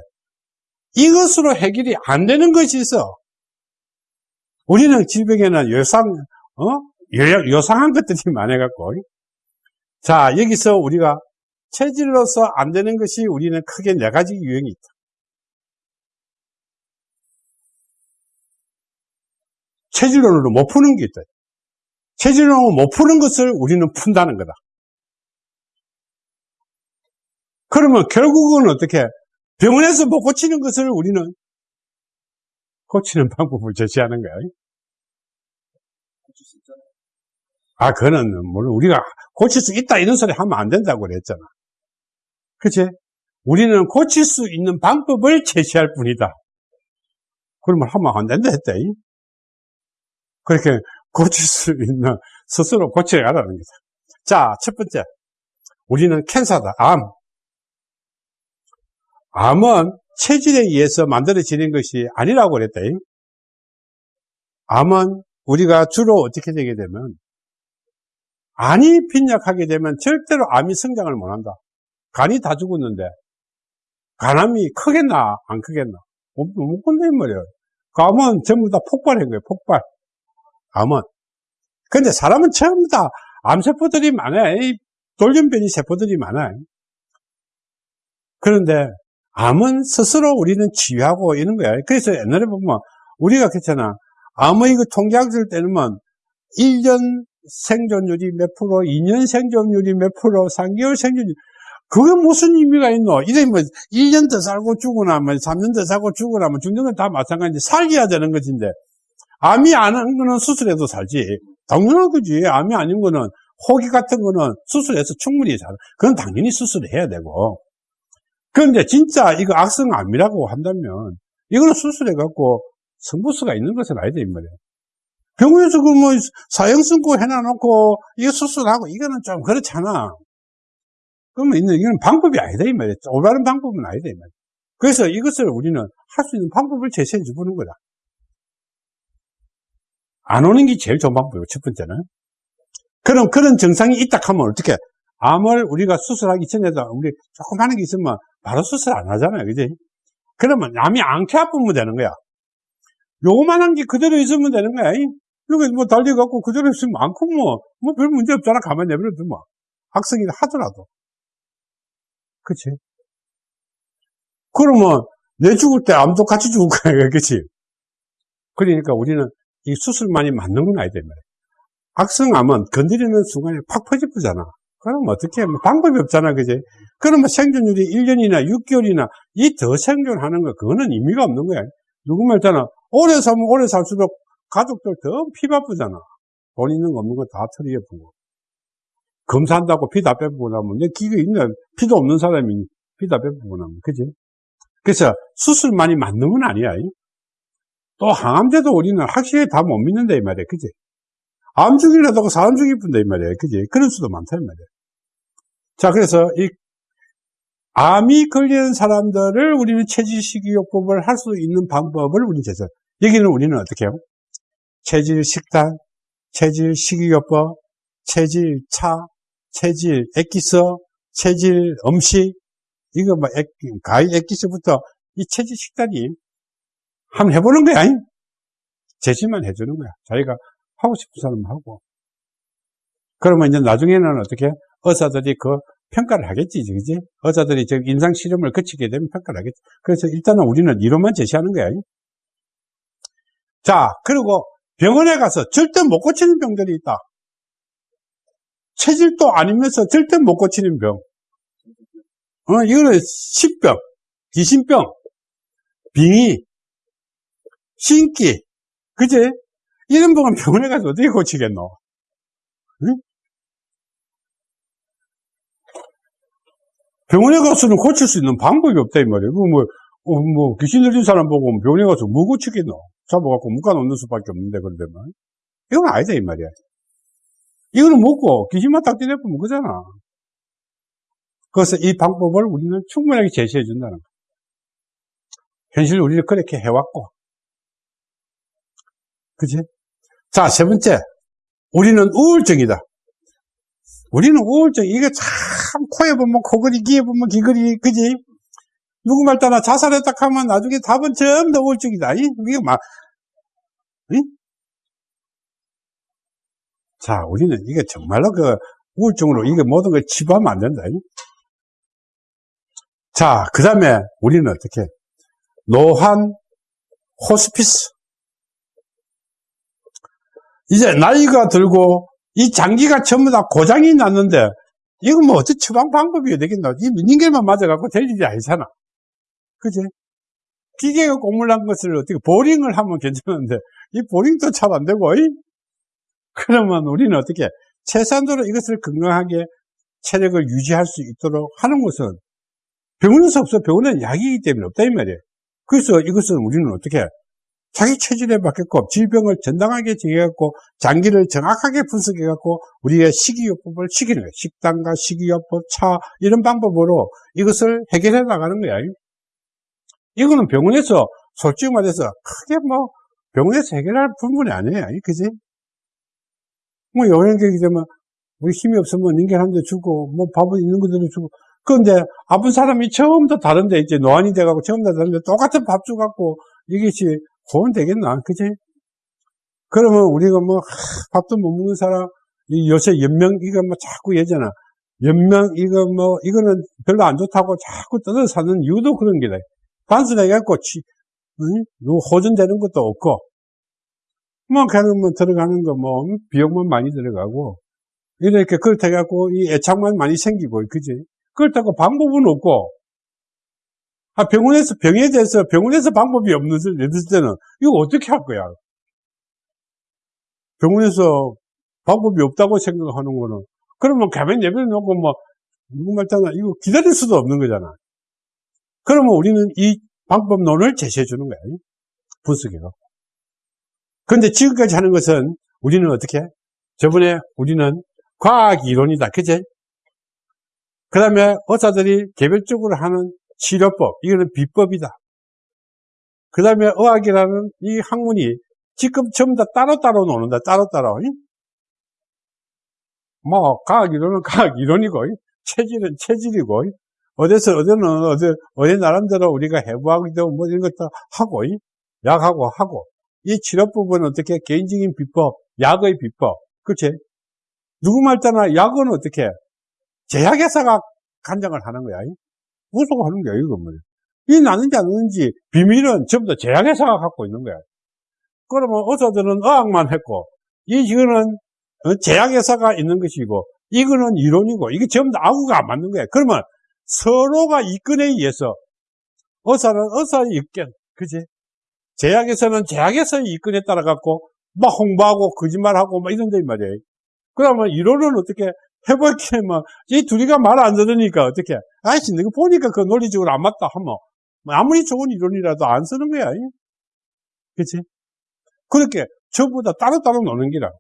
이것으로 해결이 안 되는 것이 있어. 우리는 질병에는 요상, 어? 요, 요상한 것들이 많아갖고. 자, 여기서 우리가 체질로서 안 되는 것이 우리는 크게 네 가지 유형이 있다. 체질론으로 못 푸는 게 있다. 체질론으로 못 푸는 것을 우리는 푼다는 거다. 그러면 결국은 어떻게 병원에서 못 고치는 것을 우리는 고치는 방법을 제시하는 거야. 아, 그거는 물론 우리가 고칠 수 있다 이런 소리 하면 안 된다고 그랬잖아. 그치? 우리는 고칠 수 있는 방법을 제시할 뿐이다. 그러면 하면 안 된다 했다. 그렇게 고칠 수 있는 스스로 고쳐가라는 거죠. 자, 첫 번째. 우리는 캔서다. 암. 암은 체질에 의해서 만들어지는 것이 아니라고 그랬다. 암은 우리가 주로 어떻게 되게 되면 안이 빈약하게 되면 절대로 암이 성장을 못한다. 간이 다 죽었는데 간암이 크겠나 안 크겠나 못 건드린 말이에요. 그 암은 전부 다 폭발한 거예요. 폭발. 암은. 근데 사람은 전부 다 암세포들이 많아요. 돌연변이 세포들이 많아요. 그런데 암은 스스로 우리는 치유하고 이런 거야. 그래서 옛날에 보면 우리가 그렇잖아. 암의 그 통계학을 때는 1년 생존율이 몇 프로, 2년 생존율이 몇 프로, 3개월 생존율 그게 무슨 의미가 있노? 이래 뭐 1년 더 살고 죽으나 뭐 3년 더 살고 죽으나 뭐 죽는 건 다 마찬가지. 살게야 되는 것인데 암이 아닌 거는 수술해도 살지. 당연한 거지. 암이 아닌 거는 호기 같은 거는 수술해서 충분히 살. 그건 당연히 수술해야 되고. 그런데 진짜 이거 악성암이라고 한다면 이거는 수술해갖고 성부수가 있는 것은 아니다 이 말이에요. 병원에서 그 뭐 사형 선고 해놔놓고 이거 수술하고 이거는 좀 그렇잖아. 그러면 이거는 방법이 아니다 이 말이에요. 올바른 방법은 아니다 이 말이에요. 그래서 이것을 우리는 할 수 있는 방법을 제시해 주는 거다. 안 오는 게 제일 좋은 방법이고 첫 번째는. 그럼 그런 증상이 있다 하면 어떻게? 암을 우리가 수술하기 전에도 우리 조금 하는 게 있으면 바로 수술 안 하잖아요. 그지? 그러면 암이 안게 아프면 되는 거야. 요만한 게 그대로 있으면 되는 거야. 여기 뭐 달려갖고 그대로 있으면 많고 뭐, 뭐 별 문제 없잖아. 가만히 내버려두면. 뭐. 학생이 하더라도. 그치? 그러면 내 죽을 때 암도 같이 죽을 거야. [LAUGHS] 그치? 그러니까 우리는 이 수술만이 맞는 건 아니다. 말이야. 악성암은 건드리는 순간에 팍 퍼지쁘잖아. 그럼 어떻게, 뭐 방법이 없잖아. 그지? 그러면 생존율이 1년이나 6개월이나 이 더 생존하는 거, 그거는 의미가 없는 거야. 누구 말잖아. 오래 살면 오래 살수록 가족들 더 피 바쁘잖아. 돈 있는 거 없는 거다 털이해보고. 검사한다고 피 다 빼보고 나면, 내 기가 있는, 피도 없는 사람이 피 다 빼보고 나면, 그지? 그래서 수술만이 맞는 건 아니야. 또 항암제도 우리는 확실히 다 못 믿는다, 이 말이야. 그지? 암 중이라도 사람 중일 뿐다, 이 말이야. 그지? 그럴 수도 많다, 이 말이야. 자, 그래서 이 암이 걸리는 사람들을 우리는 체질식이요법을 할 수 있는 방법을 우리는 제시 여기는 우리는 어떻게 해요? 체질 식단, 체질 식이요법, 체질 차, 체질 액기스, 체질 음식, 이거 뭐 액, 가위 액기스부터 이 체질 식단이 한번 해보는 거야. 잉? 제시만 해주는 거야. 자기가 하고 싶은 사람 하고. 그러면 이제 나중에는 어떻게 의사들이 그 평가를 하겠지, 그지? 의사들이 저 임상 실험을 거치게 되면 평가를 하겠지. 그래서 일단은 우리는 이론만 제시하는 거야. 자, 그리고 병원에 가서 절대 못 고치는 병들이 있다. 체질도 아니면서 절대 못 고치는 병. 어, 이거는 십병, 귀신병, 빙의, 신기, 그지? 이런 병은 병원에 가서 어떻게 고치겠노? 응? 병원에 가서는 고칠 수 있는 방법이 없다, 이 말이야. 그 뭐, 어, 뭐, 귀신 들린 사람 보고 병원에 가서 뭐 고치겠노? 잡아갖고 묶어놓는 수밖에 없는데, 그런데만. 이건 아니다, 이 말이야. 이거는 먹고 귀신만 딱 떼내면 그잖아. 그래서 이 방법을 우리는 충분하게 제시해 준다는 거야. 현실 우리는 그렇게 해왔고. 그지? 자, 세 번째. 우리는 우울증이다. 우리는 우울증, 이게 참, 코에 보면 코걸이, 귀에 보면 귀걸이, 그지? 누구 말 따나 자살했다 하면 나중에 답은 전부 다 우울증이다. 이? 이게 막, 이? 자, 우리는 이게 정말로 그 우울증으로 이게 모든 걸 치부하면 안 된다. 이? 자, 그 다음에 우리는 어떻게? 노환 호스피스. 이제 나이가 들고 이 장기가 전부 다 고장이 났는데 이거 뭐 어떻게 처방 방법이 되겠나? 이 닌겔만 맞아갖고 될 일이 아니잖아. 그지? 기계가 고물난 것을 어떻게 보링을 하면 괜찮은데 이 보링도 잘 안 되고 이? 그러면 우리는 어떻게 최소한도로 이것을 건강하게 체력을 유지할 수 있도록 하는 것은 병원에서 없어 병원은 약이기 때문에 없다 이 말이에요. 그래서 이것은 우리는 어떻게 자기 체질에 맞게끔 질병을 정당하게 정해갖고 장기를 정확하게 분석해갖고 우리의 식이요법을 거예요. 식단과 식이요법, 차 이런 방법으로 이것을 해결해 나가는 거야. 이거는 병원에서 솔직히 말해서 크게 뭐 병원에서 해결할 부분이 아니에요. 그지? 뭐 영양객이 되면 우리 힘이 없으면 닌겔 한대 주고 뭐 밥은 있는 그대로 주고 그런데 아픈 사람이 처음부터 다른데 이제 노안이 돼가고 처음부터 다른데 똑같은 밥 주갖고 이것이 고원 되겠나? 그지? 그러면 우리가 뭐, 하, 밥도 못 먹는 사람, 이 요새 연명, 이거 뭐 자꾸 예잖아. 연명, 이거 뭐, 이거는 별로 안 좋다고 자꾸 뜯어 사는 이유도 그런 게다. 치, 응? 호전되는 것도 없고, 뭐, 그러면 들어가는 거 뭐, 비용만 많이 들어가고, 이렇게 그렇다 해갖고, 이 애착만 많이 생기고, 그지? 그렇다고 방법은 없고, 아, 병원에서, 병에 대해서 병원에서 방법이 없는, 때는, 이거 어떻게 할 거야? 병원에서 방법이 없다고 생각하는 거는, 그러면 가면 예배를 놓고 뭐, 누구 말잖아. 이거 기다릴 수도 없는 거잖아. 그러면 우리는 이 방법론을 제시해 주는 거야. 분석해갖고. 근데 지금까지 하는 것은 우리는 어떻게? 저번에 우리는 과학 이론이다. 그제? 그 다음에 의사들이 개별적으로 하는 치료법, 이거는 비법이다. 그 다음에 의학이라는 이 학문이 지금 전부 다 따로따로 노는다, 따로따로. 뭐, 과학 이론은 [LAUGHS] 과학 이론이고, 체질은 체질이고, 어디서, 어디는, 어디, 어디 나름대로 우리가 해부하기도 뭐 이런 것도 하고, 약하고 하고, 이 치료법은 어떻게 개인적인 비법, 약의 비법, 그치? 누구 말 따나 약은 어떻게? 제약회사가 간장을 하는 거야. 무서워 하는 거야, 이거 뭐. 이 나는지 안 나는지 비밀은 전부 다 제약회사가 갖고 있는 거야. 그러면 의사들은 의학만 했고, 이, 이거는 어, 제약회사가 있는 것이고, 이거는 이론이고, 이게 전부 다 아구가 안 맞는 거야. 그러면 서로가 이권에 의해서, 의사는 의사의 이권, 그지? 제약회사는 제약회사의 이권에 따라 갖고, 막 홍보하고, 거짓말하고, 막 이런 데 말이야. 그러면 이론은 어떻게 해볼게, 뭐, 이 둘이가 말 안 들으니까 어떻게, 아이씨, 내가 보니까 그 논리적으로 안 맞다 하면, 뭐 아무리 좋은 이론이라도 안 쓰는 거야. 그치? 그렇게 전부 다 따로따로 노는 기라.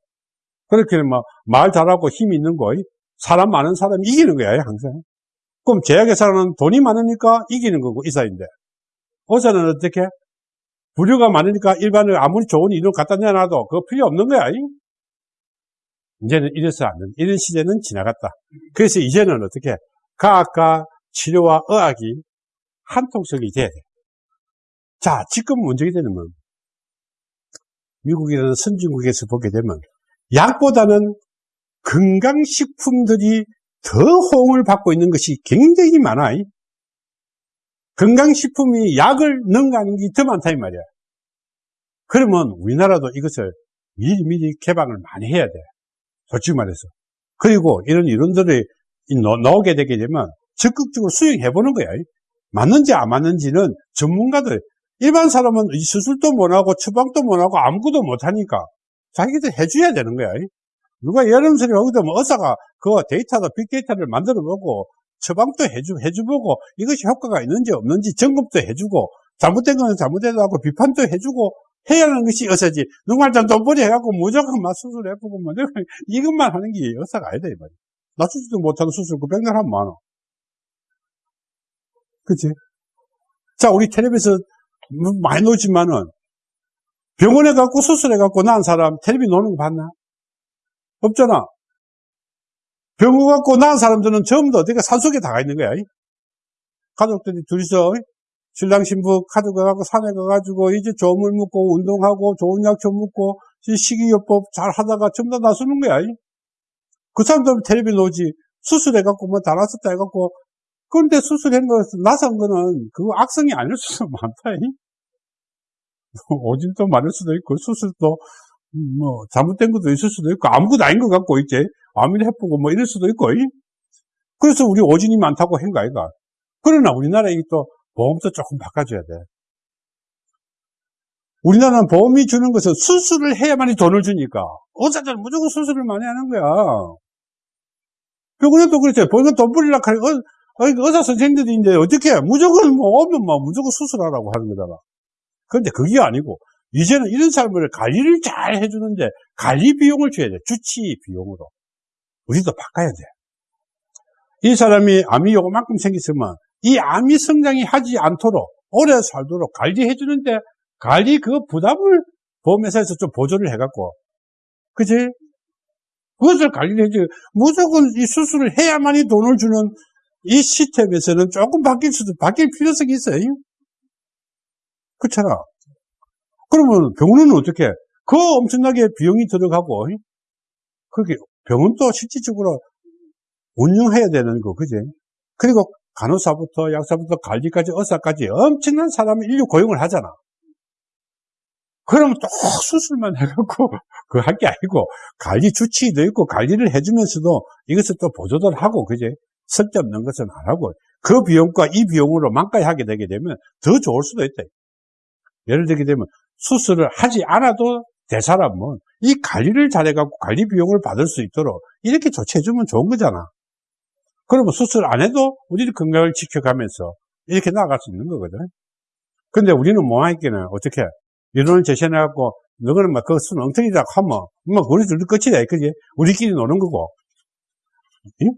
그렇게 뭐, 말 잘하고 힘 있는 거, 사람 많은 사람이 이기는 거야, 항상. 그럼 제약회사는 돈이 많으니까 이기는 거고, 이사인데. 의사는 어떻게? 부류가 많으니까 일반을 아무리 좋은 이론 갖다 내놔도 그거 필요 없는 거야. 이제는 이래서 안 된다. 이런 시대는 지나갔다. 그래서 이제는 어떻게? 과학과 치료와 의학이 한통속이 돼야 돼. 자, 지금 문제가 되는 건, 미국이라는 선진국에서 보게 되면, 약보다는 건강식품들이 더 호응을 받고 있는 것이 굉장히 많아. 건강식품이 약을 능가하는 게 더 많다, 이 말이야. 그러면 우리나라도 이것을 미리미리 개방을 많이 해야 돼. 솔직히 말해서. 그리고 이런 이론들이 나오게 되게 되면 적극적으로 수용해 보는 거야. 맞는지 안 맞는지는 전문가들, 일반 사람은 이 수술도 못하고 처방도 못하고 아무것도 못하니까 자기들 해줘야 되는 거야. 누가 여름 소리 하거든 의사가 그 데이터도 빅데이터를 만들어 보고 처방도 해주, 해주보고 이것이 효과가 있는지 없는지 점검도 해주고 잘못된 거는 잘못되다고 비판도 해주고 해야 하는 것이 의사지. 누구한테 돈벌이 해갖고 무조건 막 수술해보고 뭐 [LAUGHS] 이것만 하는 게 의사가 아니다 이 말이야. 낮추지도 못하는 수술 그 백날 하면 많아. 그치? 자, 우리 텔레비에서 많이 놓지만은 병원에 갖고 수술해 갖고 난 사람 텔레비 노는 거 봤나? 없잖아. 병원 갖고 난 사람들은 전부 다 어디가 산속에 다 가 있는 거야. 가족들이 둘이서 신랑 신부 가져가갖고 산에 가가지고 이제 조물 묻고 운동하고 좋은 약초 묻고 식이요법 잘 하다가 전부 다 나서는 거야. 그 사람들은 텔레비 놓지 수술해갖고 뭐 다 났었다 해갖고 그런데 수술한 거 나선 거는 그 악성이 아닐 수도 많다. [LAUGHS] 오줌도 많을 수도 있고 수술도 뭐 잘못된 것도 있을 수도 있고 아무것도 아닌 것 같고 이제. 암을 해보고 뭐 이럴 수도 있고 그래서 우리 오진이 많다고 한거 아이가 그러나 우리나라에 또 보험도 조금 바꿔줘야 돼. 우리나라는 보험이 주는 것은 수술을 해야만이 돈을 주니까. 의사들은 무조건 수술을 많이 하는 거야. 병원에도 그렇죠. 병원 돈 뿌리려고 하니 어, 의사 선생님들인데 어떻게 무조건 뭐 오면 뭐 무조건 수술하라고 하는 거잖아. 그런데 그게 아니고 이제는 이런 사람을 관리를 잘 해주는데 관리 비용을 줘야 돼. 주치 비용으로. 우리도 바꿔야 돼. 이 사람이 암이 요만큼 생겼으면 이 암이 성장이 하지 않도록 오래 살도록 관리해주는데 관리 그 부담을 보험회사에서 좀 보조를 해갖고 그지? 그것을 관리를 해줘. 무조건 이 수술을 해야만이 돈을 주는 이 시스템에서는 조금 바뀔 수도, 바뀔 필요성이 있어요. 그렇잖아. 그러면 병원은 어떻게? 그 엄청나게 비용이 들어가고, 그게 병원도 실질적으로 운영해야 되는 거, 그지? 그리고 간호사부터 약사부터 관리까지 의사까지 엄청난 사람을 인류 고용을 하잖아. 그러면 또 수술만 해갖고 [LAUGHS] 그 할 게 아니고 관리 주치도 있고 관리를 해주면서도 이것을 또 보조를 하고 그지 쓸데없는 것은 안 하고 그 비용과 이 비용으로 만까지 하게 되게 되면 더 좋을 수도 있다. 예를 들게 되면 수술을 하지 않아도 대 사람은 이 관리를 잘해갖고 관리 비용을 받을 수 있도록 이렇게 조치해주면 좋은 거잖아. 그러면 수술 안 해도 우리 건강을 지켜가면서 이렇게 나아갈 수 있는 거거든. 근데 우리는 뭐하겠기는 어떻게 이론을 제시해갖고 너는 막 그거 수는 엉터리다 하면 뭐 우리들도 끝이다. 그지? 우리끼리 노는 거고. 응?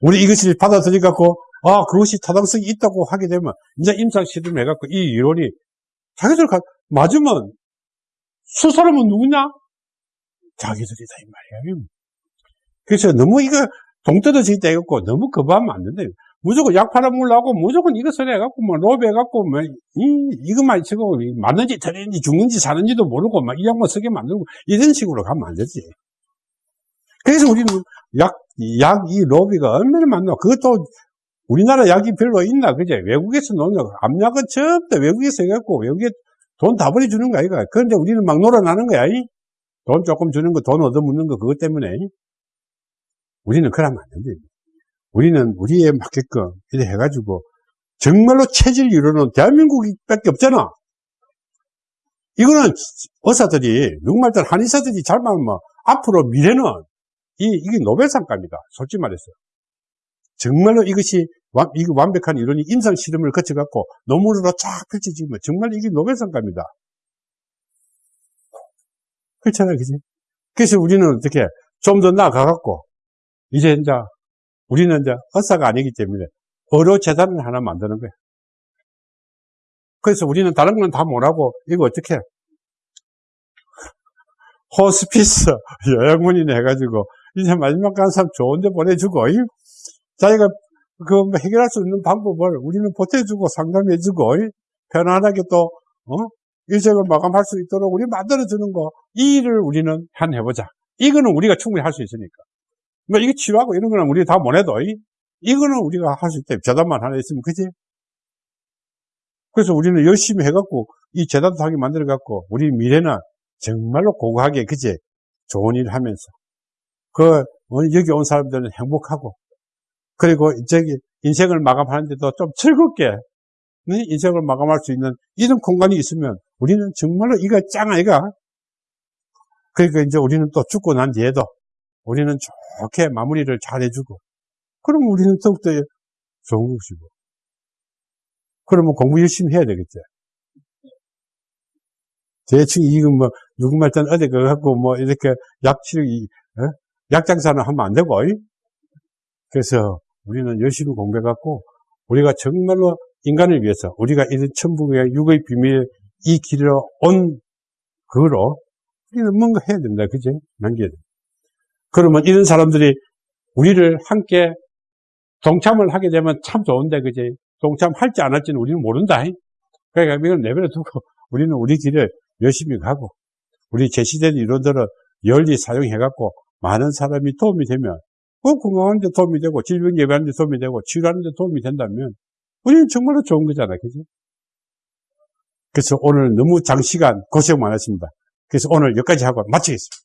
우리 이것을 받아들여갖고 아 그것이 타당성이 있다고 하게 되면 이제 임상 실험해갖고 이 이론이 자기들 가, 맞으면 수사람은 누구냐? 자기들이다 이 말이야. 그래서 너무 이거 동떨어져 있다 해갖고 너무 거부하면 안 된다. 무조건 약 팔아먹으려고 무조건 이것을 해갖고 뭐 로비 해갖고 뭐 이, 이것만 치고 맞는지 틀린지 죽는지 사는지도 모르고 막 이 약만 쓰게 만들고 이런 식으로 가면 안 되지. 그래서 우리는 약, 약 이 로비가 얼마나 많나. 그것도 우리나라 약이 별로 있나, 그제? 외국에서 노는 거. 암약은 전부 다 외국에서 해갖고, 외국에 돈 다 버려주는 거 아이가. 그런데 우리는 막 놀아나는 거야, 이? 돈 조금 주는 거, 돈 얻어먹는 거, 그것 때문에. 우리는 그러면 안 된다. 우리는 우리에 맞게끔, 이래 해가지고, 정말로 체질 이루는 대한민국밖에 없잖아. 이거는 의사들이, 누구말들 한의사들이 잘 말하면, 앞으로 미래는, 이, 이게 노벨상감이다. 솔직히 말해서. 정말로 이것이 완, 이거 완벽한 이론이 임상 실험을 거쳐갖고 논문으로 쫙 펼쳐지면 정말 이게 노벨상감이다. 그렇잖아요, 그지? 그래서 우리는 어떻게 좀 더 나아가갖고 이제 이제 우리는 이제 의사가 아니기 때문에 의료 재단을 하나 만드는 거야. 그래서 우리는 다른 건 다 못하고 이거 어떻게 [LAUGHS] 호스피스 요양원이네 해가지고 이제 마지막 간 사람 좋은 데 보내주고 자기가 그 해결할 수 있는 방법을 우리는 보태주고 상담해주고 편안하게 또 어? 일정을 마감할 수 있도록 우리 만들어주는 거 이 일을 우리는 한 해보자 이거는 우리가 충분히 할 수 있으니까. 뭐, 이거 치료하고 이런 거는 우리 다 못해도, 이- 이거는 우리가 할 수 있다. 재단만 하나 있으면, 그지? 그래서 우리는 열심히 해갖고, 이 재단도 하게 만들어갖고, 우리 미래는 정말로 고고하게, 그지? 좋은 일 하면서. 그, 어, 여기 온 사람들은 행복하고, 그리고 저기, 인생을 마감하는데도 좀 즐겁게, 네? 인생을 마감할 수 있는 이런 공간이 있으면, 우리는 정말로 이거 짱 아이가? 그러니까 이제 우리는 또 죽고 난 뒤에도, 우리는 좋게 마무리를 잘 해주고, 그러면 우리는 더욱더 좋은 것이고. 그러면 공부 열심히 해야 되겠죠. 대충 이거 뭐, 누구 말단 어디 그 갖고 뭐, 이렇게 약 치료, 이, 어? 약 장사는 하면 안 되고, 이? 그래서 우리는 열심히 공부해갖고, 우리가 정말로 인간을 위해서, 우리가 이런 천국의 육의 비밀, 이 길로 온, 그거로, 우리는 뭔가 해야 된다. 그지? 남겨야 돼. 그러면 이런 사람들이 우리를 함께 동참을 하게 되면 참 좋은데, 그지? 동참할지 안 할지는 우리는 모른다. 그러니까 이걸 내버려 두고 우리는 우리 길을 열심히 가고, 우리 제시된 이론들을 열리 사용해갖고 많은 사람이 도움이 되면, 그 건강하는 데 도움이 되고, 질병 예방하는 데 도움이 되고, 치료하는 데 도움이 된다면, 우리는 정말로 좋은 거잖아. 그지? 그래서 오늘 너무 장시간 고생 많았습니다. 그래서 오늘 여기까지 하고 마치겠습니다.